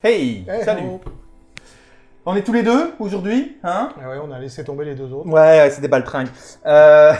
Hey, Hey, salut. On est tous les deux aujourd'hui, hein Ah ouais, on a laissé tomber les deux autres. Ouais, ouais, c'est des baltringues. Euh,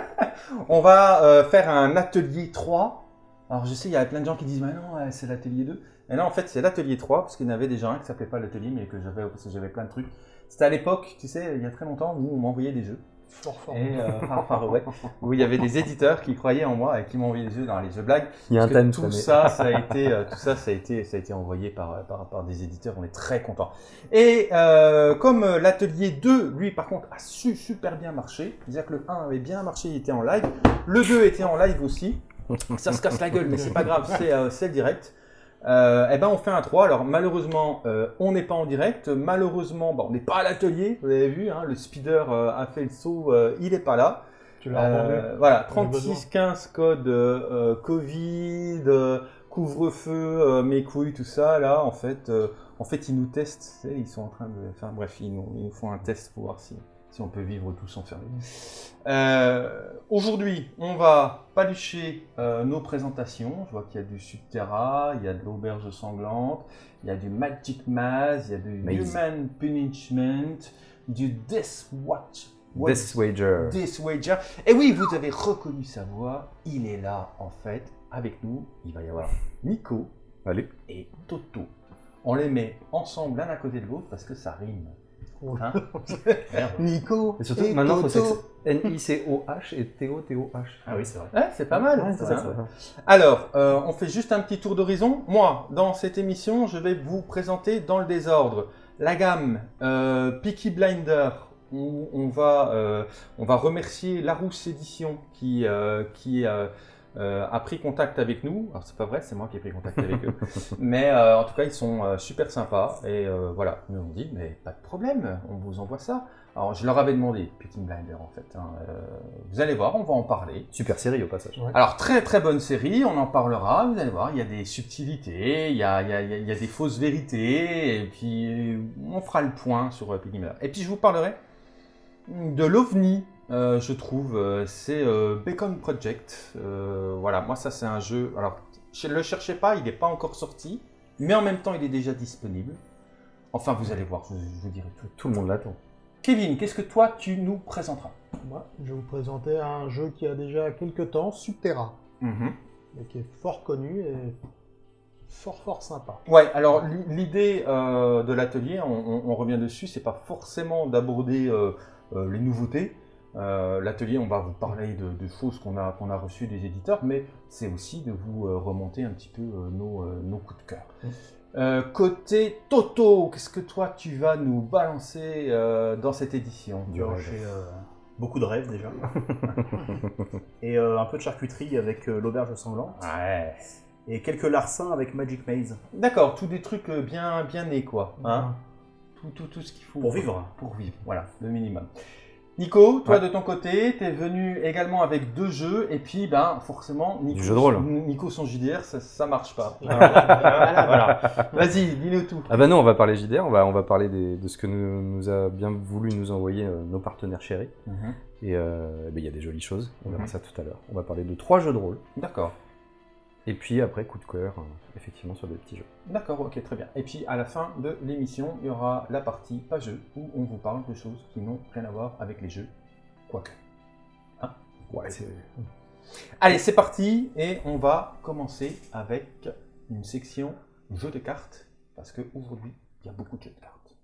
on va euh, faire un atelier 3. Alors je sais, il y a plein de gens qui disent, mais non, ouais, c'est l'atelier 2. Et non, en fait, c'est l'atelier 3, parce qu'il y en avait déjà un qui s'appelait pas l'atelier, mais que j'avais, parce que j'avais plein de trucs. C'était à l'époque, tu sais, il y a très longtemps, où on m'envoyait des jeux. Fort fort. Et, euh, ouais, où il y avait des éditeurs qui croyaient en moi et qui m'envoyaient des jeux dans les jeux blagues. Il y a un thème tout ça, ça a été, euh, tout ça, ça a été, ça a été envoyé par, par, par des éditeurs. On est très contents. Et euh, comme euh, l'atelier 2, lui, par contre, a su super bien marché. C'est-à-dire que le 1 avait bien marché, il était en live. Le 2 était en live aussi. Ça se casse la gueule, mais c'est pas grave, c'est euh, le direct. Euh, eh ben, on fait un 3. Alors, malheureusement, euh, on n'est pas en direct. Malheureusement, bon, on n'est pas à l'atelier. Vous avez vu, hein, le speeder euh, a fait le saut. euh, il n'est pas là. Tu l'as entendu voilà, On a besoin. 36-15 code Covid, couvre-feu, mes couilles, tout ça. Là, en fait, en fait, ils nous testent. Ils sont en train de. Enfin, bref, ils nous, ils nous font un test pour voir si, si on peut vivre tous enfermés. Euh, Aujourd'hui, on va palucher euh, nos présentations. Je vois qu'il y a du Subterra, il y a de l'auberge sanglante, il y a du Magic Maze, il y a du Maze. Human Punishment, du Death Watch. Death Wager. Death Wager. Et oui, vous avez reconnu sa voix. Il est là, en fait, avec nous. Il va y avoir Nico Allez. et Toto. On les met ensemble l'un à côté de l'autre parce que ça rime. Hein Merde. Nico. Et surtout, et maintenant, il faut N-I-C-O-H et T-O-T-O-H. Ah oui, c'est vrai. Ouais, c'est pas mal. Ouais, ça, c'est hein. ça. Alors, euh, on fait juste un petit tour d'horizon. Moi, dans cette émission, je vais vous présenter dans le désordre la gamme euh, Peaky Blinder, où on va, euh, on va remercier Larousse Édition qui, euh, qui a pris contact avec nous. Alors, c'est pas vrai, c'est moi qui ai pris contact avec eux. Mais euh, en tout cas, ils sont euh, super sympas. Et euh, voilà, ils nous ont dit, mais pas de problème, on vous envoie ça. Alors, je leur avais demandé, Peaky Blinder, en fait. hein, euh, vous allez voir, on va en parler. Super série au passage. Ouais. Alors, très très bonne série, on en parlera, vous allez voir, il y a des subtilités, il y a, il y a- il y a- il y a des fausses vérités, et puis euh, on fera le point sur euh, Piggy Blinder. Et puis je vous parlerai de l'OVNI, euh, je trouve, euh, c'est euh, Bacon Project. Euh, voilà, moi ça c'est un jeu, alors ne le cherchez pas, il n'est pas encore sorti, mais en même temps il est déjà disponible. Enfin, vous allez voir, je, je vous dirai tout. Tout le monde l'attend. Kevin, qu'est-ce que toi tu nous présenteras? Moi, je vais vous présenter un jeu qui a déjà quelques temps, Subterra, et qui est fort connu et fort fort sympa. Ouais, alors l'i- l'idée de l'atelier, on, on- on revient dessus, c'est pas forcément d'aborder les nouveautés. Euh, l'atelier, on va vous parler de, de choses qu'on a, qu'on a reçues des éditeurs, mais c'est aussi de vous euh, remonter un petit peu euh, nos, nos coups de cœur. Mm. Euh, côté Toto, qu'est-ce que toi tu vas nous balancer euh, dans cette édition Du rêve. J'ai euh, beaucoup de rêves déjà. et un peu de charcuterie avec l'auberge sanglante. Ouais. Et quelques larcins avec Magic Maze. D'accord, tous des trucs bien, bien nés, quoi. Hein tout, tout, tout ce qu'il faut. Pour vivre. Pour vivre, voilà, le minimum. Nico, toi Ouais. de ton côté, tu es venu également avec deux jeux, et puis ben forcément, Nico, jeu de rôle. Nico sans JDR, ça, ça marche pas. Voilà. voilà. Vas-y, dis-nous tout. Ah bah non, on va parler JDR, on va, on va parler des- de ce que nous, nous a bien voulu nous envoyer euh, nos partenaires chéris. Et euh, eh ben, il y a des jolies choses, on verra Mhm. ça tout à l'heure. On va parler de trois jeux de rôle, D'accord, et puis après, coup de cœur, euh, effectivement, sur des petits jeux. d'accord, ok, très bien. Et puis à la fin de l'émission, il y aura la partie pas jeu, où on vous parle de choses qui n'ont rien à voir avec les jeux, quoique. Ouais, c'est... Allez, c'est parti et on va commencer avec une section jeux de cartes parce qu'aujourd'hui, il y a beaucoup de jeux de cartes.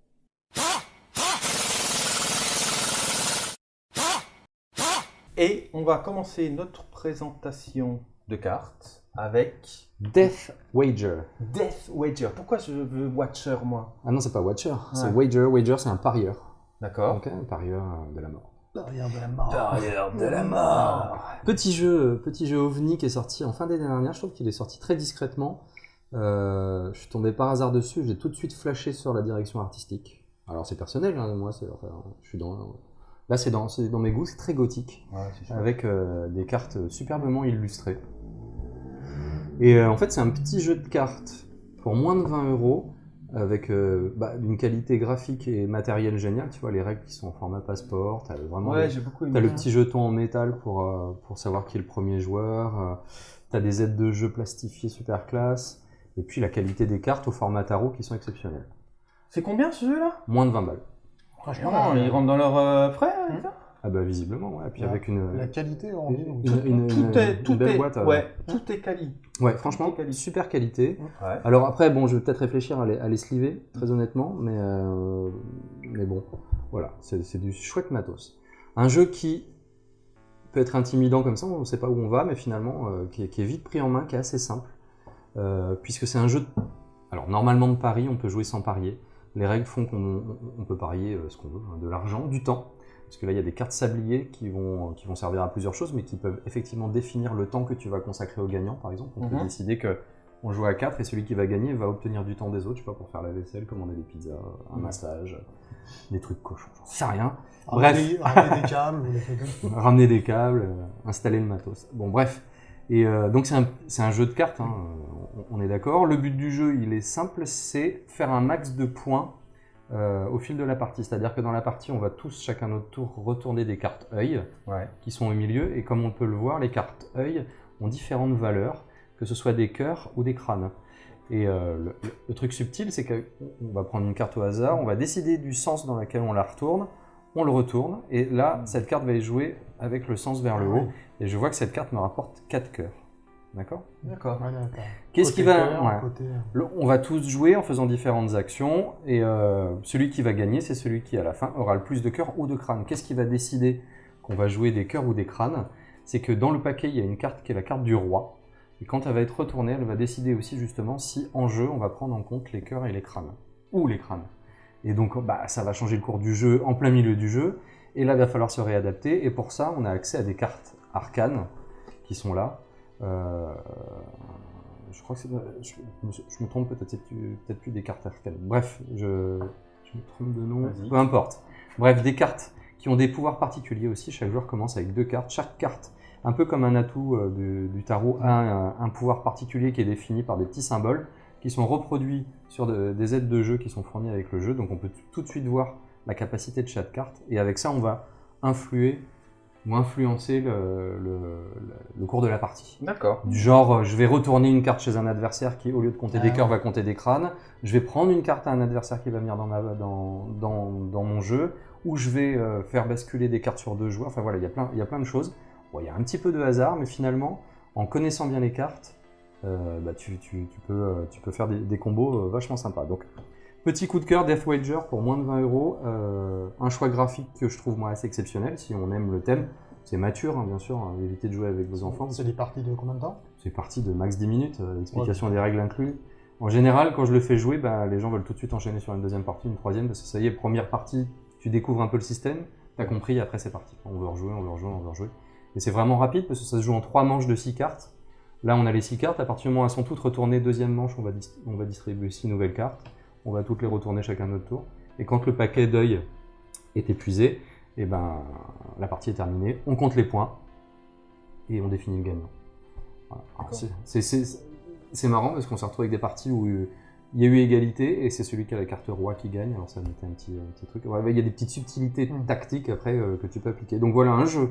Et on va commencer notre présentation de cartes avec Death Wager. Death Wager. Pourquoi je veux Watcher, moi? Ah non, c'est pas Watcher, c'est. Wager. Wager, c'est un parieur. D'accord. Donc, un parieur euh, de la mort. Derrière de la mort. Parieur de la mort. Petit jeu, petit jeu OVNI qui est sorti en fin d'année dernière. Je trouve qu'il est sorti très discrètement. Euh, je suis tombé par hasard dessus. J'ai tout de suite flashé sur la direction artistique. Alors c'est personnel, hein, moi. C'est, enfin, je suis dans. Là, c'est dans, c'est dans mes goûts. C'est très gothique, Ouais, avec euh, des cartes superbement illustrées. Et euh, en fait, c'est un petit jeu de cartes pour moins de 20 euros, avec euh, bah, une qualité graphique et matérielle géniale. Tu vois, les règles qui sont en format passeport. T'as vraiment Ouais, les- j'ai beaucoup aimé. T'as le ça. petit jeton en métal pour, euh, pour savoir qui est le premier joueur. euh, T'as des aides de jeu plastifiées super classe. Et puis la qualité des cartes au format tarot qui sont exceptionnelles. C'est combien ce jeu-là? Moins de 20 balles. Franchement, ils rentrent dans leurs euh, frais ça Ah bah visiblement, ouais. Et puis Ouais. avec une, la qualité, on dit. donc. une, une- Tout une- est, une tout belle est, boîte. euh, ouais, tout est quali. Ouais, franchement, quali. super qualité. Ouais. Alors après, bon, je vais peut-être réfléchir à les, à les sliver, très honnêtement, mais, euh, mais bon, voilà, c'est du chouette matos. Un jeu qui peut être intimidant comme ça, on ne sait pas où on va, mais finalement, euh, qui, est, qui est vite pris en main, qui est assez simple, euh, puisque c'est un jeu, de- alors normalement de pari, on peut jouer sans parier. Les règles font qu'on on- on peut parier euh, ce qu'on veut, hein, de l'argent, du temps, parce que là, il y a des cartes sabliers qui vont, qui vont servir à plusieurs choses, mais qui peuvent effectivement définir le temps que tu vas consacrer au gagnant, par exemple. On peut Mhm. décider que on joue à 4 et celui qui va gagner va obtenir du temps des autres, je sais pas, pour faire la vaisselle, commander des pizzas, un massage, des trucs cochons, j'en sais rien. Ramener- ramener des câbles. Ramener des câbles, euh, installer le matos. Bon, bref. Et euh, donc c'est un, un jeu de cartes, hein, euh, on, on est d'accord. Le but du jeu, il est simple, c'est faire un max de points euh, au fil de la partie. C'est-à-dire que dans la partie, on va tous, chacun notre tour, retourner des cartes œil Ouais. qui sont au milieu. Et comme on peut le voir, les cartes œil ont différentes valeurs, que ce soit des cœurs ou des crânes. Et euh, le, le- le truc subtil, c'est qu'on va prendre une carte au hasard, on va décider du sens dans lequel on la retourne, on le retourne, et là, cette carte va être jouée avec le sens vers le haut. Et je vois que cette carte me rapporte 4 cœurs. D'accord D'accord. Ouais. Qu'est-ce qui va. cœur, ouais. côté- Le- on va tous jouer en faisant différentes actions, et euh, celui qui va gagner, c'est celui qui, à la fin, aura le plus de cœurs ou de crânes. Qu'est-ce qui va décider qu'on va jouer des cœurs ou des crânes? C'est que dans le paquet, il y a une carte qui est la carte du roi, et quand elle va être retournée, elle va décider aussi justement si, en jeu, on va prendre en compte les cœurs et les crânes. Ou les crânes. Et donc, bah, ça va changer le cours du jeu en plein milieu du jeu, et là, il va falloir se réadapter, et pour ça, on a accès à des cartes arcanes qui sont là. Euh, je crois que c'est. Je, je me- trompe peut-être, c'est plus- peut-être plus des cartes arcanes. Bref, je, je me trompe de nom. Peu importe. Bref, des cartes qui ont des pouvoirs particuliers aussi. Chaque joueur commence avec deux cartes. Chaque carte, un peu comme un atout euh, du, du tarot, a un, un pouvoir particulier qui est défini par des petits symboles qui sont reproduits sur de- des aides de jeu qui sont fournies avec le jeu. Donc on peut tout de suite voir la capacité de chaque carte. Et avec ça, on va influer ou influencer le- le- le- le cours de la partie. D'accord. Du genre, euh, je vais retourner une carte chez un adversaire qui, au lieu de compter des Ah cœurs, va compter des crânes. Je vais prendre une carte à un adversaire qui va venir dans, ma, dans, dans, dans mon jeu. Ou je vais euh, faire basculer des cartes sur deux joueurs. Enfin voilà, il y a plein, il y a plein de choses. Bon, il y a un petit peu de hasard, mais finalement, en connaissant bien les cartes, euh, bah, tu, tu- tu peux, tu peux faire des, des combos vachement sympas. Donc, petit coup de cœur, Death Wager pour moins de 20 euros. Euh, un choix graphique que je trouve moi assez exceptionnel si on aime le thème. C'est mature, hein, bien sûr, hein, évitez de jouer avec vos enfants. C'est des parties de combien de temps? C'est parti de max 10 minutes, euh, explication des règles inclus. En général, quand je le fais jouer, bah, les gens veulent tout de suite enchaîner sur une deuxième partie, une troisième, parce que ça y est, première partie, tu découvres un peu le système, t'as compris, après c'est parti. On veut rejouer, on veut rejouer, on veut rejouer. Et c'est vraiment rapide, parce que ça se joue en trois manches de six cartes. Là, on a les six cartes, à partir du moment où elles sont toutes retournées, deuxième manche, on va, on va distribuer six nouvelles cartes. On va toutes les retourner chacun notre tour. Et quand le paquet d'œil est épuisé, et ben, la partie est terminée. On compte les points et on définit le gagnant. Voilà. C'est- marrant parce qu'on s'est retrouvé avec des parties où euh, il y a eu égalité et c'est celui qui a la carte roi qui gagne. Alors ça mettait un petit, un petit truc. Ouais, Il y a des petites subtilités Mm. tactiques après euh, que tu peux appliquer. Donc voilà un jeu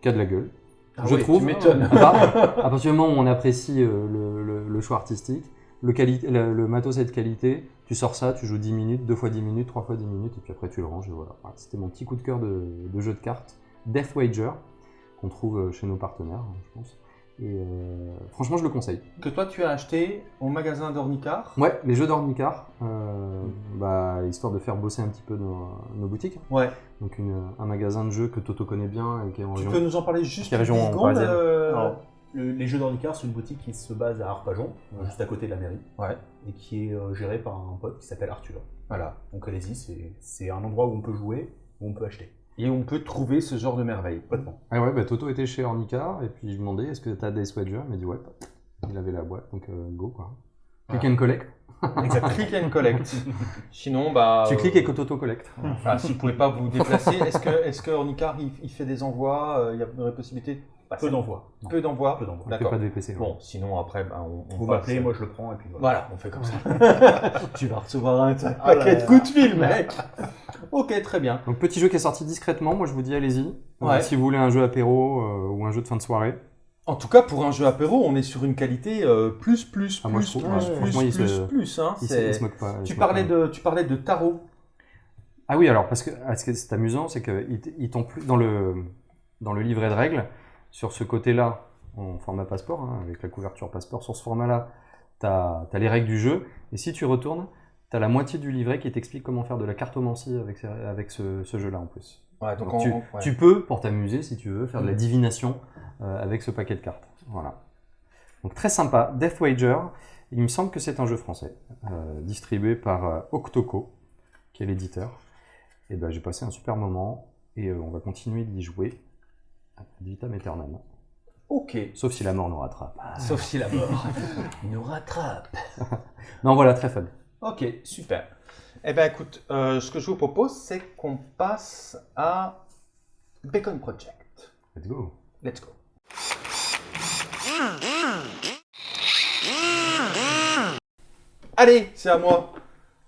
qui a de la gueule. Ah je trouve. tu m'étonnes. À part- à partir du moment où on apprécie euh, le, le- le choix artistique, le, le matos est de qualité, tu sors ça, tu joues 10 minutes, 2 fois 10 minutes, 3 fois 10 minutes, et puis après tu le ranges. Et voilà. Voilà, C'était mon petit coup de cœur de, de jeu de cartes, Death Wager, qu'on trouve euh, chez nos partenaires, hein, je pense. Et euh, franchement, je le conseille. Que toi tu as acheté au magasin d'Ornicar. Ouais, les jeux d'Ornicar, euh, bah, histoire de faire bosser un petit peu nos, nos boutiques. Ouais. Donc une- un magasin de jeux que Toto connaît bien et qui est en Tu région. peux nous en parler juste Qui est région 10 secondes parisienne. euh, Alors, le- les jeux d'Ornicar, c'est une boutique qui se base à Arpajon, euh, juste à côté de la mairie, Ouais. et qui est euh, gérée par un pote qui s'appelle Arthur. Voilà. Donc allez-y, c'est- un endroit où on peut jouer, où on peut acheter. Et on peut trouver ce genre de merveille. Complètement. Ah ouais, bah, Toto était chez Ornicar et puis je lui demandais est-ce que t'as Death Wager Il m'a dit ouais. Il avait la boîte, donc euh, go quoi. Click Ah. and collect. Exactement. Click and collect. Sinon, bah. tu euh, cliques et que Toto collecte. Ah, si vous pouvez pas vous déplacer, est-ce que, est-ce que Ornicar il, il fait des envois? Euh, Il y a une possibilité Peu d'envois. Peu d'envois Peu d'envois. Il fait D'accord. pas de VPC. ouais. Bon, sinon après, bah, on, on Vous m'appelez, moi je le prends, et puis voilà. Voilà, on fait comme ça. tu vas recevoir un paquet Ah là de là. coups de fil, mec. ok, très bien. Donc petit jeu qui est sorti discrètement, moi je vous dis allez-y. Euh, Ouais. si vous voulez un jeu apéro euh, ou un jeu de fin de soirée, En tout cas, pour un jeu apéro, on est sur une qualité euh, plus, plus, Ah, moi, plus, je trouve- plus, ouais, plus, il plus, se- plus, hein. Il se, il moque pas. il Tu parlais, pas. de, tu parlais de tarot. Ah oui, alors, parce que ah, ce qui est c'est amusant, c'est ils t'ont plus dans le, dans le livret de règles, sur ce côté-là, en format passeport, hein, avec la couverture passeport, sur ce format-là, tu as, les règles du jeu, et si tu retournes, tu as la moitié du livret qui t'explique comment faire de la cartomancie avec, ce, ce jeu-là en plus. Ouais, Donc, on- tu, on- ouais. tu peux, pour t'amuser, si tu veux, faire de la Mm. divination euh, avec ce paquet de cartes. Voilà. Donc très sympa, Death Wager. Il me semble que c'est un jeu français, euh, distribué par euh, Octoco, qui est l'éditeur. Et ben j'ai passé un super moment et euh, on va continuer d'y jouer vitam aeternam. Ok. Sauf si la mort nous rattrape. Sauf si la mort nous rattrape. Non voilà, très fun. Ok, super. Eh bien, écoute, euh, ce que je vous propose, c'est qu'on passe à Bacon Project. Let's go. Let's go. Allez, c'est à moi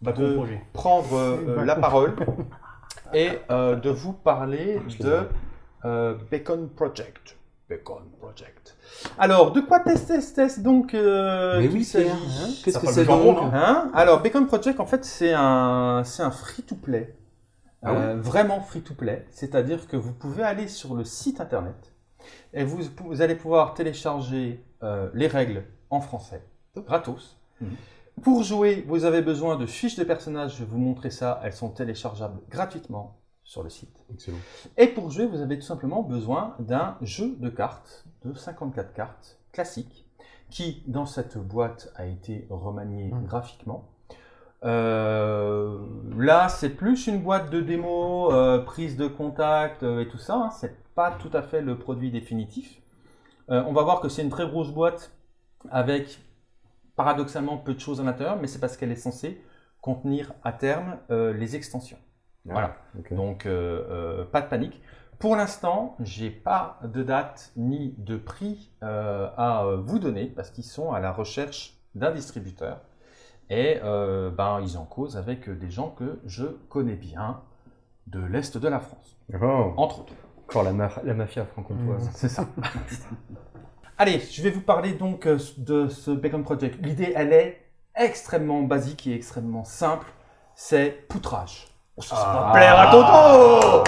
Bacon de projet. prendre euh, la parole et euh, de vous parler de euh, Bacon Project. Bacon Project. Alors, de quoi test test test donc euh, Mais oui, s'agit Pierre, hein, qu'est-ce que c'est donc hein Hein Alors, Bacon Project, en fait, c'est un, c'est un free-to-play. Ah Euh, vraiment free-to-play. C'est-à-dire que vous pouvez aller sur le site internet et vous, vous allez pouvoir télécharger euh, les règles en français, gratos. Mhm. Pour jouer, vous avez besoin de fiches de personnages. Je vais vous montrer ça. Elles sont téléchargeables gratuitement sur le site. Excellent. Et pour jouer, vous avez tout simplement besoin d'un jeu de cartes de 54 cartes classique qui, dans cette boîte, a été remanié Mm. graphiquement. Euh, là, c'est plus une boîte de démo, euh, prise de contact euh, et tout ça. hein. C'est pas tout à fait le produit définitif. On va voir que c'est une très grosse boîte avec paradoxalement peu de choses à l'intérieur, mais c'est parce qu'elle est censée contenir à terme les extensions. Voilà. Ok. Donc, euh, euh, pas de panique. Pour l'instant, j'ai pas de date ni de prix euh, à vous donner parce qu'ils sont à la recherche d'un distributeur et euh, ben, ils en causent avec des gens que je connais bien de l'Est de la France, Oh, entre autres. encore la, ma- la mafia franc-comtoise. C'est ça. Allez, je vais vous parler donc de ce Bacon Project. L'idée, elle est extrêmement basique et extrêmement simple. C'est poutrage. Ça, Ah. plaire à Toto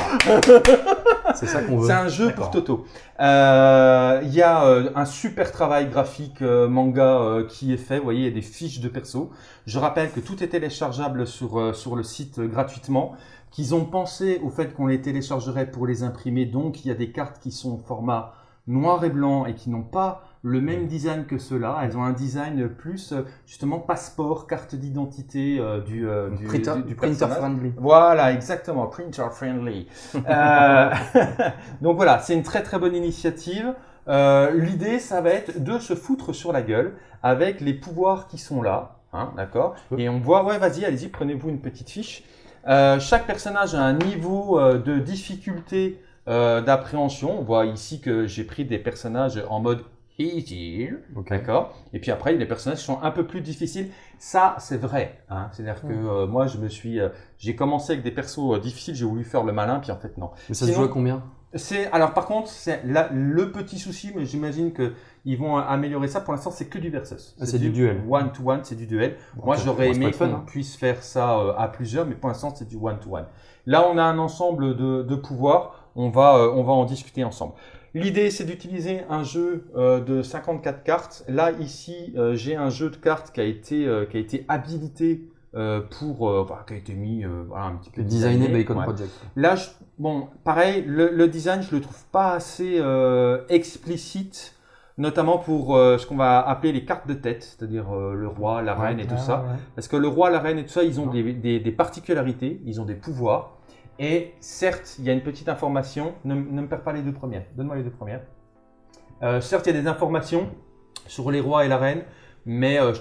C'est ça qu'on veut. C'est un jeu pour Toto. Euh, Il y a euh, un super travail graphique euh, manga qui est fait. Vous voyez, il y a des fiches de perso. Je rappelle que tout est téléchargeable sur, sur le site gratuitement. Qu'ils ont pensé au fait qu'on les téléchargerait pour les imprimer. Donc, il y a des cartes qui sont au format noir et blanc et qui n'ont pas le même design que ceux-là. Elles ont un design plus, euh, justement, passeport, carte d'identité euh, du, euh, du, Printer, du- du printer personnage. friendly. Voilà, exactement, printer friendly. Euh, donc voilà, c'est une très très bonne initiative. L'idée, ça va être de se foutre sur la gueule avec les pouvoirs qui sont là, hein, d'accord? Et on voit, ouais, vas-y, allez-y, prenez-vous une petite fiche. Chaque personnage a un niveau de difficulté d'appréhension. On voit ici que j'ai pris des personnages en mode easy. D'accord Et puis après, il y a des personnages qui sont un peu plus difficiles. Ça, c'est vrai. Hein C'est-à-dire que euh, moi, je me suis, euh, j'ai commencé avec des persos euh, difficiles, j'ai voulu faire le malin, puis en fait, non. Mais ça Sinon- se joue à combien? C'est, alors par contre, c'est le petit souci, mais j'imagine que ils vont améliorer ça. Pour l'instant, c'est que du versus. Ah, c'est du duel. One to one, c'est du duel. Moi, j'aurais aimé qu'on hein. puisse faire ça à plusieurs, mais pour l'instant, c'est du one to one. Là, on a un ensemble de, de pouvoirs. On va, on va en discuter ensemble. L'idée, c'est d'utiliser un jeu euh, de 54 cartes. Là, ici, euh, j'ai un jeu de cartes qui a été, euh, qui a été habilité euh, pour, enfin, qui a été mis voilà, un petit peu Designé Bacon Ouais. Project. Là, je- bon, pareil, le, le design, je le trouve pas assez explicite, notamment pour euh, ce qu'on va appeler les cartes de tête, c'est-à-dire euh, le roi, la reine et tout Ah, ça. ouais. Parce que le roi, la reine et tout ça, ils ont des, des- des particularités, ils ont des pouvoirs. Et certes, il y a une petite information. Ne, ne me perds pas les deux premières. Donne-moi les deux premières. Euh, certes, il y a des informations sur les rois et la reine, mais euh,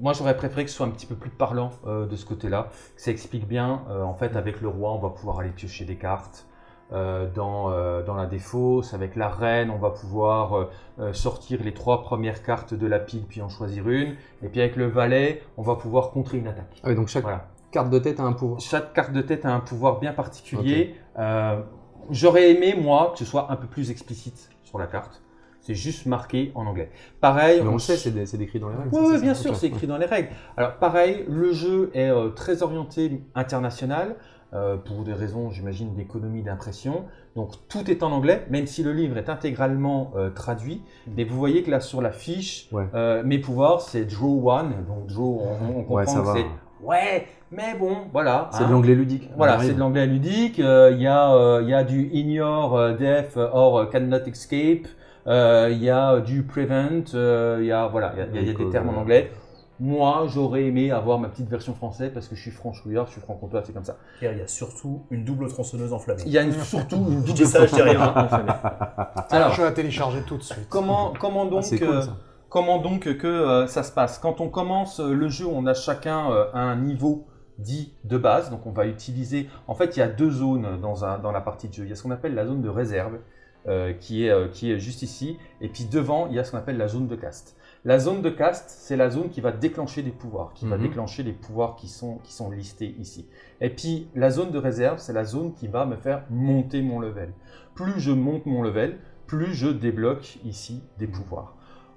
moi, j'aurais préféré que ce soit un petit peu plus parlant euh, de ce côté-là. Que ça explique bien. en fait, avec le roi, on va pouvoir aller piocher des cartes. Dans, dans la défausse, avec la reine, on va pouvoir sortir les trois premières cartes de la pile, puis en choisir une. Et puis avec le valet, on va pouvoir contrer une attaque. Ah oui, donc chaque Voilà. Carte de tête a un pouvoir. Chaque carte de tête a un pouvoir bien particulier. Euh, J'aurais aimé, moi, que ce soit un peu plus explicite sur la carte. C'est juste marqué en anglais. Pareil, Mais on le sait, c'est décrit dans les règles. oui, bien sûr, c'est écrit dans les règles. Alors, pareil, le jeu est euh, très orienté international euh, pour des raisons, j'imagine, d'économie d'impression. Donc, tout est en anglais, même si le livre est intégralement euh, traduit. Mais vous voyez que là, sur la fiche, Ouais. euh, mes pouvoirs, c'est Draw One. Donc, Draw, on, on comprend Ouais, que c'est. Ouais, mais bon, voilà. C'est hein. de l'anglais ludique. Voilà, c'est de l'anglais ludique. euh, Il y, a, euh, il y a du ignore, euh, death or cannot escape. euh, Il y a du prevent. euh, Il y a voilà, il y a- y y des Donc, termes en euh, anglais. Moi, j'aurais aimé avoir ma petite version française parce que je suis franchouillard, je suis franc-comtois, c'est comme ça. Pierre, il y a surtout une double tronçonneuse enflammée. Il y a une- surtout une double ça, je dis rien. Alors, je vais la télécharger tout de suite. comment, comment donc, Ah, cool, euh, ça. comment donc que euh, ça se passe? Quand on commence euh, le jeu, on a chacun euh, un niveau dit de base. Donc on va utiliser. En fait, il y a deux zones dans, un- dans la partie de jeu. Il y a ce qu'on appelle la zone de réserve, euh, qui, est, euh, qui est juste ici. Et puis devant, il y a ce qu'on appelle la zone de cast. La zone de cast, c'est la zone qui va déclencher des pouvoirs, qui va Mhm. déclencher les pouvoirs qui sont, qui sont listés ici. Et puis la zone de réserve, c'est la zone qui va me faire monter mon level. Plus je monte mon level, plus je débloque ici des pouvoirs.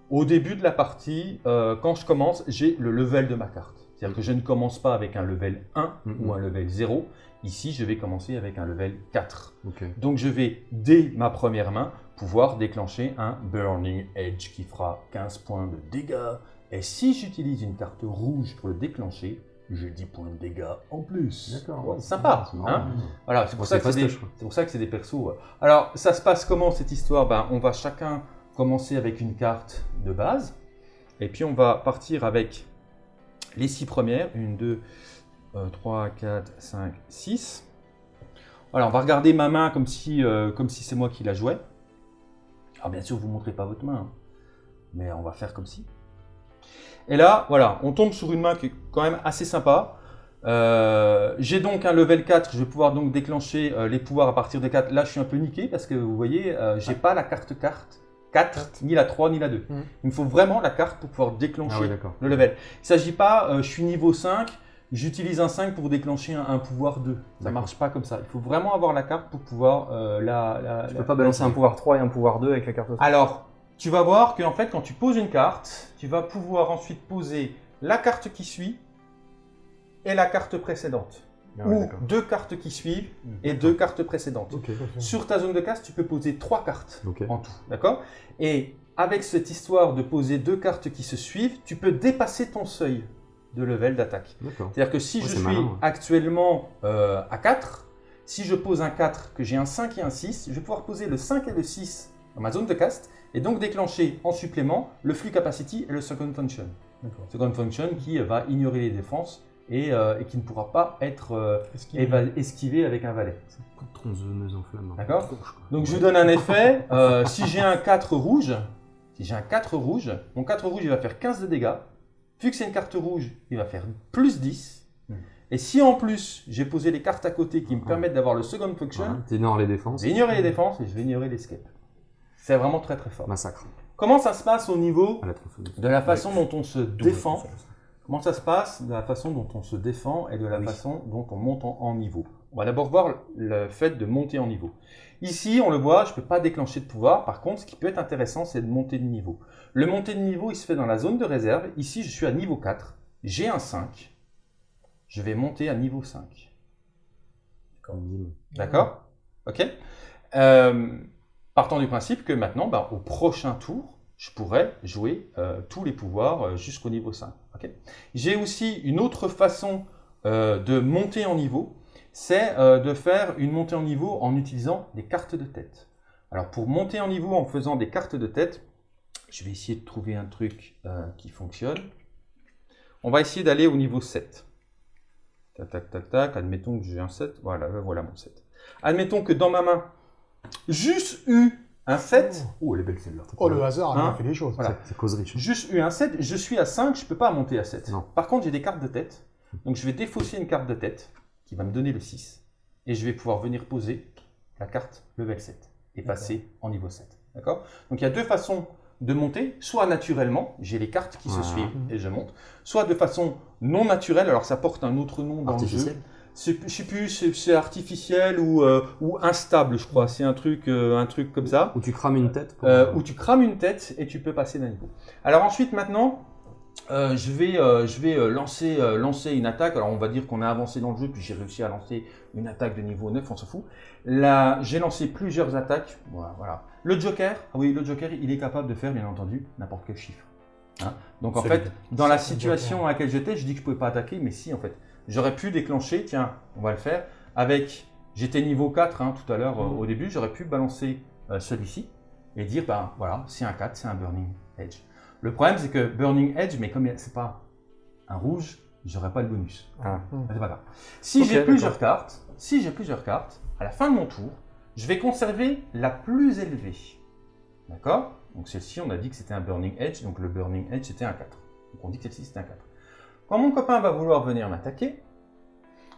Au début de la partie, euh, quand je commence, j'ai le level de ma carte. C'est-à-dire que je ne commence pas avec un level 1 Mhm. ou un level 0. Ici, je vais commencer avec un level 4. Ok. Donc je vais, dès ma première main, pouvoir déclencher un Burning Edge qui fera 15 points de dégâts. Et si j'utilise une carte rouge pour le déclencher, j'ai 10 points de dégâts en plus. D'accord. Ouais, sympa. C'est hein voilà, c'est pour, Bon, pour ça que c'est des persos. Alors, ça se passe comment cette histoire? Ben, On va chacun commencer avec une carte de base, et puis on va partir avec les six premières. Une, deux, euh, trois, quatre, cinq, six. Voilà, on va regarder ma main comme si, euh, comme si c'est moi qui la jouais. Alors bien sûr, vous ne montrez pas votre main, hein, mais on va faire comme si. Et là, voilà, on tombe sur une main qui est quand même assez sympa. Euh, J'ai donc un level 4, je vais pouvoir donc déclencher euh, les pouvoirs à partir de 4. Là, je suis un peu niqué parce que vous voyez, euh, j'ai pas la carte carte 4, ni la 3, ni la 2. Mhm. Il me faut vraiment la carte pour pouvoir déclencher Ah oui, le level. Il ne s'agit pas, euh, je suis niveau 5, j'utilise un 5 pour déclencher un, un pouvoir 2. Ça ne marche pas comme ça. Il faut vraiment avoir la carte pour pouvoir euh, la, la- Tu la- peux pas Balancer un pouvoir 3 et un pouvoir 2 avec la carte alors, tu vas voir qu'en fait, quand tu poses une carte, tu vas pouvoir ensuite poser la carte qui suit et la carte précédente. Ah ouais, ou deux cartes qui suivent et deux cartes précédentes. Sur ta zone de casse, tu peux poser trois cartes en tout, d'accord? Et avec cette histoire de poser deux cartes qui se suivent, tu peux dépasser ton seuil de level d'attaque. C'est-à-dire que si Ouais, je suis ouais. actuellement euh, à 4, si je pose un 4, que j'ai un 5 et un 6, je vais pouvoir poser le 5 et le 6 dans ma zone de cast et donc déclencher en supplément le flux capacity et le second function. Second function qui va ignorer les défenses et, euh, et qui ne pourra pas être euh, Esquivé. avec un valet. Tronçonneuse en flamme. D'accord. Donc je vous donne un effet. euh, si j'ai un 4 rouge, si j'ai un 4 rouge, mon 4 rouge il va faire 15 de dégâts. Vu que c'est une carte rouge, il va faire plus 10. Hmm. Et si en plus j'ai posé les cartes à côté qui me Ah. permettent d'avoir le second function, Voilà, T'énores les défenses. je vais ignorer les défenses et je vais ignorer l'escape. C'est vraiment très très fort. Massacre. Comment ça se passe au niveau la de la façon dont on se défend. Comment ça se passe de la façon dont on se défend et de la Oui. façon dont on monte en, en niveau? On va d'abord voir le fait de monter en niveau. Ici, on le voit, je ne peux pas déclencher de pouvoir. Par contre, ce qui peut être intéressant, c'est de monter de niveau. Le monter de niveau, il se fait dans la zone de réserve. Ici, je suis à niveau 4. J'ai un 5. Je vais monter à niveau 5. Bim. D'accord? Ok? Euh, Partant du principe que maintenant, bah, au prochain tour, je pourrais jouer euh, tous les pouvoirs euh, jusqu'au niveau 5. ok? J'ai aussi une autre façon euh, de monter en niveau, c'est de faire une montée en niveau en utilisant des cartes de tête. Alors pour monter en niveau en faisant des cartes de tête, je vais essayer de trouver un truc qui fonctionne. On va essayer d'aller au niveau 7. Tac, tac, tac, tac. Admettons que j'ai un 7. Voilà, voilà mon 7. Admettons que dans ma main, juste eu un 7. Oh, elle est belle celle-là. Oh, le hasard a Hein bien fait les choses. Voilà. C'est- C'est cause riche. Juste eu un 7, je suis à 5, je ne peux pas monter à 7. Non. Par contre, j'ai des cartes de tête. Donc je vais défausser une carte de tête qui va me donner le 6. Et je vais pouvoir venir poser la carte level 7 et passer en niveau 7. D'accord? Donc il y a deux façons de monter, soit naturellement, j'ai les cartes qui se Voilà. suivent et je monte, soit de façon non naturelle, alors ça porte un autre nom dans le jeu. C'est- je sais plus, c'est c'est artificiel ou, euh, ou instable, je crois. C'est un truc, euh, un truc comme ça. Où tu crames une tête pour- Euh, où tu crames une tête et tu peux passer d'un niveau. Alors ensuite, maintenant, je vais, je vais lancer, lancer une attaque. Alors on va dire qu'on a avancé dans le jeu, puis j'ai réussi à lancer une attaque de niveau 9, on s'en fout. Là, j'ai lancé plusieurs attaques. Voilà, voilà. Le Joker, ah oui, le Joker, il est capable de faire, bien entendu, n'importe quel chiffre. Hein. Donc en fait, dans la situation à laquelle j'étais, je dis que je pouvais pas attaquer, mais si en fait. J'aurais pu déclencher, tiens, on va le faire, avec, j'étais niveau 4 hein, tout à l'heure euh, au début, j'aurais pu balancer euh, celui-ci et dire, ben voilà, c'est un 4, c'est un Burning Edge. Le problème c'est que Burning Edge, mais comme c'est pas un rouge, j'aurais pas le bonus. Ah. Mais C'est pas grave. Si j'ai plusieurs cartes, si j'ai plusieurs cartes, à la fin de mon tour, je vais conserver la plus élevée. D'accord? Donc celle-ci, on a dit que c'était un Burning Edge, donc le Burning Edge c'était un 4. Donc on dit que celle-ci c'était un 4. Quand mon copain va vouloir venir m'attaquer,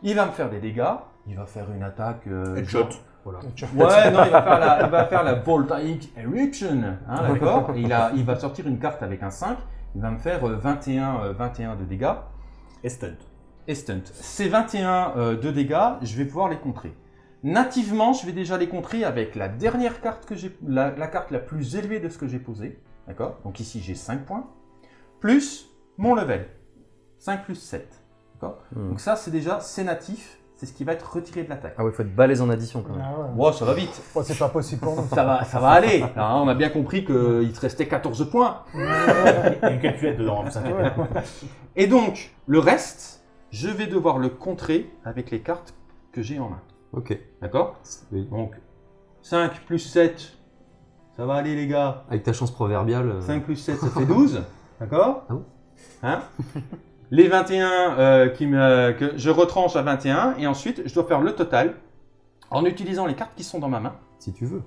il va me faire des dégâts, il va faire une attaque... euh, Headshot. Voilà. Ouais, non, il va faire la, il va faire la Voltaic Eruption, hein, d'accord il, a- il va sortir une carte avec un 5, il va me faire euh, 21, euh, 21 de dégâts Et stunt. et stunt. Ces 21 euh, de dégâts, je vais pouvoir les contrer. Nativement, je vais déjà les contrer avec la dernière carte que j'ai, la, la carte la plus élevée de ce que j'ai posé, d'accord Donc ici j'ai 5 points, plus mon level, 5 plus 7, d'accord Hmm. Donc ça c'est déjà, c'est natif, c'est ce qui va être retiré de l'attaque. Ah ouais, faut être balèze en addition quand même. Ah ouais. Wow, ça va vite, Bon, c'est pas possible pour nous. ça va, ça va aller. Hein, on a bien compris qu'il te restait 14 points. Il y a une calculette dedans. Et donc, le reste, je vais devoir le contrer avec les cartes que j'ai en main. Ok. D'accord Oui. Donc, 5 plus 7, ça va aller les gars. Avec ta chance proverbiale. euh, 5 plus 7, ça fait 12. D'accord Ah bon Hein Les 21 euh, qui me, que je retranche à 21, et ensuite, je dois faire le total en utilisant les cartes qui sont dans ma main. Si tu veux.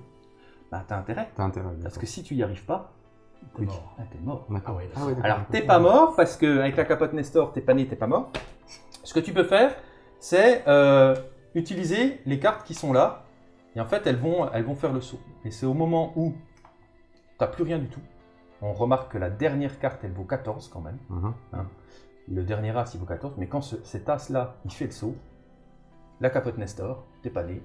Bah, t'as intérêt. T'as intérêt. Parce que si tu y arrives pas, T'es mort. ah, t'es mort. Ah ouais, Ah ouais. Alors, t'es pas mort parce que avec la capote Nestor, t'es pas né, t'es pas mort. Ce que tu peux faire, c'est euh, utiliser les cartes qui sont là. Et en fait, elles vont, elles vont faire le saut. Et c'est au moment où t'as plus rien du tout. On remarque que la dernière carte, elle vaut 14 quand même. Mhm. Le dernier as, il vaut 14. Mais quand ce- cet as-là, il fait le saut, la capote Nestor, t'es pas né,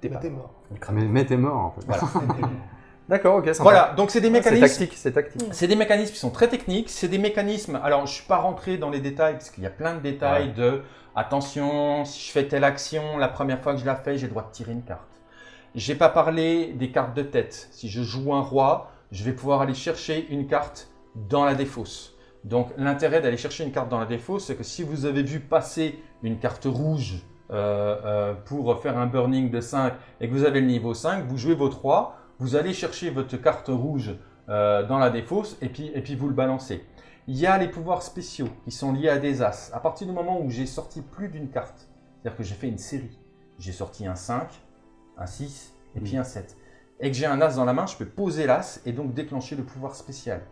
t'es Mais pas t'es mort. Mais, mais t'es mort en fait. Voilà. D'accord, ok, sympa. voilà, donc c'est des C'est mécanismes. tactique, c'est tactique. C'est des mécanismes qui sont très techniques. C'est des mécanismes. Alors, je ne suis pas rentré dans les détails parce qu'il y a plein de détails de attention, si je fais telle action, la première fois que je la fais, j'ai le droit de tirer une carte. J'ai pas parlé des cartes de tête. Si je joue un roi, je vais pouvoir aller chercher une carte dans la défausse. Donc, l'intérêt d'aller chercher une carte dans la défausse, c'est que si vous avez vu passer une carte rouge euh, euh, pour faire un burning de 5 et que vous avez le niveau 5, vous jouez votre roi, vous allez chercher votre carte rouge euh, dans la défausse et puis, et puis vous le balancez. Il y a les pouvoirs spéciaux qui sont liés à des as. À partir du moment où j'ai sorti plus d'une carte, c'est-à-dire que j'ai fait une série, j'ai sorti un 5, un 6 et puis un 7, et que j'ai un as dans la main, je peux poser l'as et donc déclencher le pouvoir spécial.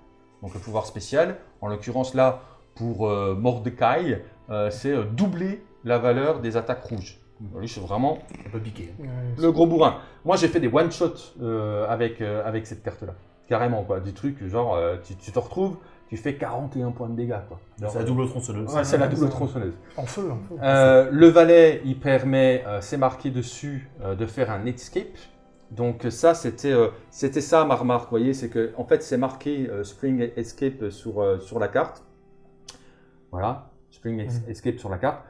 Donc le pouvoir spécial, en l'occurrence là, pour euh, Mordecai, euh, c'est euh, doubler la valeur des attaques rouges. Lui, je suis vraiment piquer. Ouais, le gros bourrin. Moi, j'ai fait des one-shots euh, avec, euh, avec cette carte-là. Carrément, quoi. Du truc, genre, euh, tu, tu te retrouves, tu fais 41 points de dégâts, quoi. C'est la double tronçonneuse. Ouais, c'est la double tronçonneuse. En feu, en feu. Euh, le valet, il permet, euh, c'est marqué dessus, euh, de faire un escape. Donc ça, c'était euh, ça ma remarque, vous voyez, c'est que en fait, c'est marqué euh, Spring Escape sur, euh, sur la carte. Voilà, Spring Mhm. Escape sur la carte.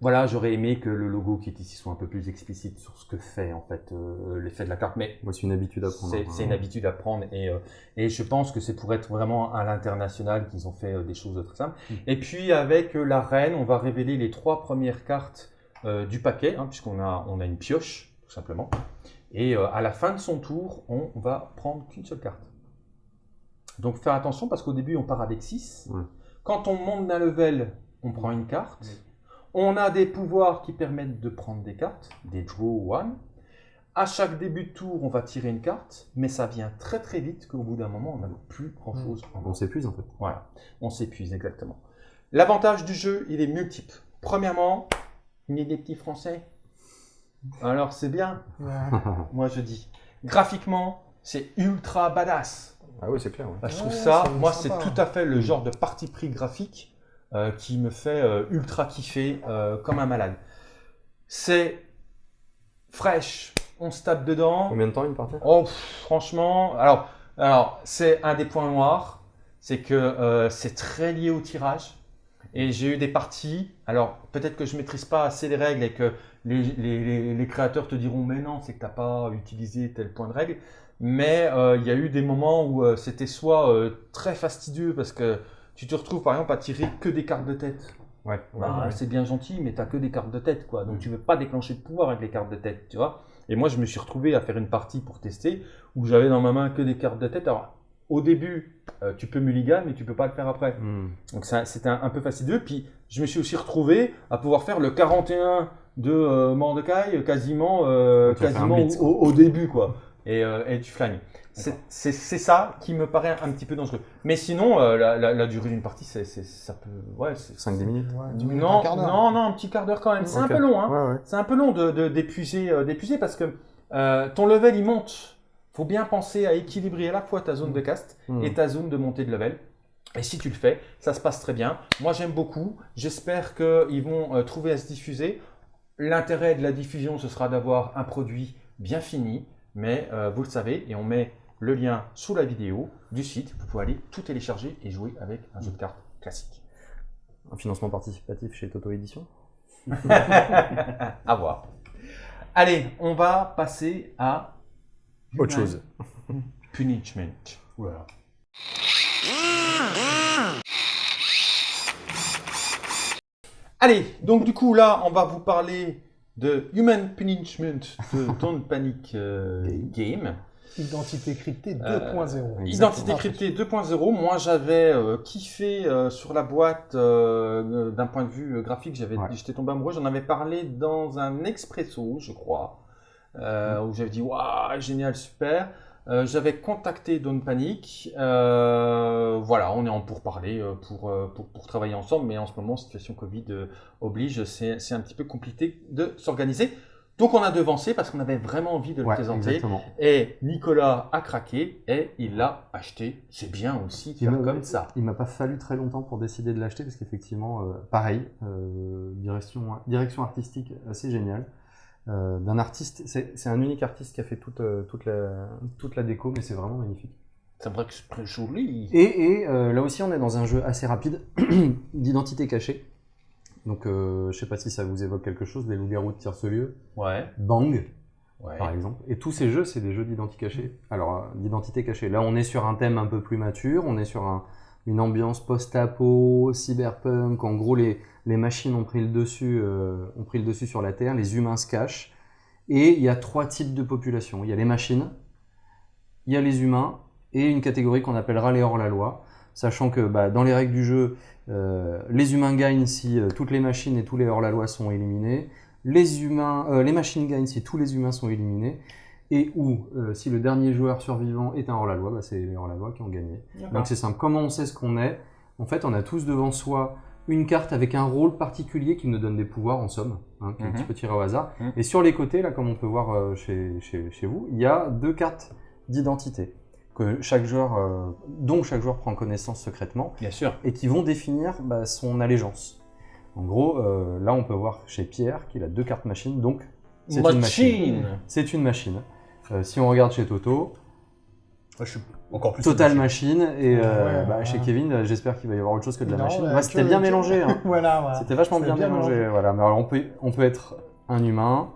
Voilà, j'aurais aimé que le logo qui est ici soit un peu plus explicite sur ce que fait en fait euh, l'effet de la carte, mais Moi, c'est une habitude à prendre. c'est hein. une habitude à prendre et, euh, et je pense que c'est pour être vraiment à l'international qu'ils ont fait euh, des choses très simples. Mm. Et puis avec euh, la reine, on va révéler les trois premières cartes euh, du paquet, hein, puisqu'on a, on a une pioche, tout simplement. Et euh, à la fin de son tour, on va prendre qu'une seule carte. Donc faire attention parce qu'au début, on part avec 6. Ouais. Quand on monte d'un level, on prend une carte. On a des pouvoirs qui permettent de prendre des cartes, des draw one. À chaque début de tour, on va tirer une carte, mais ça vient très très vite qu'au bout d'un moment, on n'a plus grand chose On s'épuise en fait. Voilà, on s'épuise exactement. L'avantage du jeu, il est multiple. Premièrement, il y a des petits français. Alors c'est bien, Ouais. moi je dis. Graphiquement, c'est ultra badass. Ah oui, c'est clair. ouais. Bah, je Ouais, trouve ça, moi c'est tout à fait le genre de parti pris graphique euh, qui me fait euh, ultra kiffer euh, comme un malade. C'est fraîche, on se tape dedans. Combien de temps une partie? Oh, pff, franchement, alors, alors c'est un des points noirs, c'est que euh, c'est très lié au tirage. Et j'ai eu des parties, alors peut-être que je maîtrise pas assez les règles et que les, les- les- les créateurs te diront mais non, c'est que tu n'as pas utilisé tel point de règle. Mais euh, il y a eu des moments où euh, c'était soit euh, très fastidieux parce que tu te retrouves par exemple à tirer que des cartes de tête. Ouais. Bah, C'est bien gentil, mais tu que des cartes de tête, quoi. Donc tu veux pas déclencher de pouvoir avec les cartes de tête, tu vois. Et moi, je me suis retrouvé à faire une partie pour tester où j'avais dans ma main que des cartes de tête. Alors, au début, euh, tu peux mulligan, mais tu peux pas le faire après. Hmm. Donc c'était un, un peu fastidieux. Puis je me suis aussi retrouvé à pouvoir faire le 41 de euh, Mordecai quasiment, euh, fait un quasiment au, au début, quoi. Et, euh, et tu flingues. C'est ça qui me paraît un petit peu dangereux. Mais sinon, euh, la, la- la durée d'une partie, c'est ça peut... Ouais, c'est- 5-10 minutes Ouais, dix minutes, non, un non, non, un petit quart d'heure quand même. C'est un peu long, hein. Ouais, ouais. C'est un peu long de de- d'épuiser euh, d'épuiser parce que euh, ton level il monte. Faut bien penser à équilibrer à la fois ta zone de cast Hmm. et ta zone de montée de level. Et si tu le fais, ça se passe très bien. Moi j'aime beaucoup. J'espère qu'ils vont euh, trouver à se diffuser. L'intérêt de la diffusion, ce sera d'avoir un produit bien fini. Mais euh, vous le savez, et on met le lien sous la vidéo du site. Vous pouvez aller tout télécharger et jouer avec un jeu de cartes classique. Un financement participatif chez Toto Édition à voir. Allez, on va passer à Autre chose. Punishment. Voilà. Allez, donc du coup là, on va vous parler de Human Punishment de Don't Panic euh, Game. Identité cryptée Euh, 2.0. Identité cryptée 2.0. Moi, j'avais euh, kiffé euh, sur la boîte euh, d'un point de vue euh, graphique. J'avais, Ouais. j'étais tombé amoureux. J'en avais parlé dans un expresso, je crois, euh, où j'avais dit waouh, génial, super. Euh, j'avais contacté Don't Panic. Euh, voilà, on est en pourparler euh, pour, pour, pour travailler ensemble, mais en ce moment, situation Covid oblige, c'est, un petit peu compliqué de s'organiser. Donc, on a devancé parce qu'on avait vraiment envie de le Ouais, présenter. exactement. Et Nicolas a craqué et il l'a acheté. C'est bien aussi de faire comme ça. Il m'a pas fallu très longtemps pour décider de l'acheter parce qu'effectivement, euh, pareil, euh, direction, direction artistique assez géniale. Euh, D'un artiste, c'est un unique artiste qui a fait toute, euh, toute, la, toute la déco, mais c'est vraiment magnifique. C'est vrai que c'est très joli. Et, et, euh, là aussi, on est dans un jeu assez rapide d'identité cachée. Donc, euh, je sais pas si ça vous évoque quelque chose, les loups-garous de Tire-ce-lieu, Ouais, Bang, ouais. par exemple. Et tous ces jeux, c'est des jeux d'identité cachée. Alors, d'identité cachée. Là, on est sur un thème un peu plus mature, on est sur un- une ambiance post-apo, cyberpunk. En gros, les, les machines ont pris, le dessus, euh, ont pris le dessus sur la Terre, les humains se cachent. Et il y a trois types de populations. Il y a les machines, il y a les humains, et une catégorie qu'on appellera les hors-la-loi. Sachant que bah, dans les règles du jeu, euh, les humains gagnent si euh, toutes les machines et tous les hors-la-loi sont éliminés. Les, humains, les machines gagnent si tous les humains sont éliminés. Et ou euh, si le dernier joueur survivant est un hors-la-loi, bah, c'est les hors-la-loi qui ont gagné. Donc c'est simple. Comment on sait ce qu'on est? En fait, on a tous devant soi une carte avec un rôle particulier qui nous donne des pouvoirs en somme, hein, qui est un Mhm. petit peu tiré au hasard. Mhm. Et sur les côtés, là, comme on peut voir euh, chez, chez, chez vous, il y a deux cartes d'identité que chaque joueur, euh, dont chaque joueur prend connaissance secrètement Bien sûr. et qui vont définir bah, son allégeance. En gros, euh, là, on peut voir chez Pierre qu'il a deux cartes machines, donc c'est une. Machine. C'est une machine. Euh, si on regarde chez Toto, Moi, je suis encore plus. Total machine. et euh, Ouais, bah, ouais. chez Kevin, j'espère qu'il va y avoir autre chose que de la Non, machine. bah, c'était bien que- mélangé. hein. voilà, voilà. C'était vachement C'est bien, mélangé. Voilà. Mais alors, on peut, on peut être un humain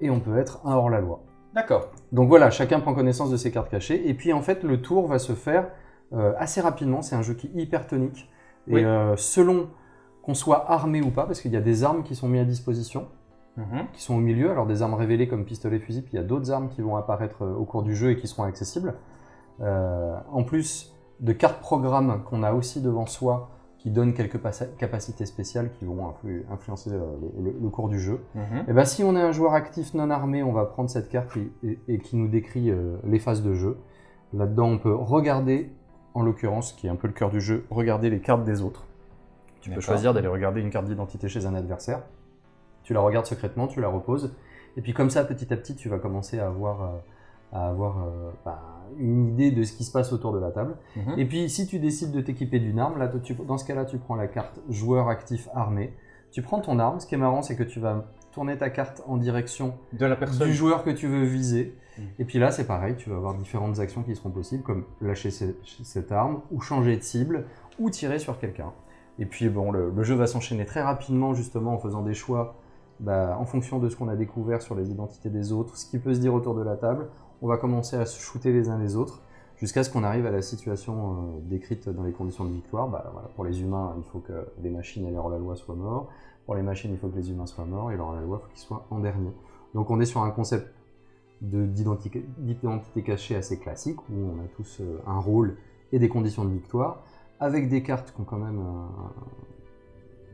et on peut être un hors-la-loi. D'accord. Donc voilà, chacun prend connaissance de ses cartes cachées. Et puis en fait, le tour va se faire euh, assez rapidement. C'est un jeu qui est hyper tonique. Et Oui. euh, selon qu'on soit armé ou pas, parce qu'il y a des armes qui sont mises à disposition, Mhm. qui sont au milieu. Alors des armes révélées comme pistolet, fusil, puis il y a d'autres armes qui vont apparaître euh, au cours du jeu et qui seront accessibles. Euh, en plus de cartes programmes qu'on a aussi devant soi, qui donnent quelques capacités spéciales qui vont influ- influencer euh, le- cours du jeu. Mhm. Et ben, si on est un joueur actif non armé, on va prendre cette carte et, et- et qui nous décrit euh, les phases de jeu. Là-dedans, on peut regarder, en l'occurrence, qui est un peu le cœur du jeu, regarder les cartes des autres. Tu peux choisir d'aller regarder une carte d'identité chez un adversaire. Tu la regardes secrètement, tu la reposes. Et puis comme ça, petit à petit, tu vas commencer à avoir, euh, à avoir euh, bah, une idée de ce qui se passe autour de la table. Mhm. Et puis, si tu décides de t'équiper d'une arme, là, tu- dans ce cas-là, tu prends la carte joueur actif armé. Tu prends ton arme. Ce qui est marrant, c'est que tu vas tourner ta carte en direction De la personne. du joueur que tu veux viser. Mm. Et puis là, c'est pareil, tu vas avoir différentes actions qui seront possibles, comme lâcher ce- cette arme, ou changer de cible, ou tirer sur quelqu'un. Et puis bon, le, le jeu va s'enchaîner très rapidement, justement, en faisant des choix bah, en fonction de ce qu'on a découvert sur les identités des autres, ce qui peut se dire autour de la table. On va commencer à se shooter les uns les autres, jusqu'à ce qu'on arrive à la situation euh, décrite dans les conditions de victoire. Bah, pour les humains, il faut que les machines et leur la loi soient morts. Pour les machines, il faut que les humains soient morts, et leur la loi, il faut qu'ils soient en dernier. Donc on est sur un concept de- d'identité cachée assez classique, où on a tous euh, un rôle et des conditions de victoire, avec des cartes qui ont quand même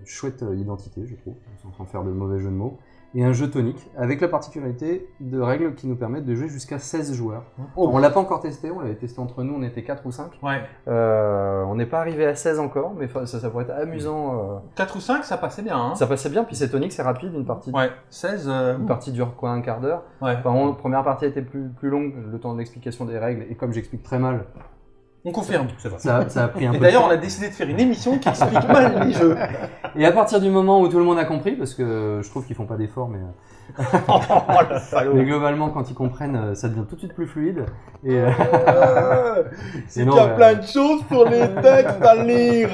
chouette euh, identité, je trouve, sans en faire de mauvais jeu de mots, et un jeu tonique, avec la particularité de règles qui nous permettent de jouer jusqu'à 16 joueurs. Oh. On l'a pas encore testé, on l'avait testé entre nous, on était 4 ou 5. Ouais. Euh, on n'est pas arrivé à 16 encore, mais ça, ça pourrait être amusant. euh. 4 ou 5, ça passait bien. Hein Ça passait bien, puis c'est tonique, c'est rapide, une partie, Ouais. 16. euh, une partie dure quoi, un quart d'heure. Ouais. Enfin, on- première partie était plus, plus longue, le temps de l'explication des règles, et comme j'explique très mal, On confirme. C'est vrai. ça, ça a pris un Et peu d'ailleurs, de on a décidé de faire une émission qui explique mal les jeux. Et à partir du moment où tout le monde a compris, parce que je trouve qu'ils font pas d'efforts, mais, euh, oh le salaud. mais globalement, quand ils comprennent, euh, ça devient tout de suite plus fluide. Et, euh, C'est Et non, qu'il y a ouais. plein de choses pour les textes à lire.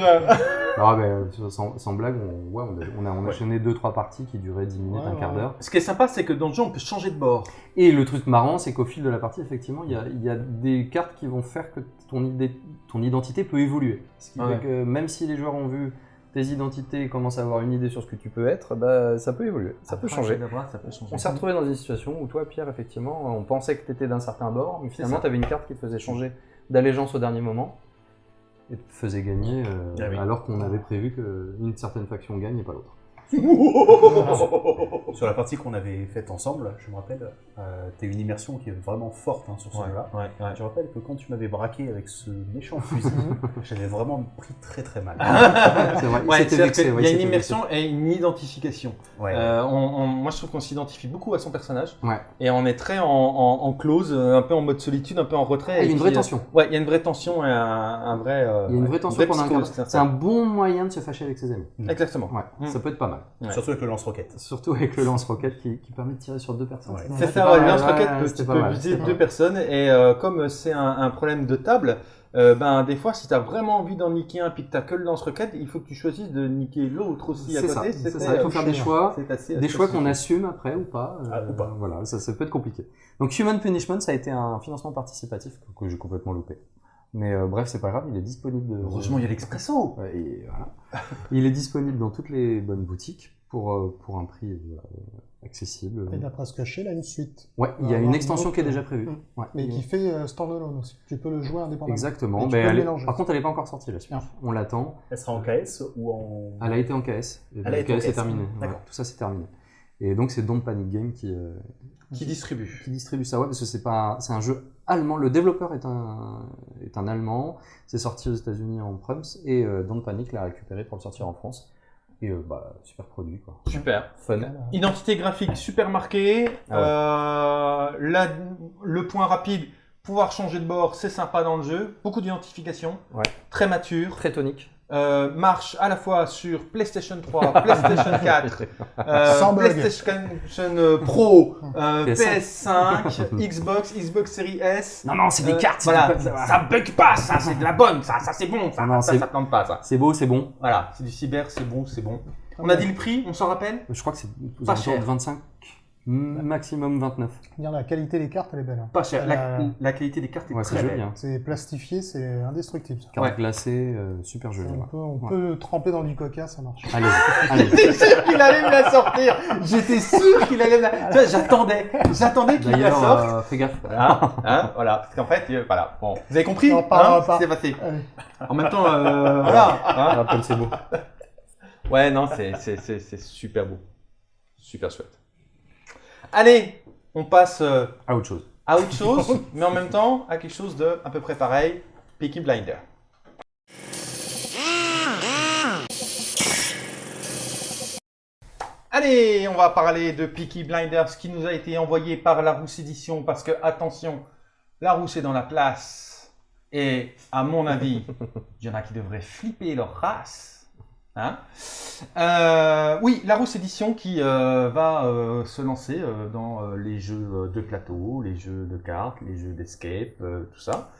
Non, mais, sans, sans blague, on, ouais, on a, on a, on a enchaîné 2-3 parties qui duraient 10 minutes, un quart d'heure. Ce qui est sympa, c'est que dans le jeu, on peut changer de bord. Et le truc marrant, c'est qu'au fil de la partie, effectivement, il y a, il y a des cartes qui vont faire que ton, idée, ton identité peut évoluer. Ce qui Ouais. fait que même si les joueurs ont vu tes identités et commencent à avoir une idée sur ce que tu peux être, bah, ça peut évoluer, ça peut changer. Ça peut changer. On s'est retrouvé dans une situation où toi, Pierre, effectivement, on pensait que tu étais d'un certain bord, mais finalement, tu avais une carte qui te faisait changer d'allégeance au dernier moment et te faisait gagner euh, Ah oui. alors qu'on avait prévu qu'une certaine faction gagne et pas l'autre. Sur la partie qu'on avait faite ensemble, je me rappelle, euh, t'as une immersion qui est vraiment forte hein, sur ce Ouais, jeu-là. ouais, ouais. Je rappelle que quand tu m'avais braqué avec ce méchant fusil, j'avais vraiment pris très très mal. C'est vrai, il vexé, ouais, y a il une immersion et une identification. Ouais. Euh, on- on- moi, je trouve qu'on s'identifie beaucoup à son personnage. Ouais. Et on est très en, en- en close, euh, un peu en mode solitude, un peu en retrait. Ah, il y a une vraie euh, tension. Ouais, il y a une vraie tension et un, un vrai. euh, Il y a une vraie tension pendant un. C'est un bon moyen de se fâcher avec ses amis. Exactement. Ouais, Mm. ça peut être pas mal. ouais. Surtout avec le lance-roquette. Surtout avec le lance-roquette qui, qui permet de tirer sur deux personnes. Ouais. C'est ça, mal, lance-roquette, ouais, peut- peux mal, viser deux mal. personnes. Et euh, comme c'est un, un problème de table, euh, ben, des fois, si tu as vraiment envie d'en niquer un puis que tu que le lance-roquette, il faut que tu choisisses de niquer l'autre aussi à côté. ça, c'est C'était, ça. Il faut euh, faire des choix, c'est assez- des choix qu'on assume après ou pas. euh, Ah, ou pas. Voilà, ça, ça peut être compliqué. Donc Human Punishment, ça a été un financement participatif que, que j'ai complètement loupé. Mais euh, bref, c'est pas grave, il est disponible. Heureusement, il y a l'expresso. Voilà. il est disponible dans toutes les bonnes boutiques pour, euh, pour un prix euh, accessible. Et d'après ce que je sais, il a une suite. Ouais, il y a avoir une extension qui est déjà euh, prévue. mm. Ouais, Mais qui fait euh, standalone aussi. Tu peux le jouer indépendamment. Exactement. Le elle est-. Par contre, elle n'est pas encore sortie la suite. Non. On l'attend. Elle sera en KS ou en. Elle a été en KS. Et Elle a le été en KS est KS. terminé. D'accord. Ouais, tout ça, c'est terminé. Et donc, c'est Don't Panic Game qui, euh, Qui distribue. qui distribue ça. Ouais, parce que c'est pas, c'est un jeu allemand. Le développeur est un, est un allemand. C'est sorti aux États-Unis en Prums et euh, Don't Panic l'a récupéré pour le sortir en France. Et euh, bah, super produit quoi. Super. Fun. Identité graphique super marquée. Ah Euh, la- le point rapide, pouvoir changer de bord, c'est sympa dans le jeu. Beaucoup d'identification. Ouais. Très mature. Très tonique. Euh, marche à la fois sur PlayStation 3, PlayStation 4, euh. PlayStation euh, Pro, euh, PS5. PS5, Xbox, Xbox Series S. Non non, c'est Euh, Voilà, ça, ça bug pas, ça c'est de la bonne, ça, ça c'est bon, ça, Non, ça, ça plante pas, ça. C'est beau, c'est bon. Voilà, c'est du cyber, c'est bon, c'est bon. On a dit le prix, on s'en rappelle? Je crois que c'est Pas cher. de 25, maximum 29. Dire la qualité des cartes, elle est belle. hein. Pas cher. La, Euh, la qualité des cartes est Ouais, c'est très joli. belle. Hein. C'est plastifié, c'est indestructible. ça. Carte Ouais. glacée, euh, super joli. On, ouais. peut, on Ouais. peut tremper dans du coca, ça marche. Allez, allez. J'étais sûr qu'il allait me la sortir. J'étais sûr qu'il allait me la. J'attendais, j'attendais qu'il la D'ailleurs, sorte. euh, fais gaffe. Voilà, hein, voilà. Parce qu'en fait, euh, voilà. Bon, vous avez compris On en hein, parlera ce pas. qui s'est passé. Allez. En même temps, euh, voilà. hein. C'est beau. Ouais, non, c'est c'est- c'est- c'est super beau. Super chouette. Allez, on passe euh, À autre chose. à autre chose, mais en même temps à quelque chose de à peu près pareil. Peaky Blinder. Allez, on va parler de Peaky Blinders qui nous a été envoyé par la Rousse Édition parce que, attention, la Rousse est dans la place. Et à mon avis, il y en a qui devraient flipper leur race. Hein Euh, oui, la Rousse Édition qui euh, va euh, se lancer euh, dans les jeux de plateau, les jeux de cartes, les jeux d'escape, tout ça.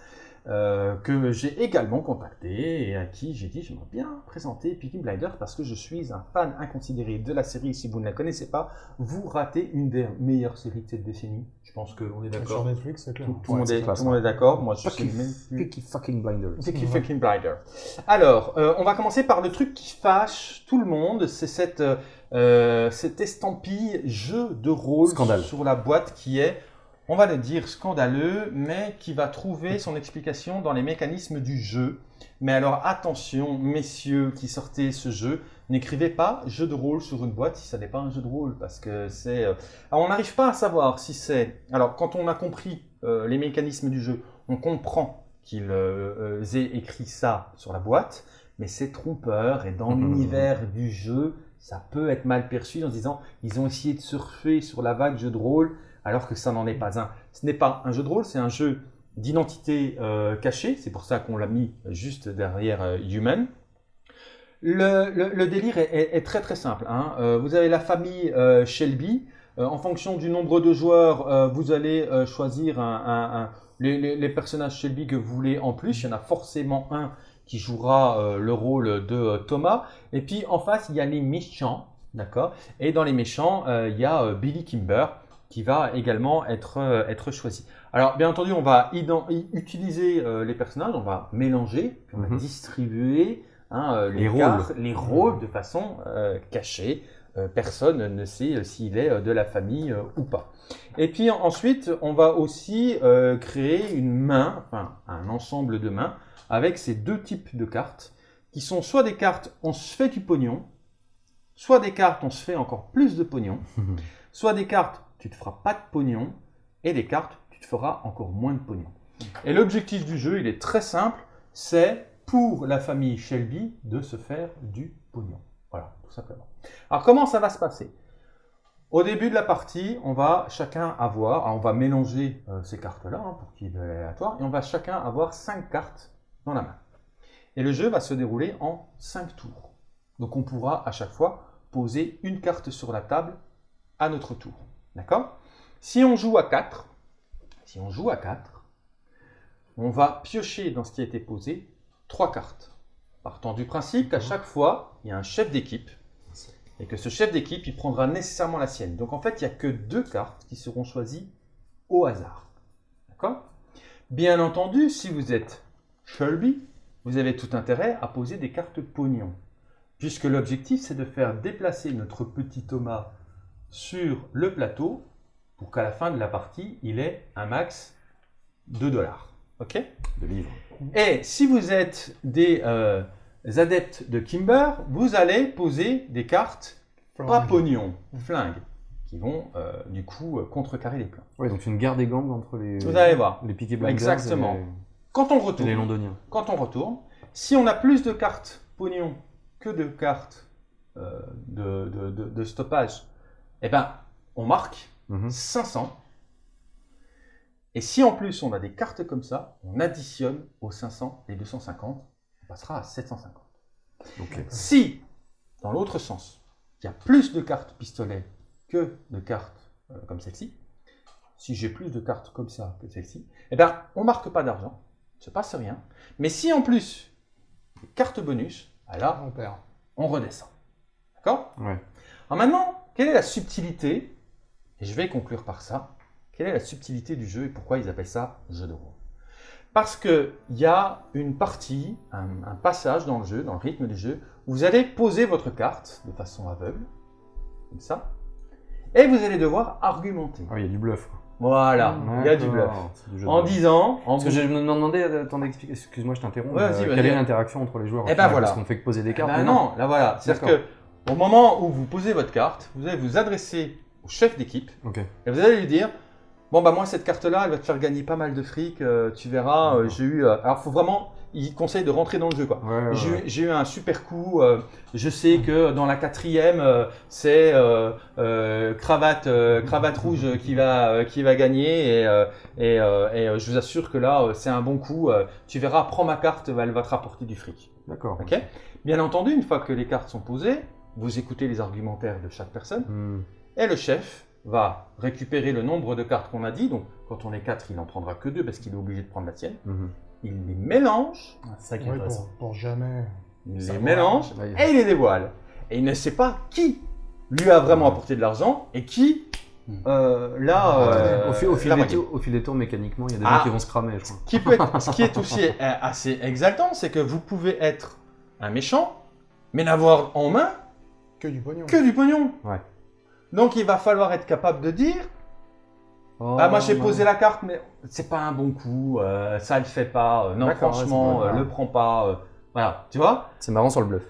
Euh, que j'ai également contacté et à qui j'ai dit j'aimerais bien présenter Peaky Blinders parce que je suis un fan inconsidéré de la série. Si vous ne la connaissez pas, vous ratez une des meilleures séries de cette décennie. Je pense qu'on est Sur d'accord. Netflix, c'est clair. Tout, tout le Ouais, monde c'est est, tout le monde est d'accord. Moi, je suis Peaky- même plus. Peaky fucking Blinders. Peaky fucking Blinder. Alors, euh, on va commencer par le truc qui fâche tout le monde, c'est cette, euh, euh, cette estampille jeu de rôle Scandale. sur la boîte qui est, on va le dire, scandaleux, mais qui va trouver son explication dans les mécanismes du jeu. Mais alors attention, messieurs qui sortez ce jeu, n'écrivez pas jeu de rôle sur une boîte si ça n'est pas un jeu de rôle, parce que c'est... euh, alors, on n'arrive pas à savoir si c'est... Alors, quand on a compris euh, les mécanismes du jeu, on comprend qu'ils euh, aient écrit ça sur la boîte, mais c'est trompeur, et dans l'univers du jeu, ça peut être mal perçu en se disant ils ont essayé de surfer sur la vague jeu de rôle, alors que ça n'en est pas un. Ce n'est pas un jeu de rôle, c'est un jeu d'identité euh, cachée, c'est pour ça qu'on l'a mis juste derrière euh, Human. Le, délire est, très très simple. hein. Euh, vous avez la famille euh, Shelby. Euh, en fonction du nombre de joueurs, vous allez choisir les, les- personnages Shelby que vous voulez en plus. Il y en a forcément un qui jouera le rôle de Thomas. Et puis en face, il y a les méchants. D'accord? Et dans les méchants, il y a Billy Kimber qui va également être, euh, être choisi. Alors, bien entendu, on va utiliser euh, les personnages, on va mélanger, on va Mhm. distribuer hein, euh, les, Les rôles. cartes, les rôles de façon cachée. Personne ne sait s'il est de la famille ou pas. Et puis ensuite, on va aussi créer une main, enfin un ensemble de mains, avec ces deux types de cartes, qui sont soit des cartes on se fait du pognon, soit des cartes on se fait encore plus de pognon, soit des cartes tu te feras pas de pognon, et des cartes tu te feras encore moins de pognon. Et l'objectif du jeu, il est très simple, c'est pour la famille Shelby de se faire du pognon. Voilà, tout simplement. Alors comment ça va se passer? Au début de la partie, on va chacun avoir, alors, on va mélanger euh, ces cartes-là hein, pour qu'il y ait de l'aléatoire, et on va chacun avoir cinq cartes dans la main. Et le jeu va se dérouler en cinq tours. Donc on pourra à chaque fois poser une carte sur la table à notre tour. D'accord? Si on joue à 4, si on joue à 4, on va piocher dans ce qui a été posé trois cartes. Partant du principe qu'à chaque fois, il y a un chef d'équipe et que ce chef d'équipe, il prendra nécessairement la sienne. Donc en fait, il n'y a que deux cartes qui seront choisies au hasard. D'accord? Bien entendu, si vous êtes Shelby, vous avez tout intérêt à poser des cartes pognon. Puisque l'objectif, c'est de faire déplacer notre petit Thomas sur le plateau pour qu'à la fin de la partie, il ait un max de dollars. OK? De livres. et si vous êtes des euh, adeptes de Kimber, vous allez poser des cartes pas Flingue. pognon, flingues, qui vont euh, du coup euh, contrecarrer les plans. Ouais, donc c'est une guerre des gangs entre les, Vous allez voir. les Exactement. et Quand on les retourne, Londoniens. quand on retourne, si on a plus de cartes pognon que de cartes euh, de, de- de- de stoppage, eh ben, on marque Mhm. 500. Et si en plus on a des cartes comme ça, on additionne aux 500 les 250, on passera à 750. Ok. Si, dans l'autre sens, il y a plus de cartes pistolet que de cartes euh, comme celle-ci, si j'ai plus de cartes comme ça que celle-ci, eh ben, on marque pas d'argent, il ne se passe rien. Mais si en plus, carte bonus, alors On perd. on redescend. D'accord? Ouais. alors maintenant, quelle est la subtilité Et je vais conclure par ça. Quelle est la subtilité du jeu et pourquoi ils appellent ça jeu de rôle? Parce qu'il y a une partie, un, un passage dans le jeu, dans le rythme du jeu, où vous allez poser votre carte de façon aveugle, comme ça, et vous allez devoir argumenter. Ah, il y a du bluff. quoi. Voilà, il y a du bluff. Du En disant, en Parce que je me demandais, attendez, explique- excuse-moi, je t'interromps. Ouais, euh, quelle est l'interaction entre les joueurs au Eh ben final voilà. Parce qu'on fait que poser des Eh cartes. ben non non, là voilà. C'est-à-dire que au moment où vous posez votre carte, vous allez vous adresser au chef d'équipe. Et vous allez lui dire Bon, bah, moi, cette carte-là, elle va te faire gagner pas mal de fric, euh, tu verras. euh, j'ai eu. euh, Alors, faut vraiment il conseille de rentrer dans le jeu. quoi. Ouais, ouais, J'ai eu- ouais. J'ai eu un super coup. je sais que dans la quatrième, c'est cravate, cravate rouge qui va, qui va gagner. Et, et, et, je vous assure que là, c'est un bon coup. tu verras, prends ma carte, elle va te rapporter du fric. D'accord. Ok? Bien entendu, une fois que les cartes sont posées, vous écoutez les argumentaires de chaque personne. Hmm. Et le chef va récupérer le nombre de cartes qu'on a dit. Donc, quand on est 4, il n'en prendra que 2 parce qu'il est obligé de prendre la tienne. Mhm. Il les mélange, Ah, ça qui est Ouais, intéressant. pour, pour jamais. il les mélange et il les dévoile. Et il ne sait pas qui lui a vraiment apporté de l'argent et qui, Hmm. euh, là, euh, au, fil, au, fil l'a des au fil des tours, mécaniquement, il y a des Ah. gens qui vont se cramer, je crois. Ce qui, peut être- ce qui est aussi euh, assez exaltant, c'est que vous pouvez être un méchant, mais n'avoir en main Que du pognon. que du pognon. Ouais. Donc il va falloir être capable de dire Oh, Ah, moi j'ai posé la carte, mais c'est pas un bon coup, euh, ça le fait pas, euh, non franchement, ouais, euh, le prends pas, euh, voilà, tu vois C'est marrant sur le bluff.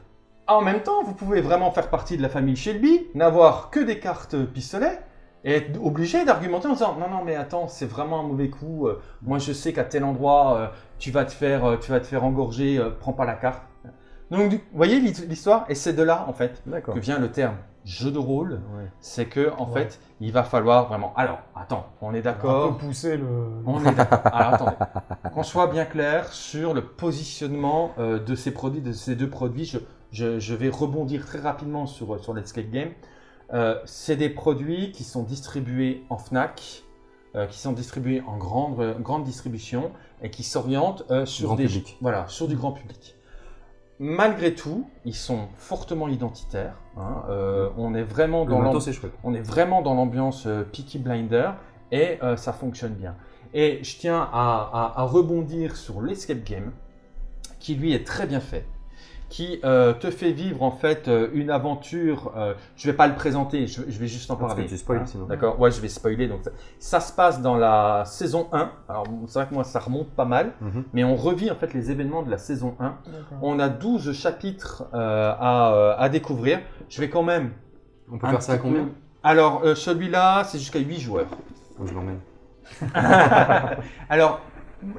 En même temps, vous pouvez vraiment faire partie de la famille Shelby, n'avoir que des cartes pistolet, et être obligé d'argumenter en disant non non mais attends c'est vraiment un mauvais coup, moi je sais qu'à tel endroit tu vas te faire tu vas te faire engorger, prends pas la carte. Donc vous voyez l'hi- l'histoire et c'est de là en fait que vient le terme jeu de rôle, Ouais. c'est que en Ouais. fait il va falloir vraiment. Alors attends, on est d'accord. peu pousser le. On est d'accord. Alors attendez, qu'on soit bien clair sur le positionnement euh, de ces produits, de ces deux produits. Je, je- je vais rebondir très rapidement sur, sur l'Escape Game. Euh, c'est des produits qui sont distribués en Fnac, euh, qui sont distribués en grande, grande distribution et qui s'orientent euh, sur des public. voilà sur du grand public. Malgré tout, ils sont fortement identitaires. hein. Euh, on est vraiment dans on est vraiment l'ambiance euh, Peaky Blinder et euh, ça fonctionne bien. Et je tiens à, à- à rebondir sur l'escape game qui lui est très bien fait, qui euh, te fait vivre en fait euh, une aventure. euh, je vais pas le présenter, je, je vais juste en parler. tu spoil hein. sinon. D'accord, ouais, je vais spoiler. Donc ça, ça se passe dans la saison 1. Alors c'est vrai que moi ça remonte pas mal, Mhm. mais on revit en fait les événements de la saison 1. D'accord. On a 12 chapitres euh, à, à découvrir. Je vais quand même On peut faire ça à combien Alors, euh, celui-là, c'est jusqu'à 8 joueurs. Que je l'emmène. Alors,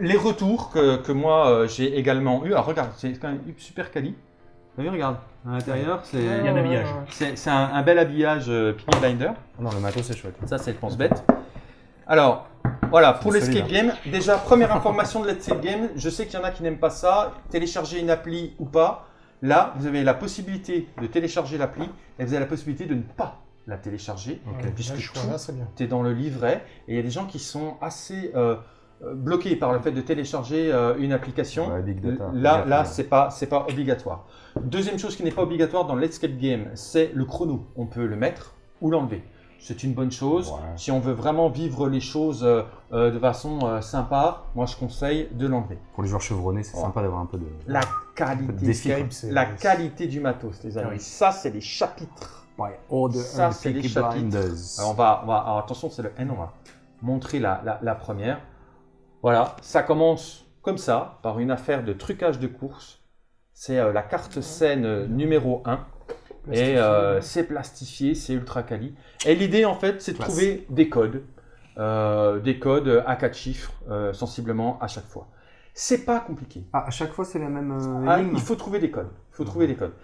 les retours que, que moi euh, j'ai également eu. Alors, regarde, c'est quand même super quali. Vous voyez, regarde, à l'intérieur, c'est Il y a un habillage. c'est- un, un bel habillage euh, Peaky Blinder. Ah non, le matos, c'est chouette. Ça, c'est le pense-bête. Alors, voilà, pour l'escape game, déjà, première information de l'escape game, je sais qu'il y en a qui n'aiment pas ça, télécharger une appli ou pas. Là, vous avez la possibilité de télécharger l'appli et vous avez la possibilité de ne pas la télécharger. Ok. Ouais, puisque là, je tout- trouve là, c'est bien. tu es dans le livret et il y a des gens qui sont assez euh, euh, bloqués par le fait de télécharger euh, une application. Ouais, big data. Là, là, c'est pas, c'est pas obligatoire. Deuxième chose qui n'est pas obligatoire dans l'escape game, c'est le chrono. On peut le mettre ou l'enlever. C'est une bonne chose. Ouais. Si on veut vraiment vivre les choses euh, de façon euh, sympa, moi je conseille de l'enlever. Pour les joueurs chevronnés, c'est Ouais. sympa d'avoir un peu de. La de qualité, défi, quoi. Escape, c'est. la qualité du matos, les amis. Oui. Ça, c'est les chapitres. Ça, and c'est les chapitres. Alors, on va, on va- alors, attention, c'est le N, on va montrer la, la- la première. Voilà, ça commence comme ça, par une affaire de trucage de course. C'est euh, la carte scène euh, numéro 1. Et euh, c'est plastifié, c'est ultra quali. Et l'idée, en fait, c'est de trouver des codes. euh, des codes à quatre chiffres, euh, sensiblement à chaque fois. C'est pas compliqué. Ah, à chaque fois, c'est la même euh, Ah, il faut trouver des codes. Il faut trouver des codes.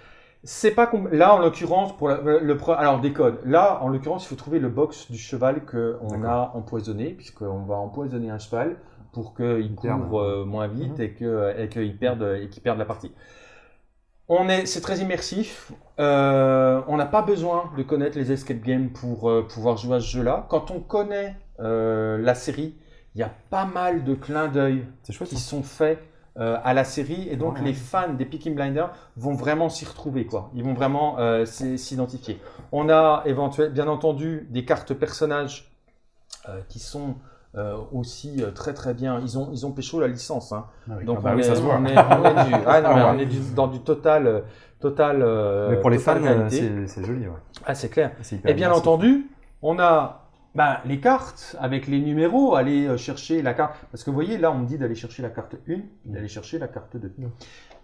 C'est pas là en l'occurrence pour la- le alors des codes. Là en l'occurrence il faut trouver le box du cheval que on a empoisonné puisqu'on va empoisonner un cheval pour qu'il perde. couvre euh, moins vite Mhm. et que et qu'il perde et qu'il perde la partie. On est c'est très immersif. Euh, on n'a pas besoin de connaître les escape games pour euh, pouvoir jouer à ce jeu-là. Quand on connaît euh, la série, il y a pas mal de clins d'œil qui ça. sont faits euh, à la série et donc Ouais. les fans des Peaky Blinders vont vraiment s'y retrouver quoi. Ils vont vraiment euh, s'identifier. On a éventuellement bien entendu des cartes personnages euh, qui sont euh, aussi euh, très très bien. Ils ont ils ont pécho la licence hein. Ah oui. Donc Ah bah on, oui, est, ça se voit. on est on est du ah non, mais Ouais. on est du- dans du total euh, total Mais pour les fans, c'est joli. Ouais. ah c'est clair. Et bien entendu, on a bah, les cartes avec les numéros, aller chercher la carte. Parce que vous voyez, là, on me dit d'aller chercher la carte 1, d'aller chercher la carte 2. Non.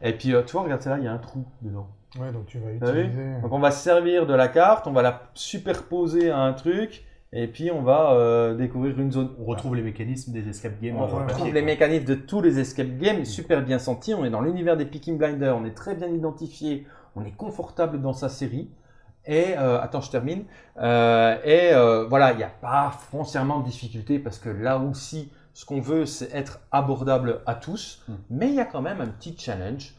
Et puis, tu vois, regarde, celle-là, il y a un trou dedans. Ouais, donc tu vas utiliser. Donc, on va se servir de la carte, on va la superposer à un truc, Et puis on va euh, découvrir une zone. On retrouve les mécanismes des escape games. On euh, retrouve papier, les quoi. mécanismes de tous les escape games, super bien sentis. On est dans l'univers des Picking Blinders, on est très bien identifié, on est confortable dans sa série. Et euh, attends, je termine. Euh, et voilà, il n'y a pas foncièrement de difficulté parce que là aussi, ce qu'on veut, c'est être abordable à tous. Mm. Mais il y a quand même un petit challenge.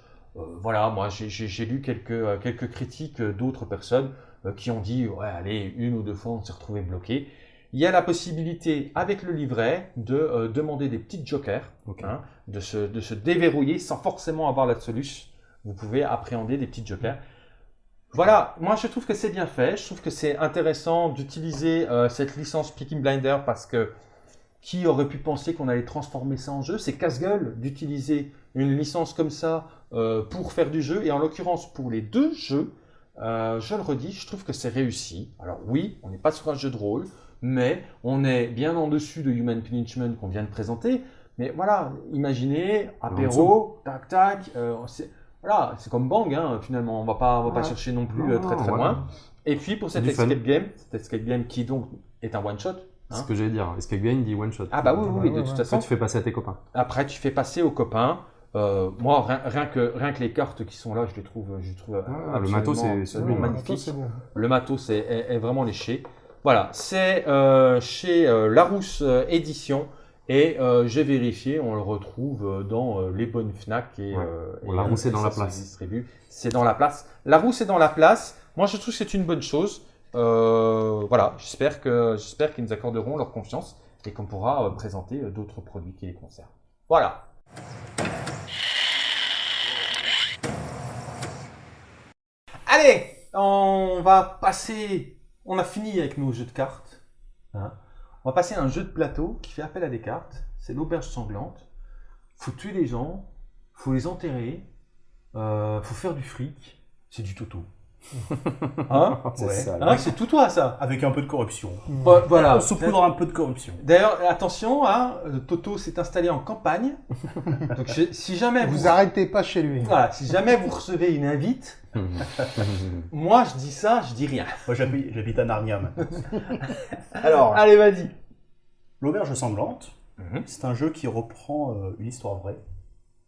Voilà, moi j'ai- lu quelques, quelques critiques d'autres personnes qui ont dit ouais, allez, une ou deux fois, on s'est retrouvé bloqué. Il y a la possibilité, avec le livret, de euh, demander des petits jokers, Ok. hein, de, se, de se déverrouiller sans forcément avoir la solution. Vous pouvez appréhender des petits jokers. Voilà, moi je trouve que c'est bien fait. Je trouve que c'est intéressant d'utiliser euh, cette licence Picking Blinder parce que qui aurait pu penser qu'on allait transformer ça en jeu? C'est casse-gueule d'utiliser une licence comme ça euh, pour faire du jeu. Et en l'occurrence, pour les deux jeux, euh, je le redis, je trouve que c'est réussi. Alors oui, on n'est pas sur un jeu de rôle, mais on est bien en dessus de Human Punishment qu'on vient de présenter. Mais voilà, imaginez, apéro, tac tac, euh, c'est voilà, c'est comme Bang, hein, finalement, on va pas, on va pas chercher non plus Non, euh, très très loin. Et puis pour cet fun. escape game, cet escape game qui donc est un one shot. C'est Hein ce que j'allais dire. Escape Game dit one shot. Ah bah oui, oui, de ouais, toute ouais. façon. Après, tu fais passer à tes copains. Après, tu fais passer aux copains. Euh, moi, rien, rien que, rien que les cartes qui sont là, je les trouve, je les trouve Ah, le matos, c'est- bon. magnifique. bon. Le matos est, est- est vraiment léché. Voilà, c'est euh, chez euh, Larousse euh, Édition. Et euh, j'ai vérifié, on le retrouve dans euh, les bonnes Fnac. Et, Ouais. euh, Bon, et, Larousse est dans la place. C'est dans la place. Larousse est dans la place. Moi, je trouve que c'est une bonne chose. Euh, voilà, j'espère que j'espère qu'ils nous accorderont leur confiance et qu'on pourra euh, présenter euh, d'autres produits qui les concernent. Voilà. On va passer. On a fini avec nos jeux de cartes. hein. On va passer à un jeu de plateau qui fait appel à des cartes. C'est l'auberge sanglante. Faut tuer les gens, faut les enterrer, euh, faut faire du fric. C'est du toto. Hein C'est Ouais. ça. Hein, C'est tout toi ça. Avec un peu de corruption. Vo- Voilà. On saupoudre un peu de corruption. D'ailleurs, attention, hein, euh, Toto s'est installé en campagne. Donc, je- si jamais vous, Vous arrêtez pas chez lui. voilà, si jamais vous recevez une invite, moi je dis ça, je dis rien. Moi, j'habite j'habite à Narnia maintenant. Alors, Allez, vas-y. l'auberge sanglante, Mhm. c'est un jeu qui reprend euh, une histoire vraie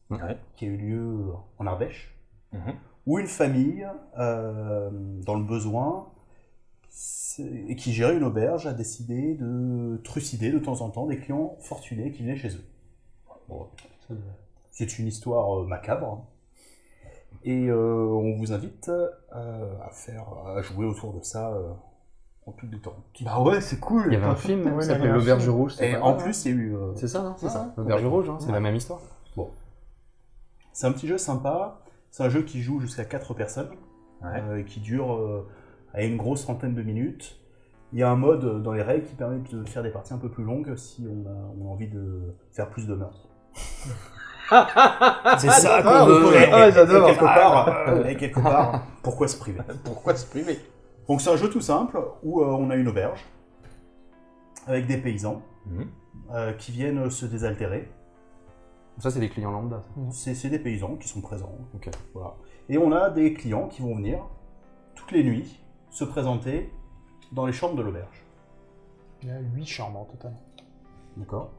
Ouais. qui a eu lieu en Ardèche, Mhm. Où une famille, euh, dans le besoin, et qui gérait une auberge, a décidé de trucider de temps en temps des clients fortunés qui venaient chez eux. Bon, c'est une histoire euh, macabre. Et euh, on vous invite euh, à faire, à jouer autour de ça euh, en toute détente. Bah ouais, c'est cool. Il y avait un film Ouais, qui un L'Auberge. Rouge. c'est Et pas en plus, il y a eu. euh, hein. C'est ça, non c'est ça. L'Auberge Rouge, hein, c'est Ouais. la même histoire. C'est un petit jeu sympa. C'est un jeu qui joue jusqu'à 4 personnes Ouais. euh, et qui dure euh, à une grosse trentaine de minutes. Il y a un mode euh, dans les règles qui permet de faire des parties un peu plus longues si on a, on a envie de faire plus de meurtres. C'est ça qu'on veut. Et, et- Ah, j'adore. et quelque part, et quelque part, pourquoi se priver? Pourquoi se priver? Donc c'est un jeu tout simple où euh, on a une auberge avec des paysans Mhm. euh, qui viennent se désaltérer. Ça, c'est des clients lambda. C'est c'est des paysans qui sont présents. Ok. Voilà. Et on a des clients qui vont venir toutes les nuits se présenter dans les chambres de l'auberge. Il y a 8 chambres en total. D'accord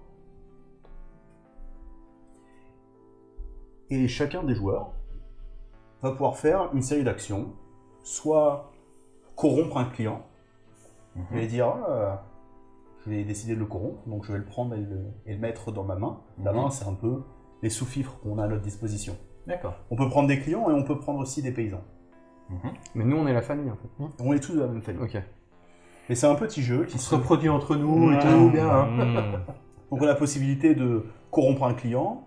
Et chacun des joueurs va pouvoir faire une série d'actions, soit corrompre un client, il va dire Ah, je vais décider de le corrompre, donc je vais le prendre et le, et le mettre dans ma main. La Mhm. main, c'est un peu les sous-fifres qu'on a à notre disposition. D'accord. On peut prendre des clients et on peut prendre aussi des paysans. Mais nous, on est la famille, en fait. On est tous de la même famille. Ok. Et c'est un petit jeu qui On se reproduit entre nous et tout, bien. hein. Mmh. Donc on a la possibilité de corrompre un client,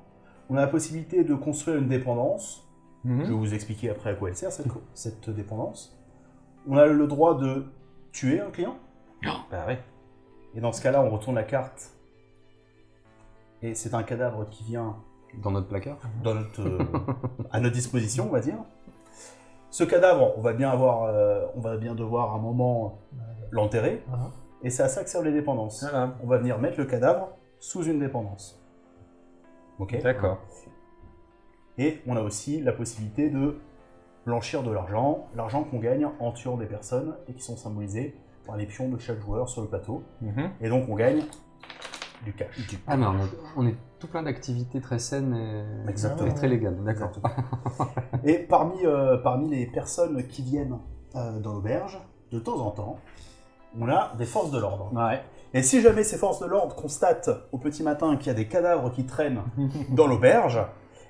on a la possibilité de construire une dépendance. Mhm. Je vais vous expliquer après à quoi elle sert cette, cette dépendance. On a le droit de tuer un client. Bah ouais. Et dans ce cas-là, on retourne la carte. Et c'est un cadavre qui vient Dans notre placard. dans notre, euh, à notre disposition, on va dire. Ce cadavre, on va bien avoir, euh, on va bien devoir à un moment l'enterrer. Voilà. Et c'est à ça que servent les dépendances. Voilà. On va venir mettre le cadavre sous une dépendance. Ok D'accord. Et on a aussi la possibilité de blanchir de l'argent, l'argent qu'on gagne en tuant des personnes et qui sont symbolisées les pions de chaque joueur sur le plateau. Mhm. Et donc on gagne du cash. Ah mais on est, tout plein d'activités très saines et, Exactement. et très légales, d'accord. Et parmi, euh, parmi les personnes qui viennent euh, dans l'auberge, de temps en temps, on a des forces de l'ordre. Ouais. Et si jamais ces forces de l'ordre constatent au petit matin qu'il y a des cadavres qui traînent dans l'auberge,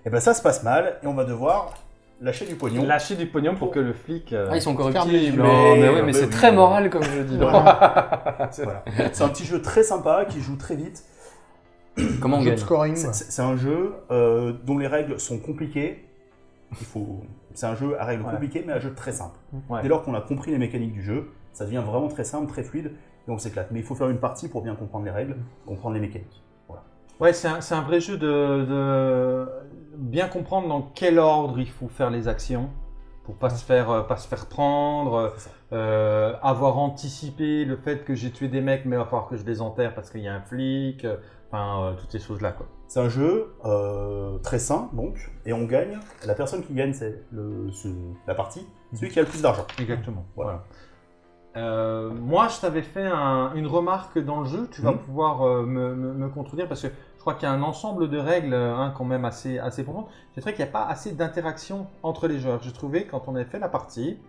et ben ça se passe mal et on va devoir lâcher du pognon. Lâcher du pognon pour que le flic. euh, Ah, ils sont corruptibles. Non, mais oui, mais Mais c'est oui. très moral comme je dis. Voilà. C'est un petit jeu très sympa qui joue très vite. Comment on gagne scoring. C'est- un jeu euh, dont les règles sont compliquées. Il faut. C'est un jeu à règles Ouais. compliquées, mais un jeu très simple. Ouais. Dès lors qu'on a compris les mécaniques du jeu, ça devient vraiment très simple, très fluide, et on s'éclate. Mais il faut faire une partie pour bien comprendre les règles, comprendre les mécaniques. Ouais, c'est un, c'est un vrai jeu de, de bien comprendre dans quel ordre il faut faire les actions pour pas se faire euh, pas se faire prendre, euh, avoir anticipé le fait que j'ai tué des mecs, mais il va falloir que je les enterre parce qu'il y a un flic, euh, enfin euh, toutes ces choses là quoi. C'est un jeu euh, très sain, donc, et on gagne. La personne qui gagne, c'est le- la partie, celui qui a le plus d'argent. Exactement. Voilà. Voilà. Moi, je t'avais fait un- une remarque dans le jeu. Tu vas Mhm. pouvoir me, me- me contredire parce que crois qu'il y a un ensemble de règles hein, quand même assez, assez profondes. J'ai trouvé qu'il n'y a pas assez d'interaction entre les joueurs. J'ai trouvé quand on avait fait la partie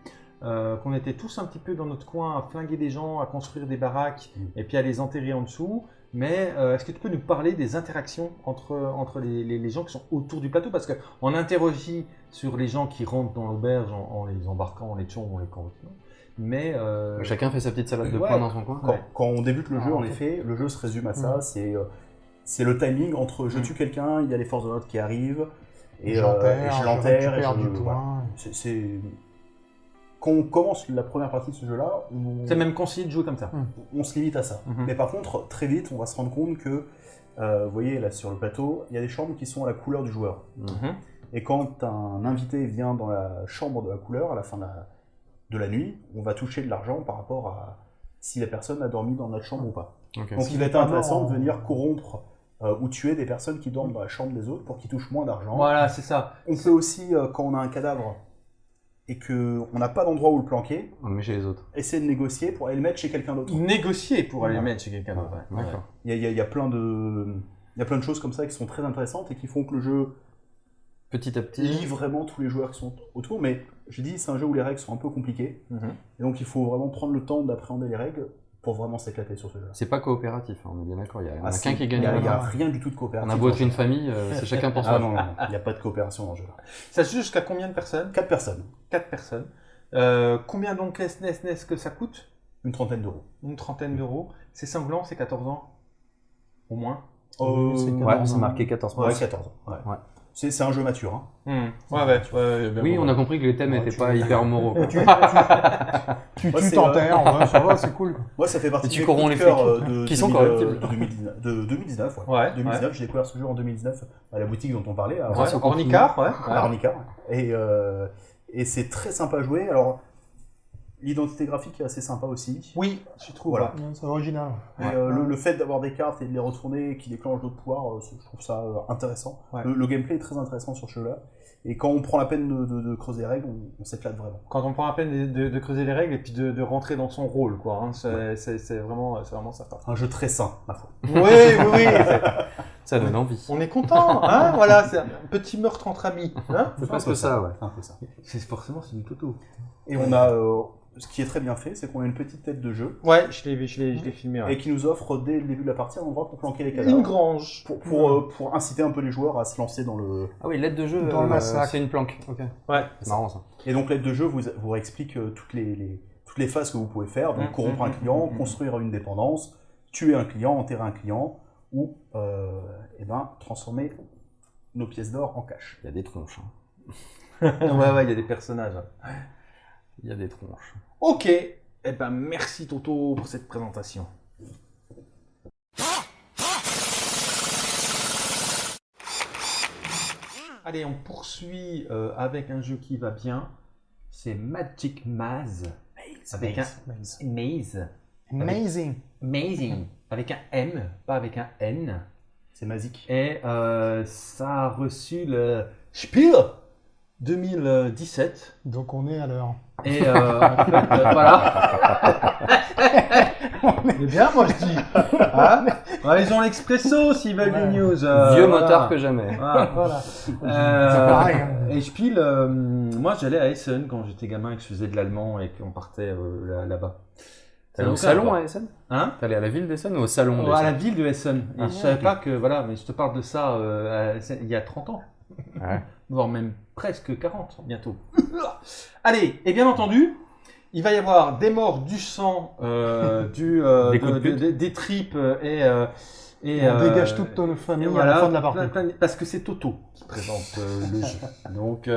euh, qu'on était tous un petit peu dans notre coin à flinguer des gens, à construire des baraques Mhm. et puis à les enterrer en dessous. Mais euh, est-ce que tu peux nous parler des interactions entre, entre les, les- les gens qui sont autour du plateau? Parce qu'on interrogie sur les gens qui rentrent dans l'auberge en, en les embarquant, en les tuant ou en les corruptant. Mais euh, Chacun fait sa petite salade de Ouais. poing dans son coin. Quand, Ouais. quand on débute le jeu, Ah, en ok. effet, le jeu se résume à ça. Mhm. C'est euh, c'est le timing entre je Mhm. tue quelqu'un, il y a les forces de l'ordre qui arrivent, et, euh, et je l'enterre, et je- du point. C'est- C'est quand on commence la première partie de ce jeu-là, on, c'est même conseillé de jouer comme ça. on se limite à ça. Mhm. Mais par contre, très vite, on va se rendre compte que, euh, vous voyez là sur le plateau, il y a des chambres qui sont à la couleur du joueur. Mhm. Et quand un invité vient dans la chambre de la couleur à la fin de la, de la nuit, on va toucher de l'argent par rapport à si la personne a dormi dans notre chambre ou pas. Donc il va être intéressant de venir corrompre euh, ou tuer des personnes qui dorment dans la chambre des autres pour qu'ils touchent moins d'argent. Voilà, c'est ça. On peut aussi, euh, quand on a un cadavre et qu'on n'a pas d'endroit où le planquer, On le met chez les autres. essayer de négocier pour aller le mettre chez quelqu'un d'autre. Négocier pour aller Ouais. le mettre chez quelqu'un d'autre. ouais. D'accord. Il y a, il y a- il y a plein de... Il y a plein de choses comme ça qui sont très intéressantes et qui font que le jeu Petit à petit. lie vraiment tous les joueurs qui sont autour. Mais je dis, c'est un jeu où les règles sont un peu compliquées. Mhm. Et donc il faut vraiment prendre le temps d'appréhender les règles pour vraiment s'éclater sur ce jeu-là. C'est pas coopératif, hein, on est bien d'accord. Il y en a Ah, qu'un qui Il gagne. n'y a, a On rien du tout de coopératif. a beau être une famille, euh, c'est chacun pour Ah soi. non, non, non, il n'y a pas de coopération dans le jeu. Ça se joue jusqu'à combien de personnes? Quatre personnes, Quatre personnes. Euh, combien donc est-ce est-ce- est-ce que ça coûte? Une trentaine d'euros. Une trentaine d'euros. C'est sanglant, c'est 14 ans? Au moins? Oui, c'est Euh. Ouais, c'est marqué 14 Ouais, 14 ans. Ouais. C'est un jeu mature. Hein. Hmm. Ouais, ouais. ouais, bien Oui, bon. on a compris que les thèmes n'étaient tu- pas hyper moraux. quoi. Tu, tu, tu, tu t'enterres, ça va, c'est cool. Moi, ça fait partie Et tu des corromps coups de les cœur, euh, de qui sont 2000, euh, corruptibles. de 2019, de 2019, ouais. Ouais, 2019, j'ai découvert ce jeu en 2019 à la boutique dont on parlait, à, Ouais, Grâce au Ornicar, ouais. à ouais. Et, euh, et c'est très sympa à jouer. Alors, l'identité graphique est assez sympa aussi. Oui, je trouve. Voilà. ouais. Ouais, C'est original. Et, euh, le, le fait d'avoir des cartes et de les retourner qui déclenchent d'autres pouvoirs, euh, je trouve ça euh, intéressant. Ouais. Le, le gameplay est très intéressant sur ce jeu-là. Et quand on prend la peine de, de- de creuser les règles, on, on s'éclate vraiment. Quand on prend la peine de, de- de creuser les règles et puis de, de rentrer dans son rôle, quoi. hein, c'est vraiment, c'est vraiment sympa. Un jeu très sain, ma foi. Oui, oui, oui. Ça donne envie. On est content, hein Voilà, c'est un petit meurtre entre amis. Hein C'est presque ça, ouais. Un peu ça. c'est forcément c'est du toto. Et on a, euh, ce qui est très bien fait, c'est qu'on a une petite tête de jeu Ouais, je l'ai, je l'ai, je l'ai filmé. ouais. et qui nous offre dès le début de la partie un endroit pour planquer les cadavres. Une grange. Pour, pour, euh, pour inciter un peu les joueurs à se lancer dans le. Ah oui, l'aide de jeu, Dans le euh, massacre. c'est une planque. Ok. Ouais. C'est marrant ça. Et donc l'aide de jeu vous, vous explique euh, toutes les, les- toutes les phases que vous pouvez faire. Donc Mm, corrompre un client, construire une dépendance, tuer un client, enterrer un client, ou euh, eh ben, transformer nos pièces d'or en cash. Il y a des tronches. hein. ouais, ouais, il y a des personnages. hein. Il y a des tronches. Ok. Eh ben, merci Toto pour cette présentation. Allez, on poursuit euh, avec un jeu qui va bien. C'est Magic Maze. Avec un Maze. Amazing. Amazing. Avec un M, pas avec un N. C'est magique. Et euh, ça a reçu le Spiel 2017. Donc on est à l'heure. Et euh, en fait, euh, voilà. Mais bien, moi je dis. Hein Ouais, ils ont l'expresso s'ils veulent Ouais. des news. euh, Vieux voilà. motard que jamais. Voilà. Voilà. Euh, pareil, hein. Et je pile, euh, moi j'allais à Essen quand j'étais gamin et que je faisais de l'allemand et qu'on partait euh, là- là-bas. Allé au salon à Essen? Hein allé à la ville d'Essen ou au salon Oh, À la ville de Essen. Et Ah, je savais pas que, voilà, mais je te parle de ça euh, à- il y a 30 ans. Ouais. Voire même presque 40 bientôt. Allez, et bien entendu, il va y avoir des morts, du sang, euh, du, euh, Des de- coups de pute. de- des tripes et. euh, et On euh, dégage toute notre famille à la fin de la partie. plein- plein- parce que c'est Toto qui présente le jeu. Donc,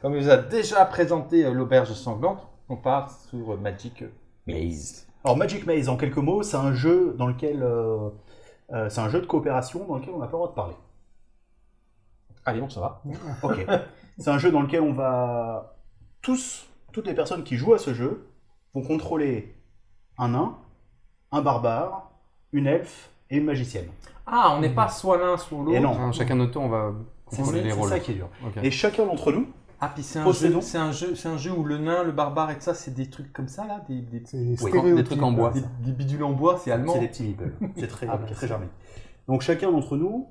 comme il vous a déjà présenté l'auberge sanglante, on part sur Magic Maze. Alors Magic Maze, en quelques mots, c'est un jeu dans lequel c'est un jeu de coopération dans lequel on n'a pas le droit de parler. Allez, bon, ça va. Ok. c'est un jeu dans lequel on va tous, toutes les personnes qui jouent à ce jeu vont contrôler un nain, un barbare, une elfe et une magicienne. Ah, on n'est pas soit l'un, soit l'autre. Et non. Chacun notre tour, on va C'est contrôler les c'est rôles. ça qui est dur. Et chacun d'entre nous, Ah, puis c'est un, c'est un jeu, c'est un jeu où le nain, le barbare et tout ça, c'est des trucs comme ça là, des, des, C'est des Oui, stéréotypes. des trucs en bois. des, des bidules en bois, c'est allemand. c'est des petits meeples. C'est très, Ah, bah, très c'est-. Donc chacun d'entre nous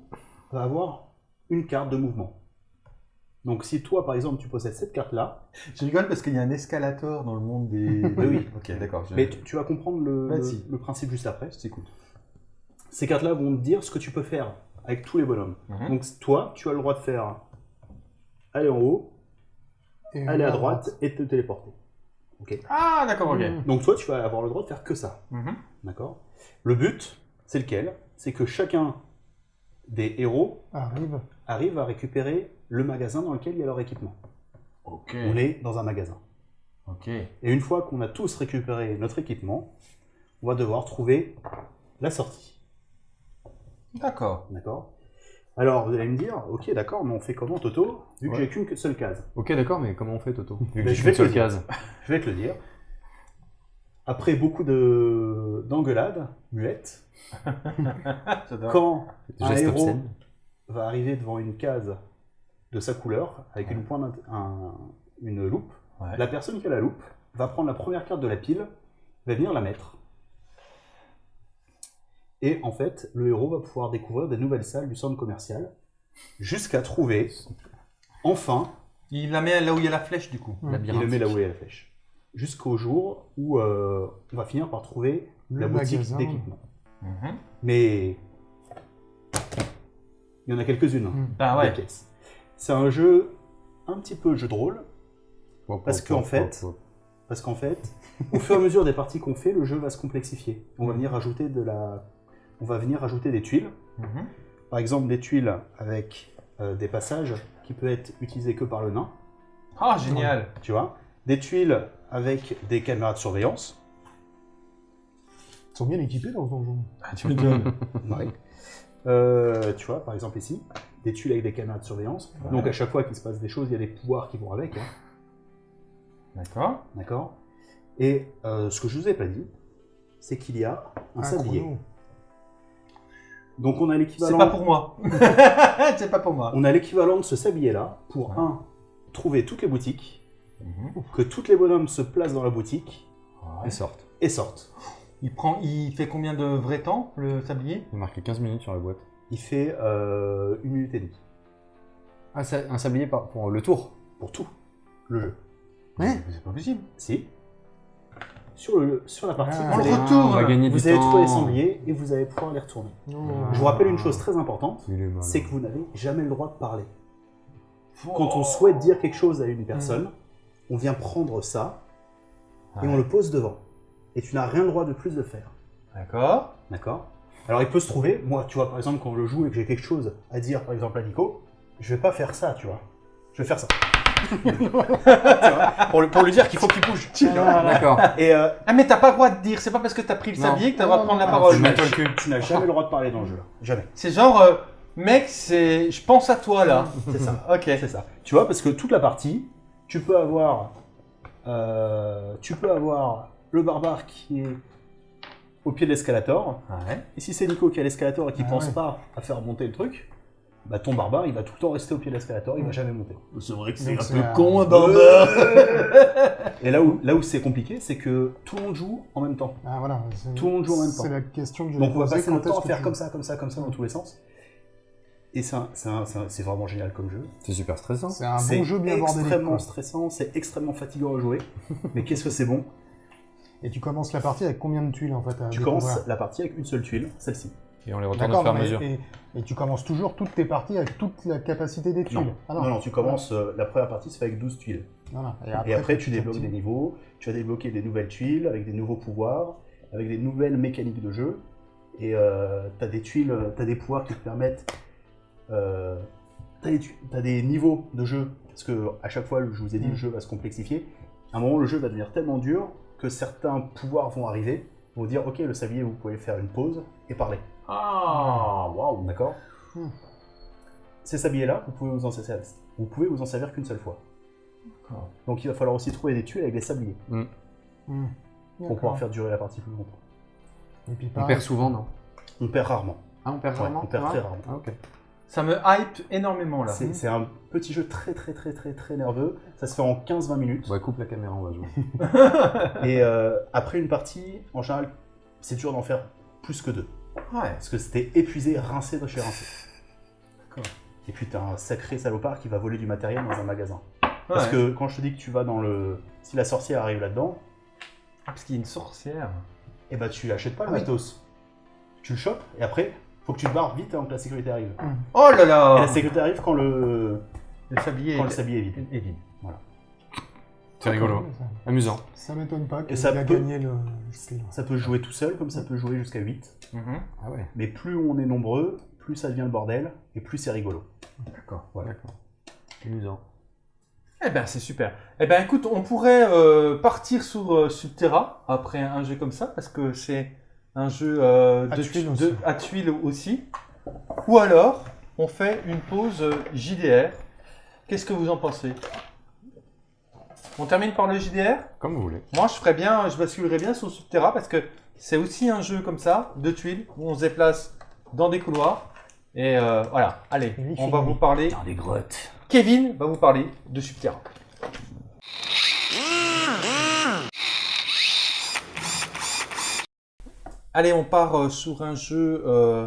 va avoir une carte de mouvement. Donc si toi, par exemple, tu possèdes cette carte-là, Je rigole parce qu'il y a un escalator dans le monde des. Oui, oui. Ok, d'accord. je- mais tu, tu vas comprendre le principe juste après. je t'écoute. Ces cartes-là vont te dire ce que tu peux faire avec tous les bonhommes. Mhm. Donc toi, tu as le droit de faire aller en haut, Et aller à droite et te téléporter. Ah, d'accord, ok. Mhm. Donc toi, tu vas avoir le droit de faire que ça. Mhm. D'accord Le but, c'est lequel? C'est que chacun des héros Arrive. Arrive à récupérer le magasin dans lequel il y a leur équipement. On est dans un magasin. Et une fois qu'on a tous récupéré notre équipement, on va devoir trouver la sortie. D'accord. D'accord? Alors, vous allez me dire, ok, d'accord, mais on fait comment, Toto? Vu que Ouais. j'ai qu'une seule case. Ok, d'accord, mais comment on fait, Toto? Vu que Ben, j'ai qu'une seule case. Je vais te le dire. Après beaucoup de d'engueulades muettes, J'adore. quand un héros obscène. Va arriver devant une case de sa couleur, avec une, pointe, un- une loupe, Ouais. la personne qui a la loupe va prendre la première carte de la pile, va venir la mettre. Et en fait, le héros va pouvoir découvrir des nouvelles salles du centre commercial, jusqu'à trouver, enfin, Il la met là où il y a la flèche du coup. Mhm. il le met là où est la flèche. Jusqu'au jour où euh, on va finir par trouver Le la boutique magasin. d'équipement. Mhm. Mais il y en a quelques-unes. hein, des ouais. C'est un jeu un petit peu jeu de rôle, Hop, Parce qu'en fait, hop, hop. parce qu'en fait, au fur et à mesure des parties qu'on fait, le jeu va se complexifier. On va venir rajouter de la, on va venir rajouter des tuiles. Mhm. Par exemple, des tuiles avec euh, des passages qui peuvent être utilisés que par le nain, Ah, génial. tu vois? Des tuiles avec des caméras de surveillance. Ils sont bien équipés dans ce donjon. Ah, tu m'étonnes. Oui. Euh, tu vois, par exemple ici, des tuiles avec des caméras de surveillance. Ouais. Donc à chaque fois qu'il se passe des choses, il y a des pouvoirs qui vont avec. hein. D'accord. D'accord Et euh, ce que je vous ai pas dit, c'est qu'il y a un, sablier. chrono. Donc on a C'est l'équivalent. pas pour moi. c'est pas pour moi. On a l'équivalent de ce sablier-là pour Ouais. un trouver toutes les boutiques, Mhm. que tous les bonhommes se placent dans la boutique Ouais. Ils sortent. et sortent. Il prend, il fait combien de vrai temps le sablier? Il est marqué 15 minutes sur la boîte. Il fait euh, une minute et demie un sablier par- pour le tour? Pour tout le jeu. Ouais. C'est pas possible. Si. Sur, le, sur la partie, Ah. vous, On le allez, retourne. on va gagner vous du allez temps. trouver les sangliers et vous allez pouvoir les retourner. Non. Je vous rappelle une chose très importante, Il est malin. c'est que vous n'avez jamais le droit de parler. Quand on souhaite dire quelque chose à une personne, on vient prendre ça et on le pose devant. Et tu n'as rien le droit de plus de faire. D'accord. D'accord Alors il peut se trouver, moi tu vois par exemple quand je joue et que j'ai quelque chose à dire par exemple à Nico, je vais pas faire ça, tu vois. Je vais faire ça. Pour, lui, pour lui dire qu'il faut qu'il bouge. vois. D'accord. Et euh, Ah mais t'as pas le droit de dire, c'est pas parce que t'as pris le sablier que t'as le droit de prendre la Non, parole. le tu n'as jamais le droit de parler dans le jeu. Jamais. C'est genre, euh, mec, c'est, je pense à toi là. C'est ça. Ok. C'est ça. Tu vois, parce que toute la partie, tu peux avoir, euh, tu peux avoir le barbare qui est au pied de l'escalator. Ouais. Et si c'est Nico qui a l'escalator et qui Ah pense ouais. pas à faire monter le truc, bah, ton barbare, il va tout le temps rester au pied de l'aspirateur, il va jamais monter. C'est vrai que c'est un c'est peu un- con, un Et là où, là où c'est compliqué, c'est que tout le monde joue en même temps. Ah voilà. c'est- Tout le monde joue en même C'est temps. la question que je Donc on va passer notre temps à faire comme ça, comme ça, comme ça, dans tous les sens. Et c'est c'est c'est c'est vraiment génial comme jeu. C'est super stressant. C'est un C'est bon jeu bien bordélique. extrêmement stressant, c'est extrêmement fatigant à jouer. mais qu'est-ce que c'est bon? Et tu commences la partie avec combien de tuiles en fait à Tu découvrir commences la partie avec une seule tuile, celle-ci. Et on les retourne au D'accord, fur et à mais- mesure. et, et tu commences toujours toutes tes parties avec toute la capacité des tuiles. Non. Ah non, non, tu commences, euh, la première partie se fait avec 12 tuiles. Voilà. Et après, tu petit à débloques petit- des niveaux, tu vas débloquer des nouvelles tuiles avec des nouveaux pouvoirs, avec des nouvelles mécaniques de jeu. Et euh, tu as des tuiles, tu as des pouvoirs qui te permettent. Euh, tu as, t'as des niveaux de jeu, parce que à chaque fois, je vous ai dit, Mm. le jeu va se complexifier. À un moment, le jeu va devenir tellement dur que certains pouvoirs vont arriver, vont dire Ok, le sablier, vous pouvez faire une pause et parler. Ah, waouh. D'accord Hmm. Ces sabliers-là, vous pouvez vous en servir, vous pouvez vous en servir qu'une seule fois. D'accord. Donc il va falloir aussi trouver des tuiles avec des sabliers Hmm. pour pouvoir faire durer la partie plus longtemps. Et puis On perd souvent, non? On perd rarement. Ah, on perd Ouais, vraiment on perd ça très rarement. Ah, ok. Ça me hype énormément là. C'est un petit jeu très très très très très nerveux. Ça se fait en 15-20 minutes. Ouais, coupe la caméra, on va jouer. Et euh, après une partie, en général, c'est dur d'en faire plus que deux. Ouais. Parce que c'était épuisé, rincé de chez rincé. D'accord. Et puis t'as un sacré salopard qui va voler du matériel dans un magasin. Parce que quand je te dis que tu vas dans le... Si la sorcière arrive là-dedans, Ah, parce qu'il y a une sorcière. eh ben tu achètes pas le Ah oui. matos. Tu le chopes et après, faut que tu te barres vite avant que la sécurité arrive. Oh là Et là la sécurité arrive quand le, Le sablier quand le est, sablier est vide. est vide. C'est rigolo. Ça, Amusant. ça m'étonne pas Et qu'il ça a peut- gagné le. Ça peut jouer tout seul comme ça peut jouer jusqu'à 8. Mhm. Ah ouais. Mais plus on est nombreux, plus ça devient le bordel et plus c'est rigolo. D'accord. Voilà. Amusant. Eh ben c'est super. Eh ben écoute, on pourrait euh, partir sur euh, Subterra après un jeu comme ça parce que c'est un jeu euh, À de, tuiles de- à tuiles aussi. Ou alors on fait une pause euh, JDR. Qu'est-ce que vous en pensez? On termine par le JDR Comme vous voulez. Moi je ferais bien, je basculerais bien sur Subterra parce que c'est aussi un jeu comme ça de tuiles où on se déplace dans des couloirs. Et euh, voilà, allez, on va vous parler. Dans les grottes. Kevin va vous parler de Subterra. Allez, on part euh, sur un jeu euh,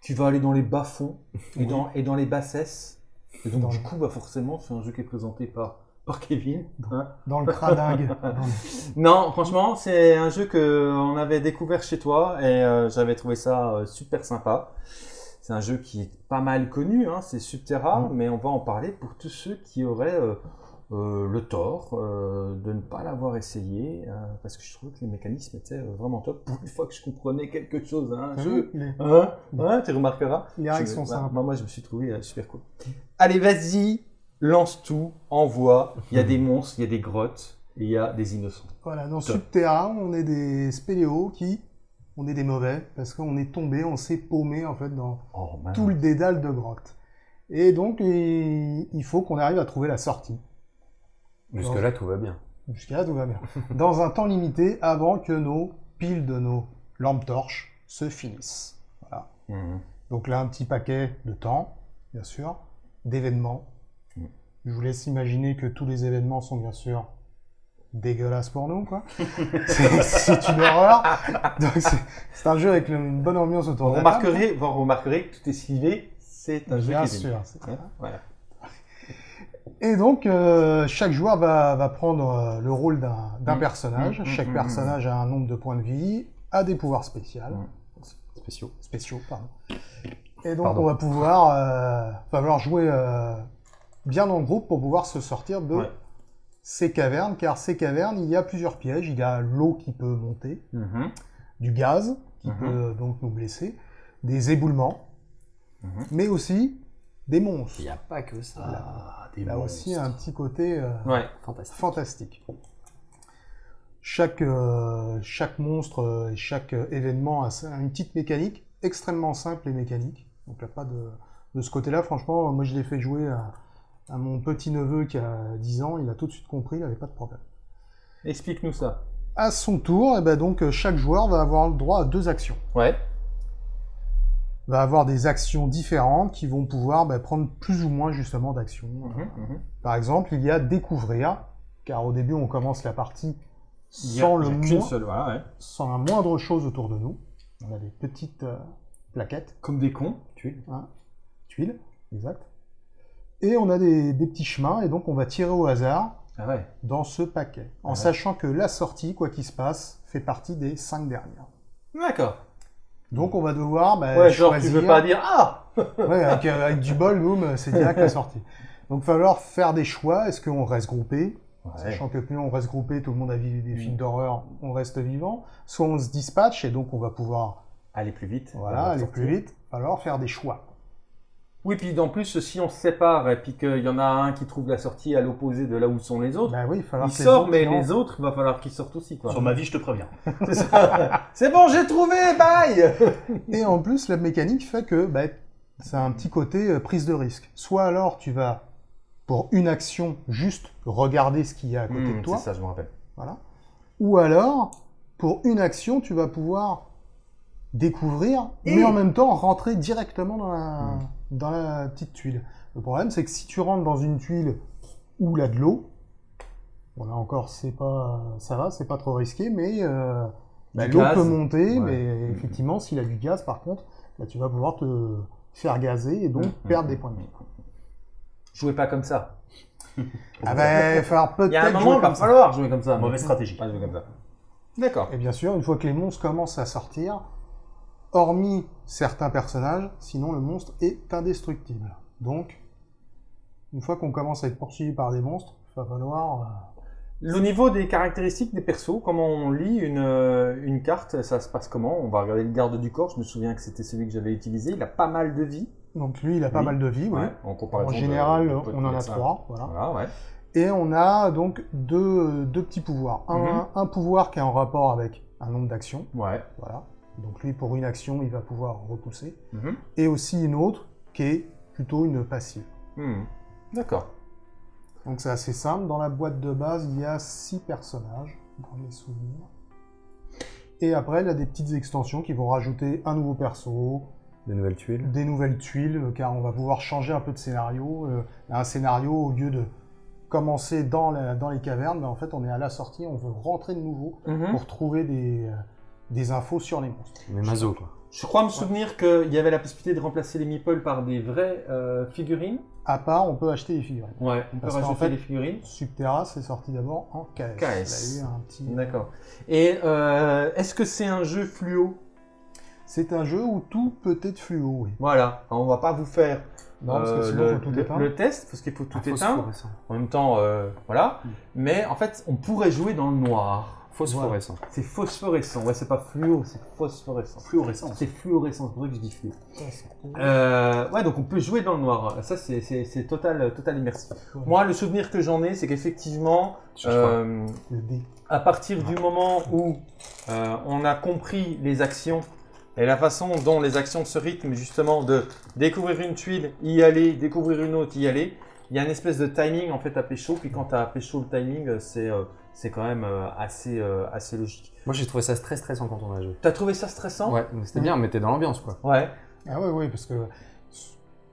qui va aller dans les bas-fonds et, dans, et dans les bassesses. Et donc, Dans du coup, bah, forcément, c'est un jeu qui est présenté par, par Kevin. hein. Dans le cradingue. Non, franchement, c'est un jeu que on avait découvert chez toi et euh, j'avais trouvé ça euh, super sympa. C'est un jeu qui est pas mal connu, hein, c'est Subterra, Mm. mais on va en parler pour tous ceux qui auraient euh, le tort euh, de ne pas l'avoir essayé, euh, parce que je trouvais que les mécanismes étaient vraiment top. Pour une fois que je comprenais quelque chose à un jeu, tu remarqueras. les sont bah, simples. moi, moi, je me suis trouvé super cool. Allez, vas-y, lance tout, envoie. Il y a des monstres, il y a des grottes, il y a des innocents. Voilà, dans. Subterra, on est des spéléos qui, on est des mauvais, parce qu'on est tombé, on s'est paumé en fait dans Oh, tout le dédale de grottes. Et donc, il faut qu'on arrive à trouver la sortie. Jusque-là, tout va bien. Jusqu'à là, tout va bien. Dans un temps limité, avant que nos piles de nos lampes torches se finissent. Voilà. Mhm. Donc là, un petit paquet de temps, bien sûr, d'événements. Mm. Je vous laisse imaginer que tous les événements sont bien sûr dégueulasses pour nous, quoi. c'est une horreur. Donc c'est un jeu avec une bonne ambiance autour Vous de la table. remarquerez, vous remarquerez que tout est slivé, c'est un jeu Bien sûr. c'est- Hein, voilà. Et donc, euh, chaque joueur va, va prendre euh, le rôle d'un d'un Mm. personnage. Mm, mm, chaque mm, personnage a un nombre de points de vie, a des pouvoirs spéciaux. Spéciaux. spéciaux, pardon. Et donc, Pardon. on va pouvoir, euh, va falloir jouer euh, bien dans le groupe pour pouvoir se sortir de Ouais. ces cavernes, car ces cavernes, il y a plusieurs pièges. Il y a l'eau qui peut monter, du gaz qui peut donc nous blesser, des éboulements, mais aussi des monstres. Il n'y a pas que ça. Des Là aussi, un petit côté euh, Ouais. Fantastique. fantastique. Chaque, euh, chaque monstre euh, et chaque événement a une petite mécanique extrêmement simple et mécanique. Donc là, pas de, de ce côté-là, franchement, moi je l'ai fait jouer à, à mon petit-neveu qui a 10 ans, il a tout de suite compris, il n'avait pas de problème. Explique-nous ça. À son tour, eh ben donc, chaque joueur va avoir le droit à deux actions. Ouais. Va avoir des actions différentes qui vont pouvoir bah, prendre plus ou moins justement d'actions. Mhm, mhm. Par exemple, il y a découvrir, car au début on commence la partie a- sans, le moins- seule, voilà, ouais. sans la moindre chose autour de nous. On a des petites euh, plaquettes, Comme des cons. Tuile. tuiles, exact. Et on a des, des petits chemins, et donc on va tirer au hasard Ah ouais. dans ce paquet, en Ouais. sachant que la sortie, quoi qu'il se passe, fait partie des cinq dernières. D'accord. Donc on va devoir bah, Ouais, genre tu veux pas dire ah Ouais, avec, euh, avec du bol, boum, c'est direct la sortie. Donc il va falloir faire des choix. Est-ce qu'on reste groupé? Sachant que plus on reste groupé, tout le monde a vu des films Mm. d'horreur, on reste vivant. Soit on se dispatche et donc on va pouvoir Aller plus vite. voilà, aller sortir. plus vite. Il va falloir faire des choix. Oui, puis en plus, si on se sépare et puis qu'il y en a un qui trouve la sortie à l'opposé de là où sont les autres, Bah oui, il va falloir il que les sort, autres mais les autres, il va falloir qu'ils sortent aussi. Quoi. Sur ma vie, je te préviens. C'est ça. Bon, j'ai trouvé, bye Et en plus, la mécanique fait que bah, c'est un petit côté euh, prise de risque. Soit alors tu vas, pour une action, juste regarder ce qu'il y a à côté Hmm, de toi. C'est ça, je me rappelle. Voilà. Ou alors, pour une action, tu vas pouvoir découvrir, Et- mais en même temps rentrer directement dans la, Hmm. Dans la petite tuile. Le problème, c'est que si tu rentres dans une tuile où il y a de l'eau, bon là encore, c'est pas, ça va, c'est pas trop risqué, mais euh, bah, l'eau gaz. peut monter, Ouais. mais effectivement, s'il a du gaz, par contre, bah, tu vas pouvoir te faire gazer et donc Hmm, perdre des points de vie. Jouez pas comme ça. Ah ben, il va falloir Il y a un peut-être moment, jouer il va comme ça. falloir jouer comme ça. Mauvaise stratégie. Pas jouer comme ça. D'accord. Et bien sûr, une fois que les monstres commencent à sortir, hormis certains personnages, sinon le monstre est indestructible. Donc, une fois qu'on commence à être poursuivi par des monstres, il va falloir... euh, Au niveau des caractéristiques des persos, comment on lit une, euh, une carte, ça se passe comment? On va regarder le garde du corps, je me souviens que c'était celui que j'avais utilisé, il a pas mal de vie. Donc lui, il a pas Oui. mal de vie, oui. Ouais, en En général, de- de- on en a trois, voilà. Voilà, ouais. Et on a donc deux, deux petits pouvoirs. Un, Mhm. un pouvoir qui est en rapport avec un nombre d'actions, Ouais. voilà. Donc lui, pour une action, il va pouvoir repousser. Mhm. Et aussi une autre qui est plutôt une passive. Hmm. D'accord. Donc c'est assez simple. Dans la boîte de base, il y a six personnages, dans mes souvenirs. Et après, il y a des petites extensions qui vont rajouter un nouveau perso, Des nouvelles tuiles. des nouvelles tuiles, euh, car on va pouvoir changer un peu de scénario. Euh, un scénario, au lieu de commencer dans, la- dans les cavernes, ben, en fait, on est à la sortie, on veut rentrer de nouveau Mhm. pour trouver des, euh, des infos sur les monstres. Mais Mazo, quoi. Je crois me souvenir qu'il y avait la possibilité de remplacer les meeples par des vraies euh, figurines. À part, on peut acheter des figurines. Ouais, on peut Parce qu'en rajouter fait- des figurines. Subterra, c'est sorti d'abord en KS. KS. Il a eu un petit... D'accord. Et euh, est-ce que c'est un jeu fluo? C'est un jeu où tout peut être fluo, oui. Voilà, on va pas vous faire Non, parce que euh, le, faut tout le- éteindre. le test, parce qu'il faut tout Ah, éteindre. En même temps, euh, voilà. Mm. Mais en fait, on pourrait jouer dans le noir. Phosphorescent. C'est phosphorescent. Ouais, c'est pas fluo, c'est phosphorescent. Fluorescence. C'est fluorescent, c'est pour ça que je dis fluo. Euh, ouais, donc on peut jouer dans le noir. Ça, c'est- total, total immersif. Ouais. Moi, le souvenir que j'en ai, c'est qu'effectivement, euh, à partir du moment où euh, on a compris les actions et la façon dont les actions se rythment, justement, de découvrir une tuile, y aller, découvrir une autre, y aller, il y a une espèce de timing en fait à pécho. Puis quand tu as pécho le timing, c'est euh, c'est quand même euh, assez, euh, assez logique. Moi, j'ai trouvé ça très stressant quand on a joué. T'as trouvé ça stressant? Ouais, mais c'était bien, mais t'es dans l'ambiance, quoi. Ouais. Ah oui, oui, parce que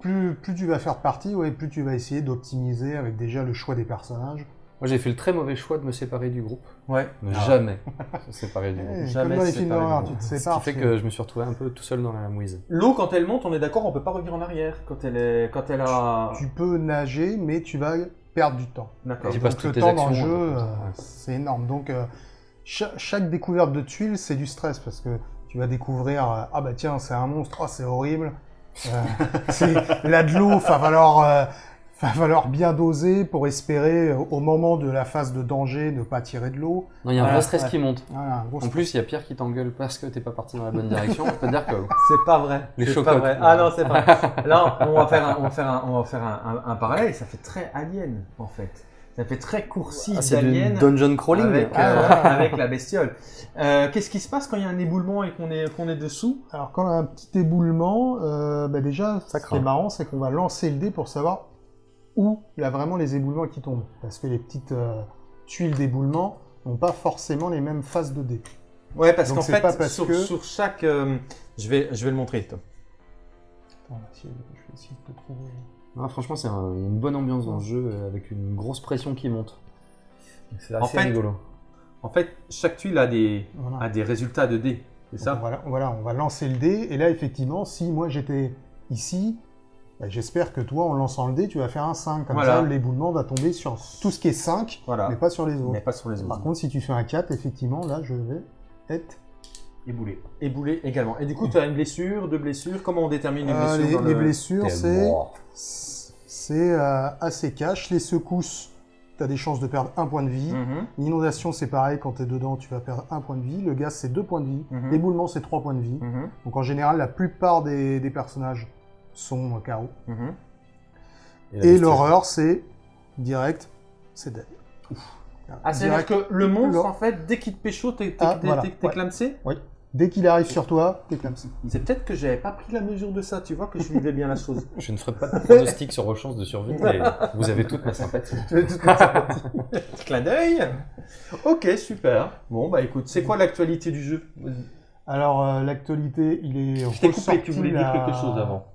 plus, plus tu vas faire de parties, ouais, plus tu vas essayer d'optimiser avec déjà le choix des personnages. Moi, j'ai fait le très mauvais choix de me séparer du groupe. Ouais. Ne Ah. jamais se séparer du Eh, groupe. Jamais comme dans les se films séparer d'horreur, du tu te Ce qui sépares. fait que je me suis retrouvé un peu tout seul dans la mouise. L'eau, quand elle monte, on est d'accord, on peut pas revenir en arrière quand elle est, quand elle a. Tu peux nager, mais tu vas perdre du temps. Et donc, le temps dans le jeu, euh, c'est énorme. Donc, euh, cha- chaque découverte de tuiles, c'est du stress parce que tu vas découvrir euh, ah bah tiens, c'est un monstre, oh, c'est horrible. Euh, c'est là de l'eau, va falloir, euh, va falloir bien doser pour espérer euh, au moment de la phase de danger ne pas tirer de l'eau. Non, il y a un Ouais, vrai stress ouais. qui monte. Voilà, En stress. plus, il y a Pierre qui t'engueule parce que t'es pas parti dans la bonne direction. On peut te dire que C'est pas vrai. Les C'est pas vrai. Ah non, c'est pas. Là, on va faire un, on va faire un, on va faire un, un- un parallèle. Ça fait très alien, en fait. Ça fait très coursive Ah, c'est du d'alien dungeon crawling. avec, Ah, euh, ouais. avec la bestiole. Euh, Qu'est-ce qui se passe quand il y a un éboulement et qu'on est, qu'on est dessous? Alors quand on a un petit éboulement, euh, bah déjà, Ça ce qui est marrant, c'est qu'on va lancer le dé pour savoir où il y a vraiment les éboulements qui tombent. Parce que les petites euh, tuiles d'éboulement n'ont pas forcément les mêmes phases de dé. Ouais, parce qu'en fait, pas parce sur, que- sur chaque, euh, je vais, je vais le montrer. Tom. Attends, si- je vais essayer de te trouver. Non, franchement, c'est un- une bonne ambiance dans le jeu euh, avec une grosse pression qui monte. C'est En assez fait, rigolo. En fait, chaque tuile a des, Voilà. a des résultats de dés. C'est ça? voilà, voilà, on va lancer le dé. Et là, effectivement, si moi j'étais ici, bah, j'espère que toi, en lançant le dé, tu vas faire un 5. Comme Voilà. ça, l'éboulement va tomber sur tout ce qui est 5, Voilà. mais pas sur les autres. Mais pas sur les Par autres. contre, si tu fais un 4, effectivement, là, je vais être... Éboulé. Éboulé également. Et du coup, tu as une blessure, deux blessures. Comment on détermine les Euh, blessures les, dans les le- blessures, c'est euh, assez cash. Les secousses, tu as des chances de perdre un point de vie. Mhm, L'inondation, c'est pareil, quand tu es dedans, tu vas perdre un point de vie. Le gaz, c'est deux points de vie. Mhm. L'éboulement, c'est trois points de vie. mhm, Donc en général, la plupart des, des personnages euh, KO. mhm. Et l'horreur, c'est direct, c'est dead. Ah, c'est-à-dire que le monstre, en fait, dès qu'il te pécho, t'es t'es- Ah, voilà, clamsé Dès qu'il arrive sur toi, t'es ça. C'est peut-être que j'avais pas pris la mesure de ça. Tu vois que je vivais bien la chose. Je ne ferai pas de pronostic sur vos chances de survie, mais vous avez toute ma sympathie. Clin d'œil. Ok, super. Bon, bah écoute, c'est quoi l'actualité du jeu? Alors, euh, l'actualité, il est Je t'ai coupé, tu voulais dire quelque chose avant.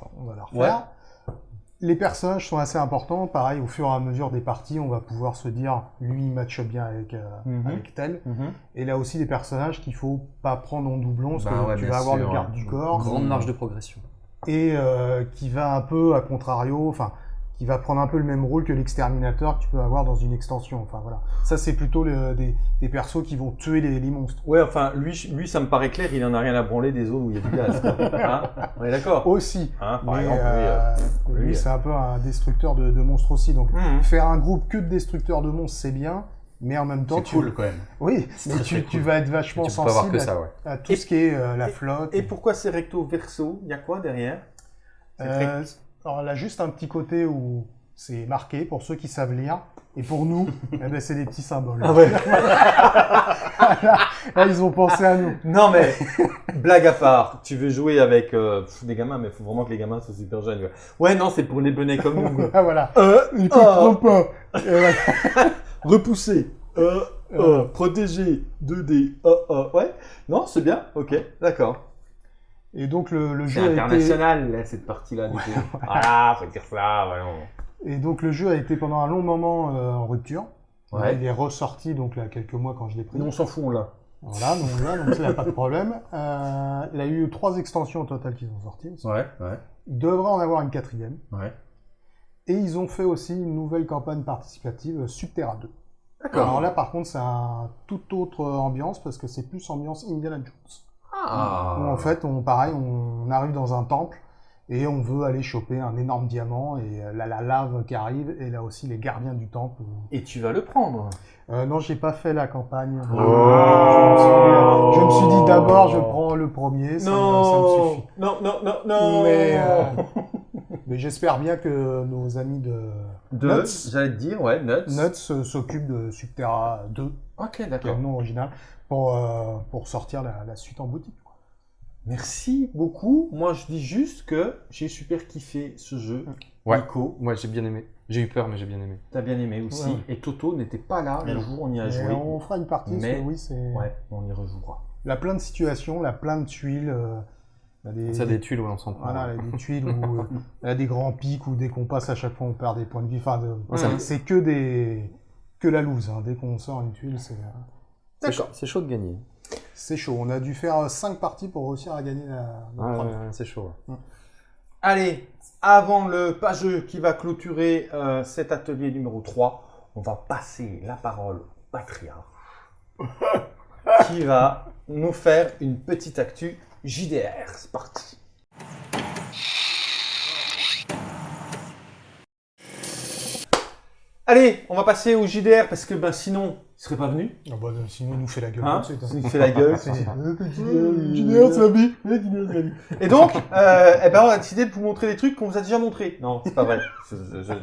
Attends, on va la refaire. Les personnages sont assez importants. Pareil, au fur et à mesure des parties, on va pouvoir se dire, lui, il matche bien avec, euh, Mhm. avec tel. Mhm. Et là aussi, des personnages qu'il faut pas prendre en doublon, parce Bah que ouais, tu vas avoir le garde ouais. du corps. Grande marge de progression. et euh, qui va un peu à contrario, enfin, qui va prendre un peu le même rôle que l'exterminateur que tu peux avoir dans une extension. Enfin voilà, ça c'est plutôt le- des, des persos qui vont tuer les, les monstres. Ouais, enfin, lui, lui, ça me paraît clair, il en a rien à branler des zones où il y a du gaz. Hein on est d'accord Aussi, Hein, Par mais exemple, oui, euh, euh, lui c'est un peu un destructeur de, de monstres aussi. Donc Mhm. faire un groupe que de destructeurs de monstres c'est bien, mais en même temps C'est tu, cool quand même. oui, mais très, tu, très tu cool. vas être vachement Tu peux pas avoir sensible que ça, ouais. à, à tout Et- ce qui est euh, la flotte. Et pourquoi c'est recto verso? Il y a quoi derrière? Euh, alors là, juste un petit côté où c'est marqué pour ceux qui savent lire. Et pour nous, eh ben, c'est des petits symboles. Ah ouais. là, là, ils ont pensé à nous. Non mais, blague à part, tu veux jouer avec euh, pff, des gamins, mais il faut vraiment que les gamins soient super jeunes. Ouais, non, c'est pour les benets comme nous. Ah, voilà. Euh, Ils comprennent pas. Et voilà. repousser, euh, euh, protéger, 2D, euh, euh, ouais. Non, c'est bien, ok, d'accord. Et donc le, le C'est jeu a été, international, là, cette partie-là, du coup. Voilà, faut dire ça, voyons. et donc le jeu a été pendant un long moment euh, en rupture. Ouais. Il est ressorti donc là quelques mois quand je l'ai pris. On s'en fout, l'a. Voilà, donc là, donc ça, y a pas de problème. Euh, il y a eu trois extensions au total qui sont sorties. Ouais, ouais, Il devrait en avoir une quatrième. ouais. Et ils ont fait aussi une nouvelle campagne participative, euh, Subterra 2. D'accord. Alors là, par contre, c'est un toute autre ambiance parce que c'est plus ambiance Indiana Jones. Ah. Où en fait, on, pareil, on arrive dans un temple et on veut aller choper un énorme diamant et euh, là, la lave qui arrive et là aussi les gardiens du temple. Et tu vas le prendre. Euh, non, j'ai pas fait la campagne. Oh. Je, me suis, je me suis dit d'abord, je prends le premier, ça, me- ça me suffit. non, non, non, non. Mais, euh, mais j'espère bien que nos amis de De, Nuts. j'allais te dire, ouais, Nuts. Nuts euh, s'occupent de Subterra 2, Ok, qui est d'accord. le nom original, pour, euh, pour sortir la, la suite en boutique. quoi. Merci beaucoup. Moi, je dis juste que j'ai super kiffé ce jeu. Ouais. Nico, Moi, j'ai bien aimé. J'ai eu peur, mais j'ai bien aimé. t'as bien aimé aussi. Ouais. Et Toto n'était pas là le Non. jour où on y a Mais joué. on fera une partie, parce Mais- que oui, c'est... Ouais, on y rejouera. Il y a plein de situations, il y a plein de tuiles. euh, y a des, Ça, des tuiles, ouais, on s'en prend. voilà, il y a des tuiles où euh, il y a des grands pics où dès qu'on passe à chaque fois on perd des points de vie. Enfin, de- Ouais, ça c'est- que des que la loose. hein. Dès qu'on sort une tuile, c'est euh, C'est chaud, de gagner. c'est chaud. On a dû faire 5 parties pour réussir à gagner la, la Ouais, première. ouais, c'est chaud. ouais. Allez, avant le pageux qui va clôturer euh, cet atelier numéro 3, on va passer la parole au patriarche qui va nous faire une petite actu JDR. C'est parti. Allez, on va passer au JDR parce que ben, sinon, il serait pas venu. Ah bah, sinon, il nous fait la gueule. Hein hein. il fait la gueule. C'est- Euh, JDR, c'est la la vie. Et donc, euh, eh ben, on a décidé de vous montrer des trucs qu'on vous a déjà montrés. Non, c'est pas vrai.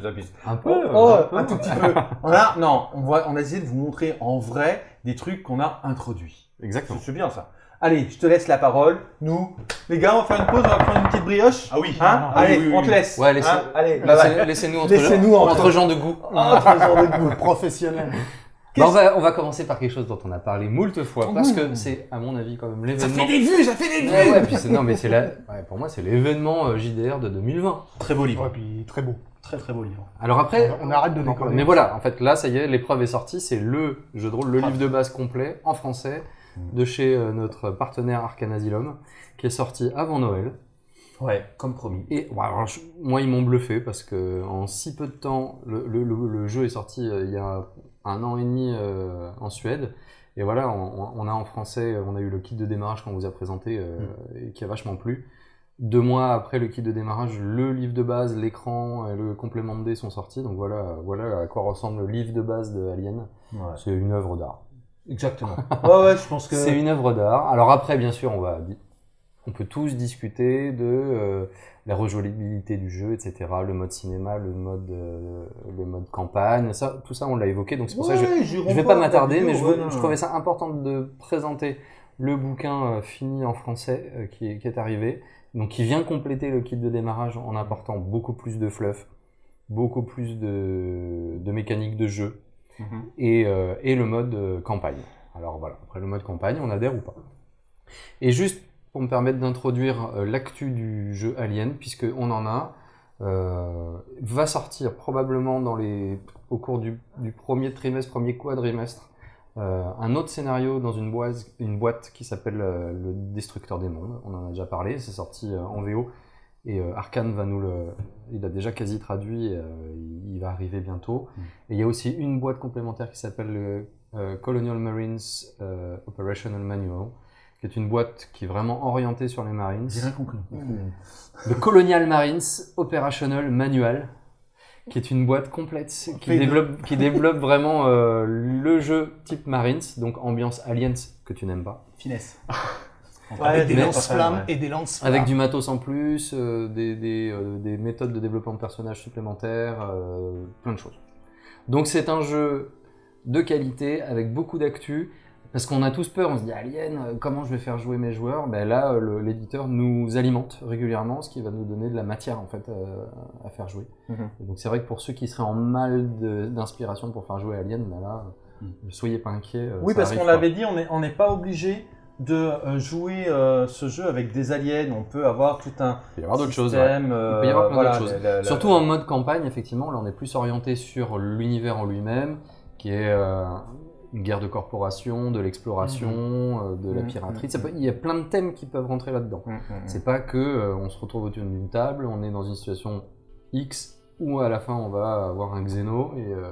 J'abuse. Un peu. Oh, euh, oh, un peu. un tout petit peu. On a, non, on, va, on a essayé de vous montrer en vrai des trucs qu'on a introduits. Exactement. C'est bien ça. Allez, je te laisse la parole. Nous, les gars, on va faire une pause, on va prendre une petite brioche. Ah oui. Hein Ah, Allez, oui, oui, on te laisse. Ouais, laissez- Hein Allez, Laissez-. Laissez-nous entre, gens, entre- entre gens de goût. Ah, trésor de goût. Professionnel. Bah, on, va, on va commencer par quelque chose dont on a parlé moult fois, parce que c'est, à mon avis, quand même Ça l'événement. fait des vues, ça fait des vues Ouais, ouais, puis c'est, non, mais c'est la, ouais, pour moi, c'est l'événement euh, JDR de 2020. Très beau livre. Ouais, puis très beau. Très très beau livre. Alors après, On arrête de déconner. Mais voilà, en fait, là, ça y est, l'épreuve est sortie. C'est le jeu de rôle, le Ah. livre de base complet en français de chez euh, notre partenaire Arcane Asylum, qui est sorti avant Noël. Ouais, comme promis. Et ouais, alors, je- moi, ils m'ont bluffé parce que en si peu de temps, le, le- le- le jeu est sorti euh, il y a un an et demi euh, en Suède. Et voilà, on, on a en français, on a eu le kit de démarrage qu'on vous a présenté euh, et qui a vachement plu. Deux mois après le kit de démarrage, le livre de base, l'écran et le complément de dés sont sortis. Donc voilà, voilà à quoi ressemble le livre de base de Alien. Ouais. C'est une œuvre d'art. Exactement. ouais, ouais, je pense que. C'est une œuvre d'art. Alors après, bien sûr, on va, on peut tous discuter de euh, la rejouabilité du jeu, etc. Le mode cinéma, le mode, euh, le mode campagne, ça, tout ça, on l'a évoqué. Donc c'est pour ça que je, jurons vais pas m'attarder, mais je, veux- trouvais ça important de présenter le bouquin euh, fini en français euh, qui, est, qui est arrivé. Donc qui vient compléter le kit de démarrage en apportant beaucoup plus de fluff, beaucoup plus de, de mécanique de jeu Mhm. et, euh, et le mode euh, campagne. Alors voilà, après le mode campagne, on adhère ou pas. Et juste pour me permettre d'introduire euh, l'actu du jeu Alien, puisque on en a, va sortir probablement dans les, au cours du, premier trimestre, premier quadrimestre, euh, un autre scénario dans une boîte, une boîte qui s'appelle Le Destructeur des Mondes. On en a déjà parlé, c'est sorti en VO. Et euh, Arkane va nous le. Il a déjà quasi traduit, euh, il, va arriver bientôt. Et il y a aussi une boîte complémentaire qui s'appelle le euh, Colonial Marines euh, Operational Manual, qui est une boîte qui est vraiment orientée sur les Marines. J'ai rien compris. Le Colonial Marines Operational Manual, qui est une boîte complète qui P2. développe, qui développe vraiment euh, le jeu type Marines, donc ambiance Aliens que tu n'aimes pas. Finesse. Avec des lance-flammes et des lance-flammes. Avec du matos en plus, euh, des, des, euh, des méthodes de développement de personnages supplémentaires, euh, plein de choses. Donc c'est un jeu de qualité avec beaucoup d'actu. Parce qu'on a tous peur, on se dit Alien, comment je vais faire jouer mes joueurs? Ben Là, l'éditeur nous alimente régulièrement, ce qui va nous donner de la matière en fait à faire jouer. Mhm. Donc c'est vrai que pour ceux qui seraient en mal d'inspiration pour faire jouer Alien, ben là, euh, soyez pas inquiets. Oui, parce qu'on l'avait dit, on n'est on n'est pas obligé de euh, jouer euh, ce jeu avec des aliens. On peut avoir tout un Il peut y avoir d'autres choses. ouais. système. euh, Il peut y avoir plein voilà, d'autres choses. la- la- la- Surtout en mode campagne, effectivement, là on est plus orienté sur l'univers en lui-même, qui est euh, une guerre de corporation, de l'exploration, euh, de la Mhm. piraterie. Ça peut- il y a plein de thèmes qui peuvent rentrer là-dedans. Mm, mm, mm. C'est pas que euh, on se retrouve autour d'une table, on est dans une situation X où à la fin on va avoir un xéno et euh,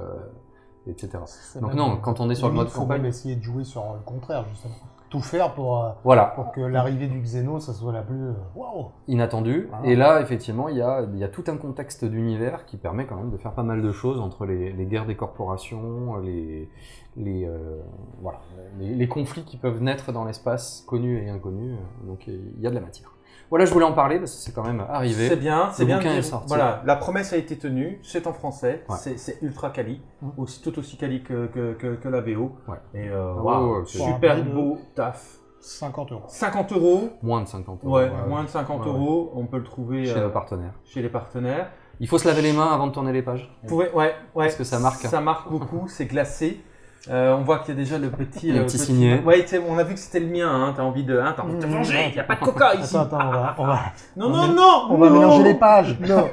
etc. Donc non, quand on est sur le mode faut campagne, même essayer de jouer sur le contraire, justement. Tout faire pour, euh, voilà, pour que l'arrivée du Xeno, ça soit la plus... euh, Waouh inattendu. Voilà. Et là, effectivement, il y a, y a tout un contexte d'univers qui permet quand même de faire pas mal de choses entre les, les guerres des corporations, les, les, euh, voilà, les, les conflits qui peuvent naître dans l'espace, connus et inconnus. Donc il y a de la matière. Voilà, je voulais en parler parce que c'est quand même arrivé. C'est bien, c'est bien. de bouquin dire- est sorti. Voilà, la promesse a été tenue, c'est en français, Ouais. c'est- ultra quali, Mm. aussi, tout aussi quali que, que, que, que la VO. Ouais. Et euh, Ah ouais, c'est- super beau taf. 50 euros. 50 euros, Moins de 50 euros. ouais, moins de 50 Ouais, ouais. euros, on peut le trouver Chez euh, nos partenaires. chez les partenaires. Il faut se laver les mains avant de tourner les pages. Vous pouvez- ouais, ouais. Parce que ça marque. Ça marque beaucoup, c'est glacé. Euh, on voit qu'il y a déjà le petit. Le euh, petit signet. Ouais, on a vu que c'était le mien. Hein, t'as envie de, hein, t'as envie de te Mmh, venger. Il n'y a pas de coca ici. Attends, attends, on va, on va, Non, on non, non. on va non. mélanger les pages. Non.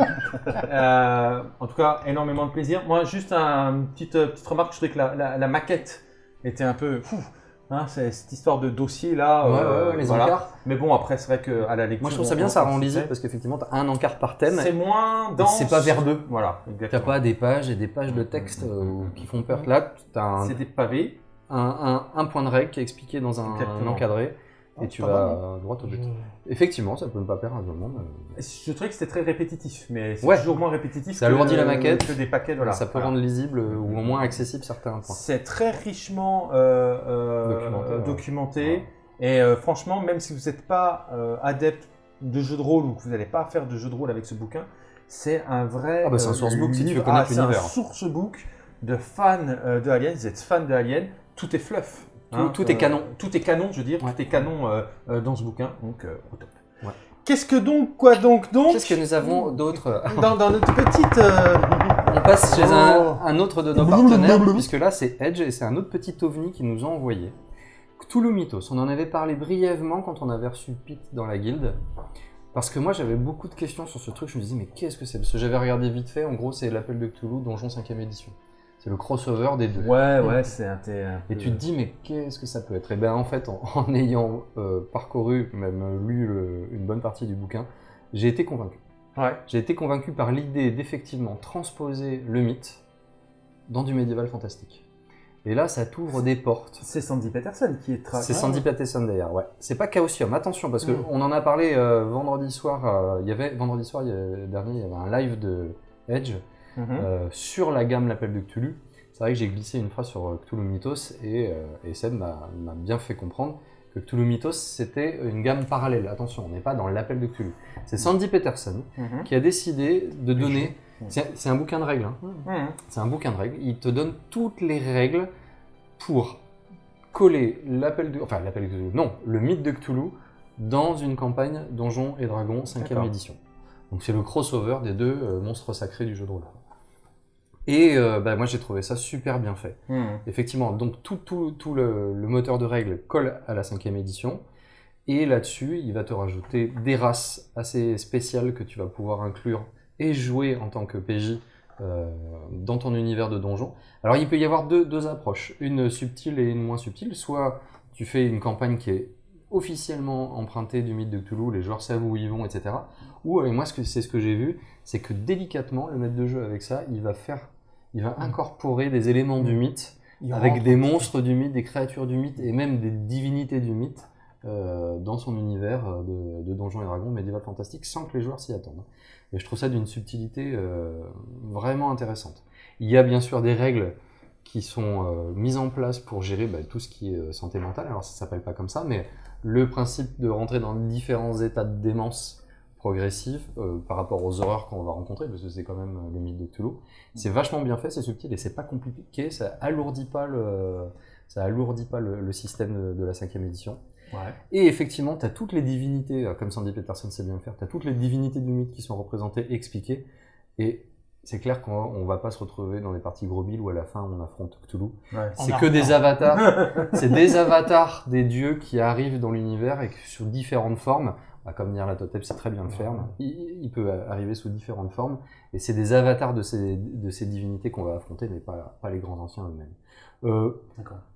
Euh, en tout cas, énormément de plaisir. Moi, juste un, une petite, petite remarque. Je trouvais que la, la- la maquette était un peu. Fou. Hein, c'est cette histoire de dossier là. Ouais, euh, ouais, les voilà. encarts. Mais bon, après, c'est vrai qu'à la lecture. Moi je trouve ça bien, ça rend lisible parce qu'effectivement, tu as un encart par thème. C'est moins dense. c'est pas verbeux. Voilà, T'as exactement. pas des pages et des pages de texte euh, qui font peur. Là, tu as un, C'est des pavés. un, un- un point de règle qui est expliqué dans un, Exactement. encadré et Ah, tu vas droit au but. Effectivement, ça peut ne pas perdre un monde. euh, Je trouvais que c'était très répétitif, mais c'est toujours moins répétitif. Ça que- la maquette. Que des paquets, voilà. ça peut rendre lisible ou au moins accessible certains points. C'est très richement euh, euh, Documenté. Et euh, franchement, même si vous n'êtes pas adepte de jeux de rôle ou que vous n'allez pas faire de jeux de rôle avec ce bouquin, c'est un vrai. Ah bah, c'est un sourcebook si tu veux connaître ah, C'est un l'univers. sourcebook de fans de Alien. Vous êtes fan de Alien, tout est fluff. Tout- tout est canon. Tout est canon, je veux dire. Ouais. Tout est canon euh, euh, dans ce bouquin. Donc, euh, au top. Ouais. Qu'est-ce que donc, quoi donc, donc Qu'est-ce que nous avons d'autre dans, dans notre petite. euh, On passe chez un, Oh. un autre de nos partenaires, puisque là c'est Edge et c'est un autre petit ovni qui nous a envoyé. Cthulhu Mythos. On en avait parlé brièvement quand on avait reçu Pete dans la guilde. Parce que moi j'avais beaucoup de questions sur ce truc, je me disais mais qu'est-ce que c'est? Parce que j'avais regardé vite fait, en gros c'est l'appel de Cthulhu, Donjon 5ème édition. C'est le crossover des deux. Ouais, ouais, c'est un, Et tu te dis, mais qu'est-ce que ça peut être? Et bien, en fait, en, en ayant euh, parcouru, même lu le- une bonne partie du bouquin, j'ai été convaincu. Ouais. J'ai été convaincu par l'idée d'effectivement transposer le mythe dans du médiéval fantastique. Et là, ça t'ouvre des portes. C'est Sandy Peterson qui est C'est Sandy Patterson d'ailleurs, ouais. C'est pas Chaosium, attention, parce Mm. qu'on en a parlé euh, vendredi soir. euh, Il y avait vendredi soir y dernier, il y avait un live de Edge Mhm. euh, sur la gamme L'Appel de Cthulhu. C'est vrai que j'ai glissé une phrase sur euh, Cthulhu Mythos et, euh, et Seb m'a bien fait comprendre que Cthulhu Mythos c'était une gamme parallèle. Attention, on n'est pas dans l'Appel de Cthulhu. C'est Sandy Peterson Mhm. qui a décidé de donner. Mhm. C'est un bouquin de règles. hein. Mhm. C'est un bouquin de règles. Il te donne toutes les règles pour coller l'appel de, enfin l'appel de Cthulhu, non, le mythe de Cthulhu dans une campagne Donjons et Dragons 5 D'accord. édition. Donc c'est le crossover des deux monstres sacrés du jeu de rôle. Et euh, bah, moi j'ai trouvé ça super bien fait. Mhm. Effectivement, donc tout, tout, tout le, le moteur de règles colle à la cinquième édition. Et là-dessus, il va te rajouter des races assez spéciales que tu vas pouvoir inclure et jouer en tant que PJ euh, dans ton univers de donjon. Alors il peut y avoir deux, deux approches, une subtile et une moins subtile. Soit tu fais une campagne qui est officiellement empruntée du mythe de Cthulhu, les joueurs savent où ils vont, etc. Ou, et moi c'est ce que j'ai vu, c'est que délicatement, le maître de jeu avec ça, il va faire, il va incorporer des éléments du mythe Il avec des monstres du mythe, des créatures du mythe et même des divinités du mythe euh, dans son univers euh, de, de Donjons et Dragons médiéval fantastique sans que les joueurs s'y attendent. Et je trouve ça d'une subtilité euh, vraiment intéressante. Il y a bien sûr des règles qui sont euh, mises en place pour gérer bah, tout ce qui est santé mentale. Alors ça s'appelle pas comme ça, mais le principe de rentrer dans différents états de démence progressive euh, par rapport aux horreurs qu'on va rencontrer, parce que c'est quand même euh, le mythe de Cthulhu. C'est vachement bien fait, c'est subtil et c'est pas compliqué, ça alourdit pas le, ça alourdit pas le, le système de, de la cinquième édition. Ouais. Et effectivement, tu as toutes les divinités, euh, comme Sandy Peterson sait bien le faire, tu as toutes les divinités du mythe qui sont représentées, expliquées. Et c'est clair qu'on on va pas se retrouver dans des parties gros billes où à la fin on affronte Cthulhu. Ouais. C'est que des avatars. c'est des avatars des dieux qui arrivent dans l'univers et que sous différentes formes. Bah, comme Nyarlathotep sait très bien le faire. Il, il peut arriver sous différentes formes. Et c'est des avatars de ces, de ces divinités qu'on va affronter, mais pas, pas les grands anciens eux-mêmes. Euh.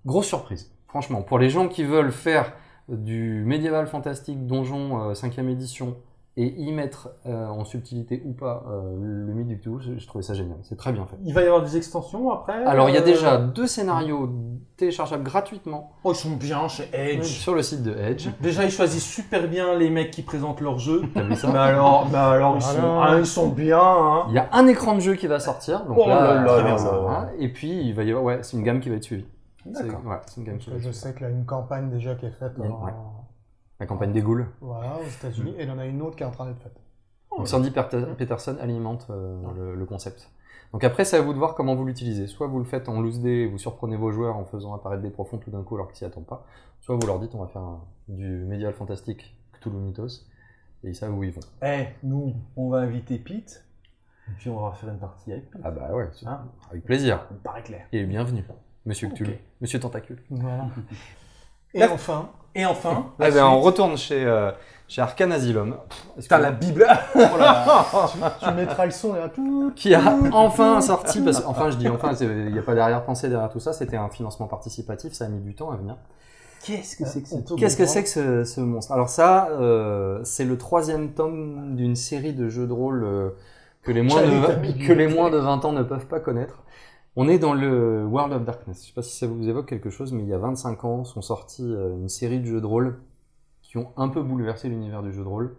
Grosse surprise, franchement. Pour les gens qui veulent faire du médiéval fantastique donjon 5ème édition et y mettre euh, en subtilité ou pas euh, le mythe du Cthulhu, je, je trouvais ça génial. C'est très bien fait. Il va y avoir des extensions après Alors il y a euh, déjà deux scénarios téléchargeables gratuitement Oh, ils sont bien chez Edge. sur le site de Edge. Déjà, ils choisissent super bien les mecs qui présentent leur jeu. T'as vu ça mais alors, mais alors ils, sont, ah, ils sont bien. Hein. Il y a un écran de jeu qui va sortir. Donc Oh là, là là très là bien, là. Et puis il va y avoir, ouais, c'est une gamme qui va être suivie. C'est D'accord. ouais, c'est une gamme qui va être Je suivie. sais qu'il y a une campagne déjà qui est faite en-. La campagne des ghouls. voilà, aux États-Unis, et il y en a une autre qui est en train d'être faite. Donc Sandy Perte- Peterson alimente euh, le, le concept. Donc après, c'est à vous de voir comment vous l'utilisez. Soit vous le faites en loose day, vous surprenez vos joueurs en faisant apparaître des profonds tout d'un coup alors qu'ils s'y attendent pas. Soit vous leur dites on va faire un- du médiéval fantastique Cthulhu Mythos et ils savent où ils vont. Eh, nous, on va inviter Pete. Et puis on va faire une partie avec Pete. Ah bah ouais, Hein avec plaisir. Me paraît clair. Et bienvenue, Monsieur. Cthulhu, Monsieur Tentacule. Voilà. Et enfin, Et enfin, Ah ben on retourne chez, euh, chez Arcane Asylum. Que- la Bible. tu mettras le son et là tout. qui a enfin sorti, parce enfin je dis enfin, il n'y a pas d'arrière-pensée derrière tout ça, c'était un financement participatif, ça a mis du temps à venir. Qu'est-ce que c'est que On ce peut Qu'est-ce que comprendre. c'est que ce, ce monstre? Alors ça, euh, c'est le troisième tome d'une série de jeux de rôle euh, que, les moins de, que les moins de 20 ans ne peuvent pas connaître. On est dans le World of Darkness. Je sais pas si ça vous évoque quelque chose, mais il y a 25 ans sont sortis euh, une série de jeux de rôle qui ont un peu bouleversé l'univers du jeu de rôle,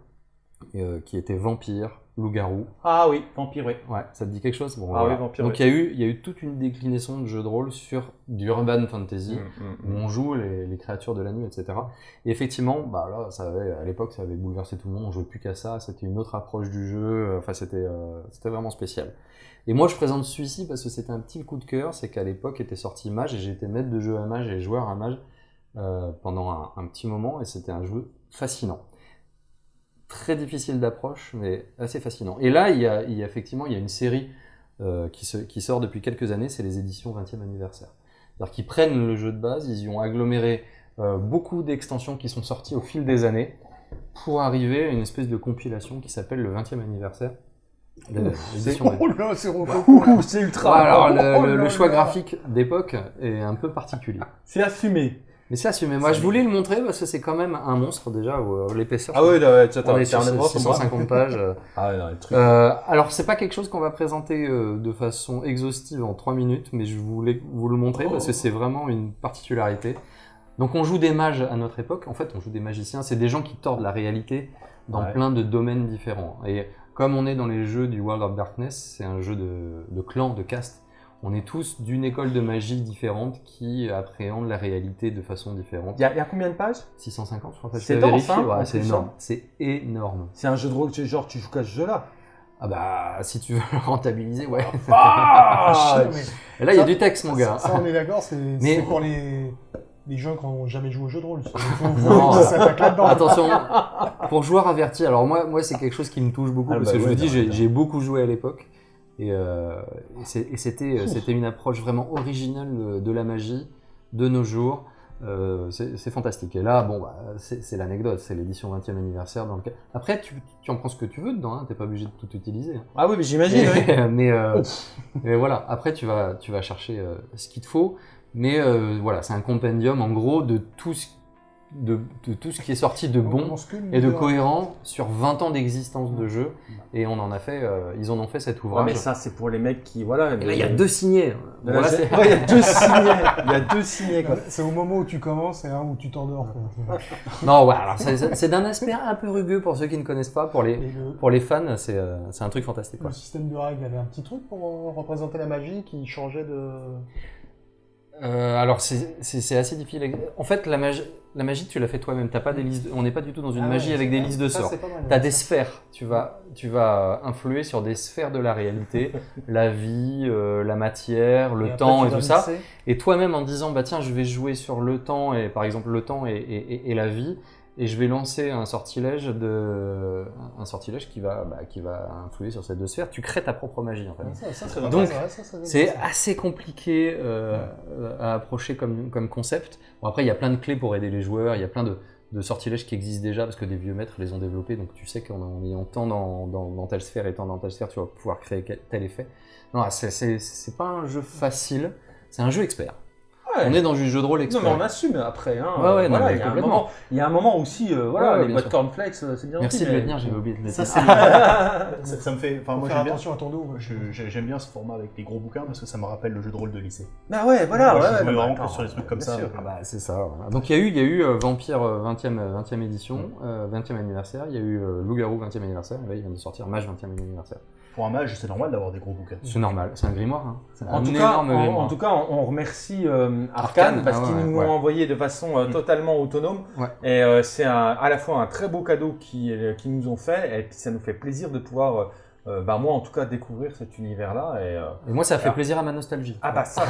euh, qui étaient vampires, loups-garous, Ah oui, Vampire, oui. Ouais, ça te dit quelque chose? Bon, Ah oui, Vampire, Donc oui. il y, a eu, il y a eu toute une déclinaison de jeux de rôle sur du urban fantasy, Mm, où on joue les, les créatures de la nuit, etc. Et effectivement, bah là, ça avait, à l'époque, ça avait bouleversé tout le monde, on jouait plus qu'à ça, c'était une autre approche du jeu, euh, enfin c'était euh, c'était vraiment spécial. Et moi je présente celui-ci parce que c'était un petit coup de cœur, c'est qu'à l'époque était sorti Mage, et j'étais maître de jeu à Mage et joueur à Mage euh, pendant un, un petit moment, et c'était un jeu fascinant très difficile d'approche, mais assez fascinant. Et là, il y a, il y a effectivement il y a une série euh, qui, se- qui sort depuis quelques années, c'est les éditions 20e anniversaire. C'est-à-dire qu'ils prennent le jeu de base, ils y ont aggloméré euh, beaucoup d'extensions qui sont sorties au fil des années pour arriver à une espèce de compilation qui s'appelle le 20e anniversaire. de l'édition 20e. Oh c'est ultra. Alors, le, Oh le- le choix graphique d'époque est un peu particulier. C'est assumé. Mais c'est assumé. Moi, je voulais le montrer parce que c'est quand même un monstre déjà. euh, L'épaisseur, Ah ouais, ouais, tu on est sur 650 pages. euh. Ah ouais, non. Euh, alors, c'est pas quelque chose qu'on va présenter euh, de façon exhaustive en 3 minutes, mais je voulais vous le montrer parce que c'est vraiment une particularité. Donc, on joue des mages à notre époque. En fait, on joue des magiciens. C'est des gens qui tordent la réalité dans Ouais. plein de domaines différents. Et comme on est dans les jeux du World of Darkness, c'est un jeu de, de clan, de caste. On est tous d'une école de magie différente qui appréhendent la réalité de façon différente. Il y, y a combien de pages? 650, je crois. C'est je dense, vérifié, hein, ouais, c'est énorme. hein. C'est énorme. C'est un jeu de rôle, genre tu joues qu'à ce jeu-là. Ah bah, si tu veux le rentabiliser, ouais. Ah Non, mais Et là, il y a du texte, mon gars. Ça, ça, on est d'accord, c'est Mais- pour les, les gens qui n'ont jamais joué au jeu de rôle. Non. Attention, pour joueur averti, alors moi, moi c'est quelque chose qui me touche beaucoup Ah parce bah que je vous dis, j'ai beaucoup joué à l'époque et, euh, et et c'était c'était une approche vraiment originale de, de la magie de nos jours. Euh, c'est fantastique. Et là, bon, bah, c'est l'anecdote, c'est l'édition 20e anniversaire. Dans lequel... Après, tu, tu en prends ce que tu veux dedans, hein, t'es pas obligé de tout utiliser. hein. Ah oui, mais j'imagine. Mais, mais, euh, mais voilà, après tu vas, tu vas chercher euh, ce qu'il te faut. Mais euh, voilà, c'est un compendium en gros de tout ce, de, de tout ce qui est sorti de bon et de cohérent sur 20 ans d'existence de jeu. Et on en a fait, euh, ils en ont fait cet Ouais, ouvrage. mais ça, c'est pour les mecs qui. Voilà. et là, il y a deux signés. Bon, Ouais, il y a deux signés. Il y a deux signés, quoi. C'est au moment où tu commences et un où tu t'endors. non, ouais, alors c'est d'un aspect un peu rugueux pour ceux qui ne connaissent pas. Pour les, Et le, pour les fans, c'est euh, c'est un truc fantastique. quoi. le système de règles avait un petit truc pour euh, représenter la magie qui changeait de. Euh, alors c'est assez difficile. En fait, la magie, la magie tu l'as fait toi-même. T'as pas des listes. de- On n'est pas du tout dans une Ah magie ouais, avec des listes de sorts. Tu as des sphères, tu vas, tu vas influer sur des sphères de la réalité, la vie, euh, la matière, le Et temps et tout ça. Et toi-même en disant, bah tiens, je vais jouer sur le temps, et par exemple le temps et, et- et- et la vie, et je vais lancer un sortilège, de, un sortilège qui, va, bah, qui va influer sur ces deux sphères, tu crées ta propre magie en fait. Ça, ça, ça, Donc, C'est assez compliqué euh, à approcher comme, comme concept. Bon, après, il y a plein de clés pour aider les joueurs, il y a plein de, de sortilèges qui existent déjà parce que des vieux maîtres les ont développés, donc tu sais qu'en en ayant tant dans, dans, dans telle sphère et tant dans telle sphère, tu vas pouvoir créer tel effet. Non, c'est pas un jeu facile, c'est un jeu expert. Ouais. On est dans du jeu de rôle Non, expert. mais on assume après. Hein. Ouais, ouais, non, voilà, il, y a un complètement. moment, il y a un moment aussi, euh, voilà, les boîtes cornflakes, euh, c'est bien Merci aussi, de le tenir, j'avais oublié de le Ça, dire. ça, ça me fait. Enfin, moi, faire j'aime bien, attention à ton dos. j'aime bien ce format avec les gros bouquins parce que ça me rappelle le jeu de rôle de lycée. Bah ouais, voilà. Moi, je ouais, jouais ouais, vraiment attends, que sur les trucs comme ça. Ah bah, c'est ça. voilà. Donc il y a eu, il y a eu euh, Vampire euh, 20e, euh, 20e édition, euh, 20e anniversaire, il y a eu euh, Loup-garou 20e anniversaire, il vient de sortir Mage 20e anniversaire. Pour un mage, c'est normal d'avoir des gros bouquins. C'est normal, c'est un grimoire. Hein. C'est En un tout, cas, énorme en, grimoire. en tout cas, on, on remercie euh, Arcane, Arcane, parce ah qu'ils nous ouais. l'ont envoyé de façon euh, Mm. totalement autonome. Ouais. Et euh, c'est à la fois un très beau cadeau qu'ils qui nous ont fait, et puis ça nous fait plaisir de pouvoir, euh, euh, bah moi en tout cas, découvrir cet univers-là. Et, euh, Et moi ça a fait Ah. plaisir à ma nostalgie. Ah bah ça,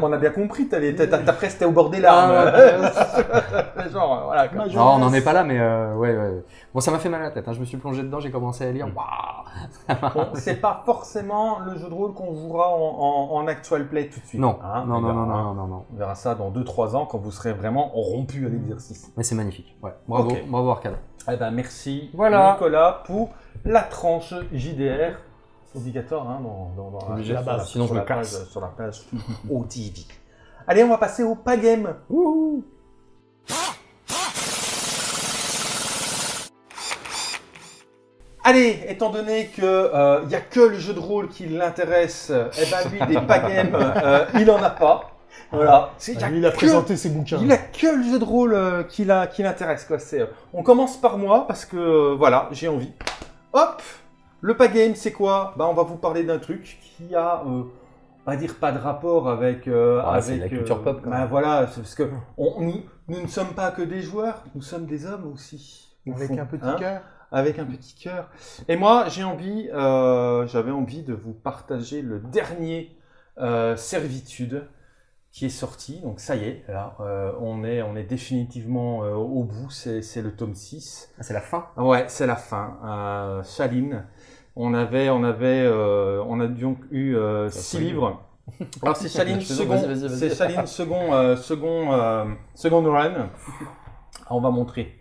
on a bien compris, presque t'es au bord des larmes. Ah, Genre, euh, voilà. quoi. Non, on n'en est pas là, mais euh, ouais, ouais. Bon, ça m'a fait mal à la tête. hein. Je me suis plongé dedans, j'ai commencé à lire. Mm. Waouh Bon, c'est pas forcément le jeu de rôle qu'on jouera en, en, en actual play tout de suite. Non, hein, non, on non, verra- non, non, non, non. On verra ça dans 2-3 ans quand vous serez vraiment rompu à l'exercice. Mais c'est magnifique. Ouais. Bravo, bravo Arcade. Eh ben merci Voilà. Nicolas pour la tranche JDR. C'est obligatoire hein, dans, dans, la- sinon sur je la me casse. page- Sur la page OTV. Allez, on va passer au Pagame. Allez, étant donné que il y a que le jeu de rôle qui l'intéresse, eh ben lui des Pagames, euh, il en a pas. Voilà. C'est- y a Lui, il a que- présenté ses bouquins. il a que le jeu de rôle euh, qui, l'intéresse. Quoi. C'est, euh, on commence par moi parce que euh, voilà, j'ai envie. Hop Le Pagame, c'est quoi? Bah, On va vous parler d'un truc qui a, euh, on va dire, pas de rapport avec. euh, Ah, c'est avec la culture pop, quand bah, même. voilà, c'est parce que on- nous, nous ne sommes pas que des joueurs, nous sommes des hommes aussi. au Avec fond, un petit hein cœur. Avec un petit cœur. Et moi, j'ai envie, euh, j'avais envie de vous partager le dernier euh, Servitude qui est sorti. Donc ça y est, là, euh, on, est, on est définitivement au bout, c'est le tome 6. Ah, c'est la fin? Ouais, c'est la fin. Shaline. On avait, on avait, on a donc eu euh, Ça six fait- livres. Alors c'est Shaline Vas-y, second, c'est second, second, second run. On va montrer.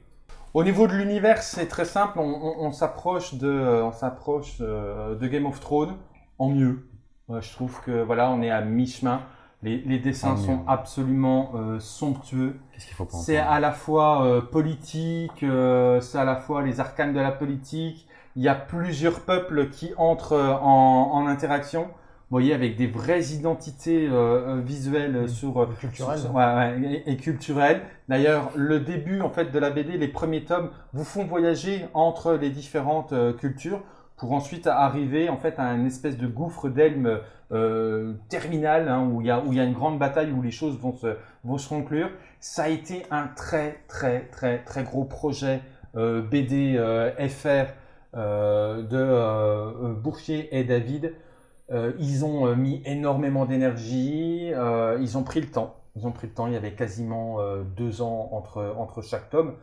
Au niveau de l'univers, c'est très simple. On, on- on s'approche de, euh, on s'approche de Game of Thrones en mieux. Je trouve que voilà, on est à mi-chemin. Les, les dessins sont absolument euh, somptueux. Qu'est-ce qu'il faut pas C'est à la fois euh, politique, euh, c'est à la fois les arcanes de la politique. Il y a plusieurs peuples qui entrent en, en interaction. Voyez, avec des vraies identités euh, euh, visuelles euh, sur, Culturel. sur- ouais, ouais, et, et culturelles. D'ailleurs, le début en fait de la BD, les premiers tomes, vous font voyager entre les différentes euh, cultures pour ensuite arriver en fait à une espèce de gouffre d'Elm euh, terminal hein, où il y a où il y a une grande bataille où les choses vont se vont se conclure. Ça a été un très très très très gros projet euh, BD euh, FR euh, de Bourchier et David. Euh, ils ont euh, mis énormément d'énergie, euh, ils ont pris le temps. Ils ont pris le temps, il y avait quasiment deux ans entre, entre chaque tome.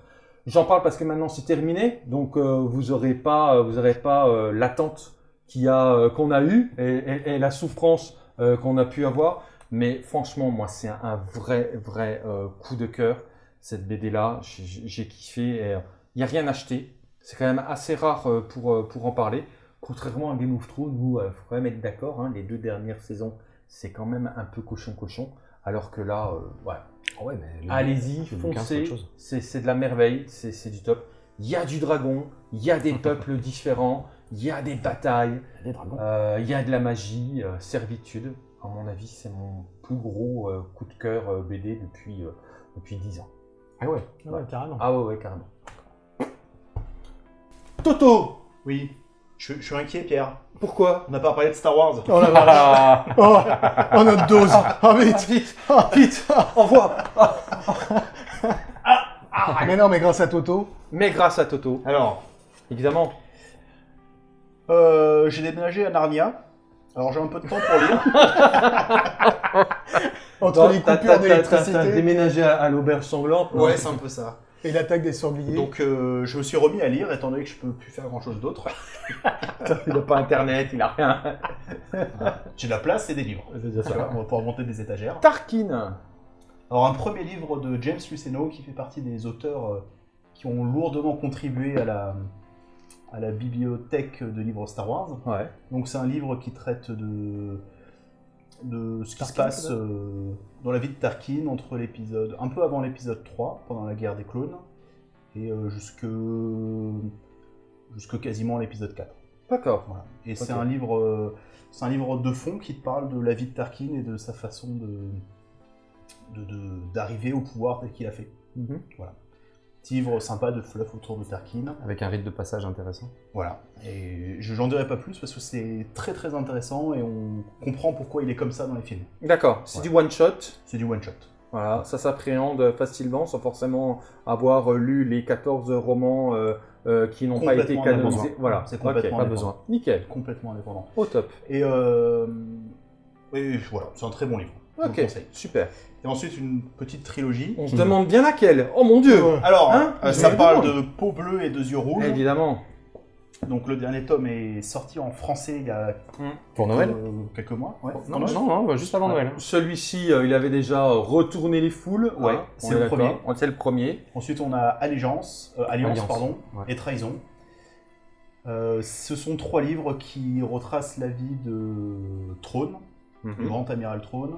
J'en parle parce que maintenant c'est terminé, donc vous n'aurez pas, vous aurez pas l'attente y a, qu'on a eue et, la souffrance qu'on a pu avoir. Mais franchement, moi, c'est un, vrai, vrai coup de cœur, cette BD-là. J'ai- kiffé. Il n'y a rien acheté. C'est quand même assez rare pour, pour en parler. Contrairement à Game of Thrones, où il faut quand même être d'accord, hein, les deux dernières saisons, c'est quand même un peu cochon-cochon. Alors que là, euh, ouais, Ah ouais, mais le- allez-y, foncez, c'est c'est de la merveille, c'est c'est du top. Il y a du dragon, il y a des peuples différents, il y a des batailles, euh, il y a de la magie, euh, servitude. À mon avis, c'est mon plus gros euh, coup de cœur euh, BD depuis, euh, depuis 10 ans. Ah ouais. Ouais, carrément. Ah ouais, ouais, carrément. Toto Oui, je, je suis inquiet, Pierre. Pourquoi On n'a pas parlé de Star Wars. Oh la vache. Ah Oh, oh, notre dose. Oh, vite. Vite, vite, envoie Mais non, mais grâce à Toto. Mais grâce à Toto, Alors, évidemment. euh, j'ai déménagé à Narnia. Alors j'ai un peu de temps pour lire. Entre les T'as- coupures d'électricité déménagé à, à l'auberge sanglante Ouais, c'est un peu ça. Et l'attaque des sangliers. Donc euh, je me suis remis à lire, étant donné que je peux plus faire grand chose d'autre. Il n'a pas internet, il a rien. J'ai de la place et des livres. C'est vois, on va pouvoir monter des étagères. Tarkin Alors un premier livre de James Luceno qui fait partie des auteurs euh, qui ont lourdement contribué à la, à la bibliothèque de livres Star Wars. Ouais. Donc c'est un livre qui traite de, de ce qui se passe euh, dans la vie de Tarkin entre l'épisode, un peu avant l'épisode 3, pendant la guerre des clones, et euh, jusque, jusque quasiment l'épisode 4. D'accord. Voilà. Et c'est Ok. un livre, euh, c'est un livre de fond qui te parle de la vie de Tarkin et de sa façon de de- de- d'arriver au pouvoir tel qu'il a fait. Mhm. Petit livre sympa de fluff autour de Tarkin. Avec un rite de passage intéressant. Voilà. Et je n'en dirai pas plus parce que c'est très très intéressant et on comprend pourquoi il est comme ça dans les films. D'accord, c'est Ouais. du one-shot. C'est du one shot. Voilà, ça s'appréhende facilement sans forcément avoir euh, lu les 14 romans euh, euh, qui n'ont pas été canonisés. Voilà, C'est complètement pas indépendant. besoin. Nickel, Complètement indépendant. au top. Et euh... voilà, c'est un très bon livre. Ok, super. Et ensuite une petite trilogie. On se demande bien laquelle. Oh mon dieu Ouais. Alors, Hein euh, ça parle de peau bleue et de yeux rouges. Évidemment. Donc le dernier tome est sorti en français il y a Pour Noël euh, quelques mois. Ouais. Non, non, non, bah, juste avant Noël. Celui-ci, euh, il avait déjà retourné les foules. Ouais, hein, c'est le premier. C'est le premier. Ensuite, on a Allégeance, euh, Alliance, Alliance, pardon, ouais. et Trahison. Euh, ce sont trois livres qui retracent la vie de Trône, Mhm. le grand amiral Trône,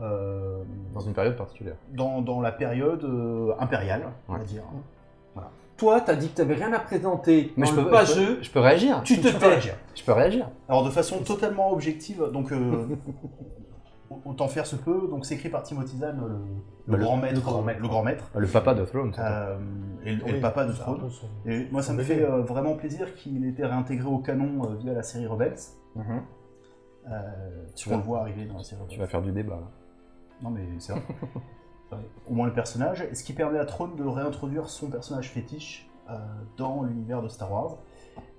euh, Dans une période particulière. dans, dans la période euh, impériale, on va Ouais. dire. Toi, t'as dit que t'avais rien à présenter. Mais je le peux, pas je peux- je peux réagir. Tu te Tu peux tais. réagir. Je peux réagir. Alors de façon totalement objective, donc euh, autant faire se peut. Donc c'est écrit par Timothy Zahn, le, le Bah, le- grand maître, le grand maître. le grand maître, Le papa de Throne. euh, et, le- et le Oui, papa de Throne. peu son- Et moi, ça me fait euh, vraiment plaisir qu'il ait été réintégré au canon euh, via la série Rebels. Mhm. Euh, Tu on vas- le voit arriver dans la série Tu Rebels. vas faire du débat. là. Non, mais c'est vrai. Au moins le personnage. Et ce qui permet à Throne de réintroduire son personnage fétiche euh, dans l'univers de Star Wars?